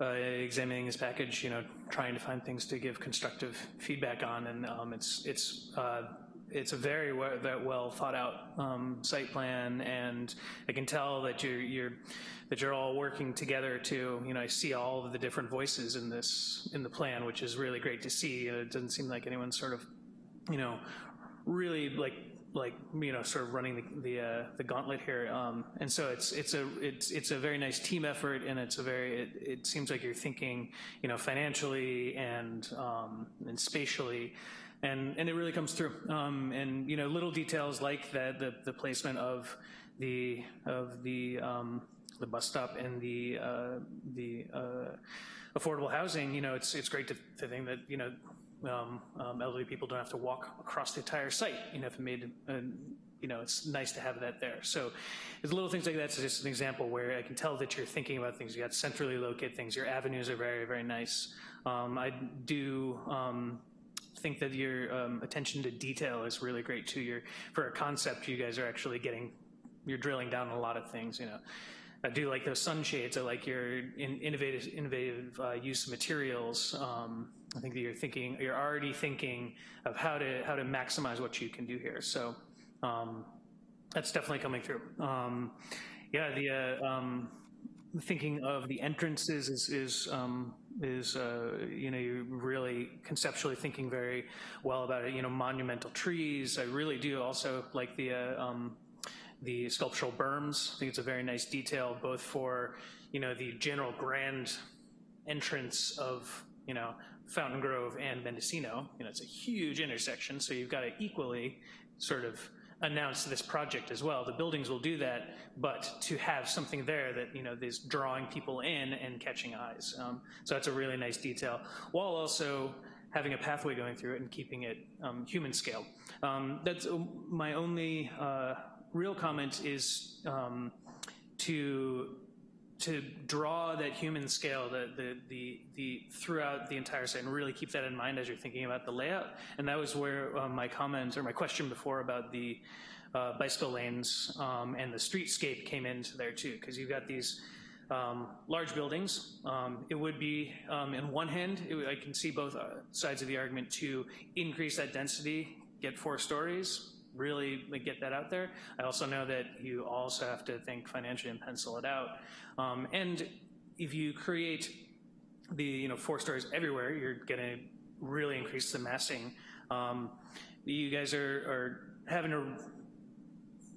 uh, examining his package, you know, trying to find things to give constructive feedback on, and um, it's, it's uh, it's a very well, well thought out um, site plan, and I can tell that you're, you're that you're all working together to, you know, I see all of the different voices in this in the plan, which is really great to see. it doesn't seem like anyone's sort of, you know, really like like you know sort of running the the, uh, the gauntlet here um, and so it's it's a it's it's a very nice team effort and it's a very it, it seems like you're thinking you know financially and um, and spatially and and it really comes through. Um, and you know, little details like that, the the placement of the of the um, the bus stop and the uh, the uh, affordable housing. You know, it's it's great to, to think that you know. Um, um elderly people don't have to walk across the entire site. You know, if it made, uh, you know, it's nice to have that there. So it's little things like that. It's just an example where I can tell that you're thinking about things. You got centrally located things. Your avenues are very, very nice. Um, I do um, think that your um, attention to detail is really great too. You're, for a concept, you guys are actually getting, you're drilling down a lot of things, you know. I do like those sunshades. I like your in, innovative, innovative uh, use of materials. Um, I think that you're thinking, you're already thinking of how to how to maximize what you can do here. So um, that's definitely coming through. Um, yeah, the uh, um, thinking of the entrances is is um, is, uh, you know, you're really conceptually thinking very well about it. You know, monumental trees. I really do also like the, uh, um, the sculptural berms. I think it's a very nice detail, both for, you know, the general grand entrance of, you know, Fountaingrove and Mendocino. You know, it's a huge intersection, so you've got to equally sort of announce this project as well. The buildings will do that, but to have something there that, you know, is drawing people in and catching eyes. Um, so that's a really nice detail, while also having a pathway going through it and keeping it um, human scale. Um, that's uh, my only uh, real comment is um, to to draw that human scale the, the, the, the, throughout the entire site and really keep that in mind as you're thinking about the layout. And that was where um, my comment or my question before about the uh, bicycle lanes um, and the streetscape came into there too, because you've got these um, large buildings. Um, it would be, um, in one hand, it, I can see both uh, sides of the argument to increase that density, get four stories, really get that out there. I also know that you also have to think financially and pencil it out. Um, and if you create the you know four stories everywhere, you're going to really increase the massing. Um, you guys are, are having to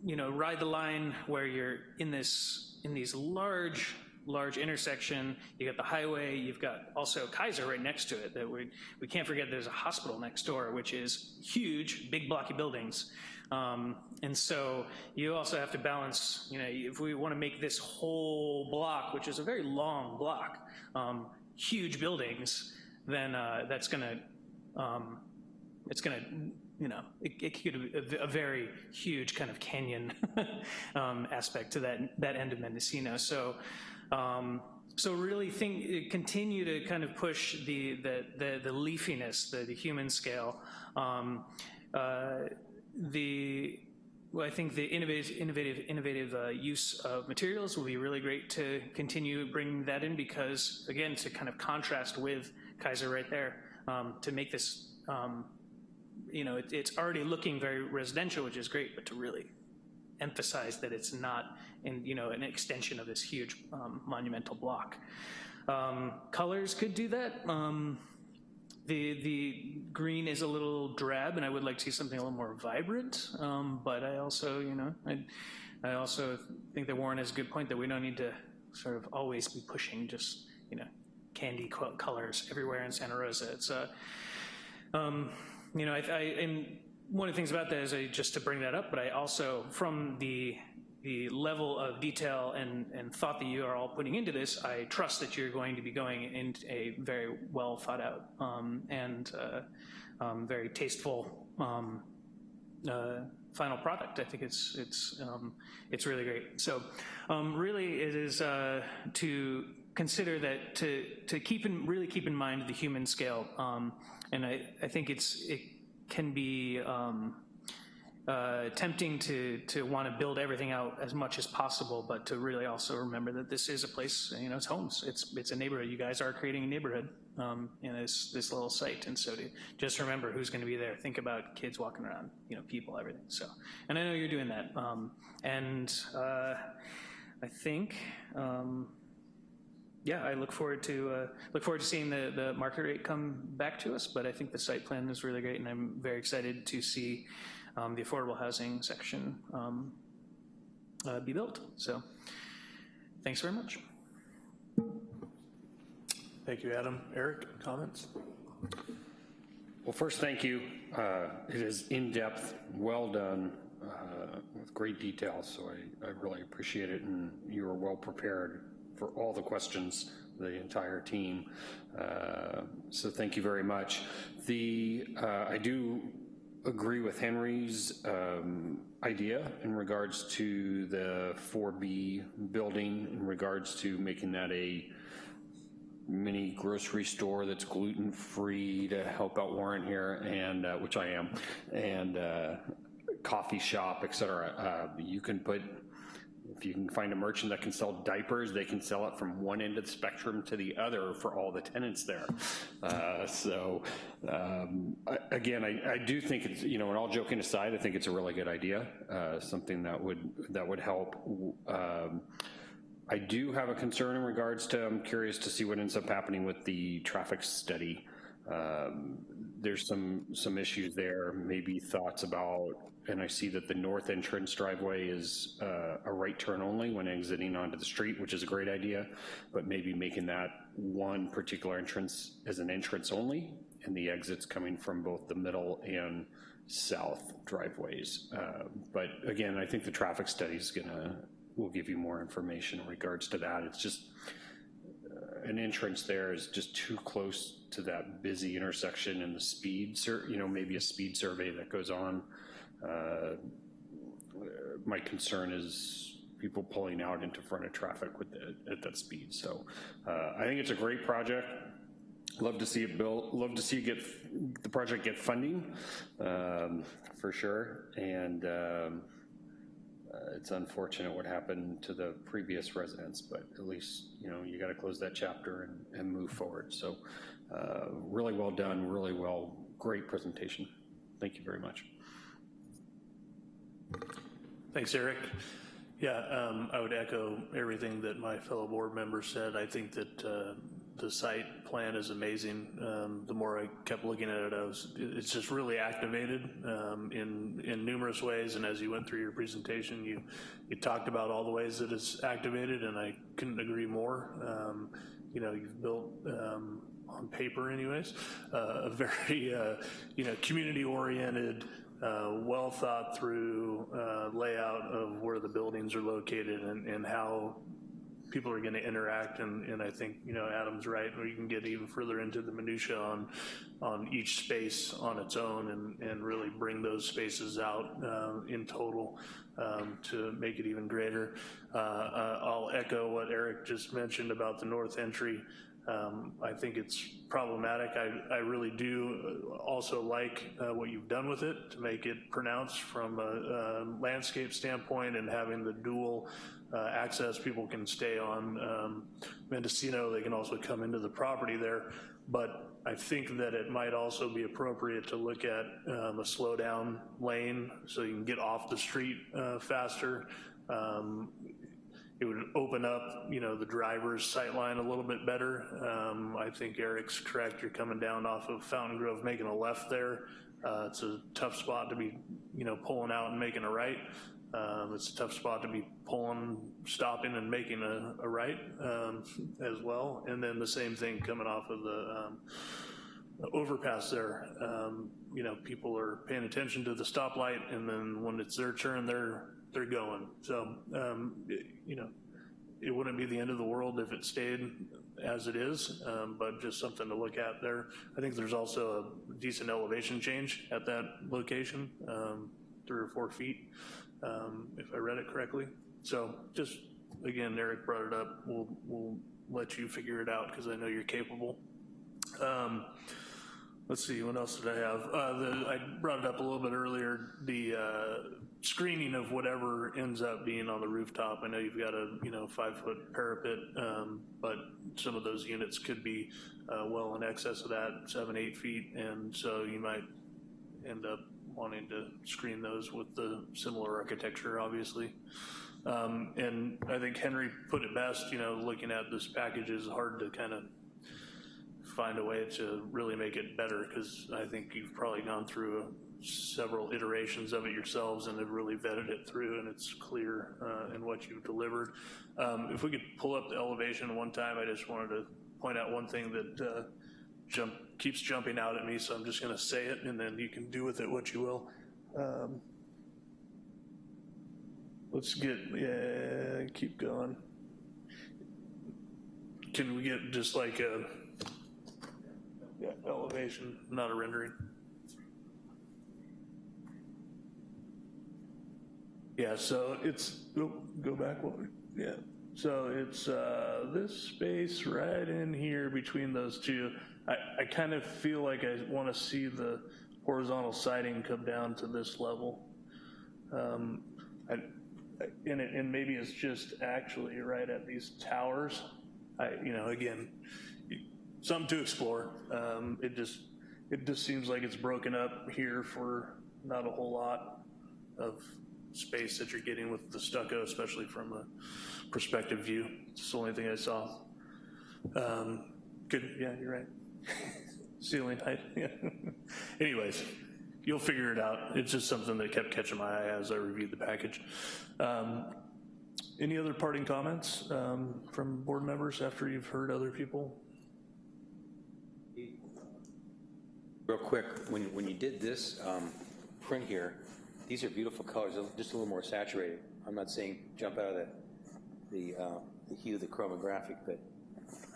you know ride the line where you're in this in these large large intersection. You got the highway. You've got also Kaiser right next to it. That we we can't forget. There's a hospital next door, which is huge, big blocky buildings. Um, and so you also have to balance, you know, if we want to make this whole block, which is a very long block, um, huge buildings, then uh, that's going to, um, it's going to, you know, it, it could be a, a, very huge kind of canyon [laughs] um, aspect to that, that end of Mendocino. So Um, so really think, continue to kind of push the, the, the, the leafiness, the, the human scale. Um, uh, the, well, I think the innovative, innovative, innovative uh, use of materials will be really great to continue bringing that in because, again, to kind of contrast with Kaiser right there, um, to make this, um, you know, it, it's already looking very residential, which is great, but to really emphasize that it's not in, you know, an extension of this huge um, monumental block. Um, colors could do that. The, the green is a little drab, and I would like to see something a little more vibrant, um, but I also, you know, I, I also think that Warren has a good point that we don't need to sort of always be pushing just, you know, candy colors everywhere in Santa Rosa. It's, uh, um, you know, I, I, and one of the things about that is I, just to bring that up, but I also, from the the level of detail and, and thought that you are all putting into this, I trust that you're going to be going into a very well thought out um, and uh, um, very tasteful um, uh, final product. I think it's it's um, it's really great. So um, really, it is uh, to consider that to to keep in really keep in mind the human scale, um, and I I think it's it can be uh, tempting to to want to build everything out as much as possible, but to really also remember that this is a place, you know, it's homes. It's it's a neighborhood. You guys are creating a neighborhood um, in this this little site, and so to just remember who's going to be there. Think about kids walking around, you know, people, everything. So, and I know you're doing that, um, and uh, I think. Um, yeah, I look forward to uh, look forward to seeing the the market rate come back to us. But I think the site plan is really great, and I'm very excited to see um, the affordable housing section um, uh, be built. So thanks very much. Thank you, Adam. Eric, comments? Well, first, thank you. Uh, it is in-depth, well done, uh, with great detail, so I, I really appreciate it, and you were well prepared for all the questions, the entire team. Uh, so thank you very much. The uh, I do agree with Henry's um, idea in regards to the 4B building, in regards to making that a mini grocery store that's gluten-free to help out Warren here, and uh, which I am, and uh, coffee shop, et cetera. Uh, you can put if you can find a merchant that can sell diapers, they can sell it from one end of the spectrum to the other for all the tenants there. Uh, so um, I, again, I, I, do think it's, you know, and all joking aside, I think it's a really good idea, uh, something that would, that would help. Um, I do have a concern in regards to, I'm curious to see what ends up happening with the traffic study. Um, there's some, some issues there, maybe thoughts about and I see that the north entrance driveway is uh, a right turn only when exiting onto the street, which is a great idea, but maybe making that one particular entrance as an entrance only, and the exits coming from both the middle and south driveways. Uh, but again, I think the traffic study is gonna, will give you more information in regards to that. It's just, uh, an entrance there is just too close to that busy intersection and the speed, you know, maybe a speed survey that goes on uh, my concern is people pulling out into front of traffic with the, at that speed. So uh, I think it's a great project. Love to see it built. Love to see it get the project get funding um, for sure. And um, uh, it's unfortunate what happened to the previous residents, but at least you know you got to close that chapter and, and move forward. So uh, really well done. Really well. Great presentation. Thank you very much. Thanks, Eric. Yeah, um, I would echo everything that my fellow board members said. I think that uh, the site plan is amazing. Um, the more I kept looking at it, I was, it's just really activated um, in in numerous ways. And as you went through your presentation, you you talked about all the ways that it's activated, and I couldn't agree more. Um, you know, you've built um, on paper, anyways, uh, a very uh, you know community oriented uh, well thought through uh, layout of where the buildings are located and, and how people are gonna interact, and, and I think, you know, Adam's right, you can get even further into the minutia on, on each space on its own and, and really bring those spaces out uh, in total um, to make it even greater. Uh, uh, I'll echo what Eric just mentioned about the north entry. Um, I think it's problematic. I, I really do also like uh, what you've done with it to make it pronounced from a, a landscape standpoint and having the dual uh, access people can stay on um, Mendocino. They can also come into the property there. But I think that it might also be appropriate to look at um, a slowdown lane so you can get off the street uh, faster. Um, it would open up, you know, the driver's sight line a little bit better. Um, I think Eric's correct. You're coming down off of Fountaingrove, making a left there. Uh, it's a tough spot to be, you know, pulling out and making a right. Um, it's a tough spot to be pulling, stopping and making a, a right um, as well. And then the same thing coming off of the um, overpass there. Um, you know, people are paying attention to the stoplight and then when it's their turn, they're they're going. So, um, you know, it wouldn't be the end of the world if it stayed as it is, um, but just something to look at there. I think there's also a decent elevation change at that location, um, three or four feet, um, if I read it correctly. So just, again, Eric brought it up. We'll, we'll let you figure it out because I know you're capable. Let's see, what else did I have? Uh, the, I brought it up a little bit earlier, the uh, screening of whatever ends up being on the rooftop. I know you've got a, you know, five foot parapet, um, but some of those units could be uh, well in excess of that, seven, eight feet, and so you might end up wanting to screen those with the similar architecture, obviously. Um, and I think Henry put it best, you know, looking at this package is hard to kind of find a way to really make it better because I think you've probably gone through several iterations of it yourselves and have really vetted it through and it's clear uh, in what you've delivered. Um, if we could pull up the elevation one time, I just wanted to point out one thing that uh, jump, keeps jumping out at me, so I'm just gonna say it and then you can do with it what you will. Um, let's get, yeah, keep going. Can we get just like a, yeah, elevation, not a rendering. Yeah, so it's, go, go back, one. yeah. So it's uh, this space right in here between those two. I, I kind of feel like I want to see the horizontal siding come down to this level. Um, I, and, it, and maybe it's just actually right at these towers. I, you know, again, something to explore. Um, it just it just seems like it's broken up here for not a whole lot of space that you're getting with the stucco, especially from a perspective view. It's the only thing I saw. Um, good, yeah, you're right. [laughs] Ceiling height, [laughs] yeah. Anyways, you'll figure it out. It's just something that kept catching my eye as I reviewed the package. Um, any other parting comments um, from board members after you've heard other people? Real quick, when, when you did this um, print here, these are beautiful colors, just a little more saturated. I'm not saying jump out of the, the, uh, the hue, of the chromographic, but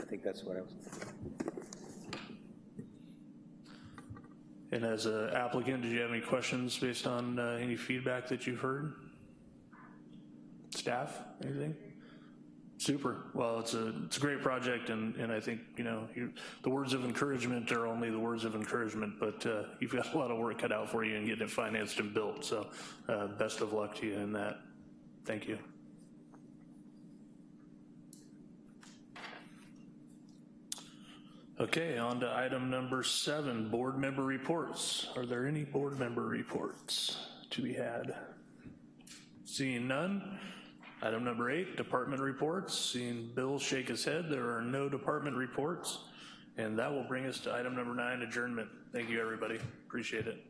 I think that's what I was. And as an applicant, did you have any questions based on uh, any feedback that you've heard? Staff, anything? Super. Well, it's a it's a great project, and and I think you know you, the words of encouragement are only the words of encouragement, but uh, you've got a lot of work cut out for you in getting it financed and built. So, uh, best of luck to you in that. Thank you. Okay, on to item number seven, board member reports. Are there any board member reports to be had? Seeing none. Item number eight, department reports. Seeing Bill shake his head, there are no department reports. And that will bring us to item number nine, adjournment. Thank you, everybody. Appreciate it.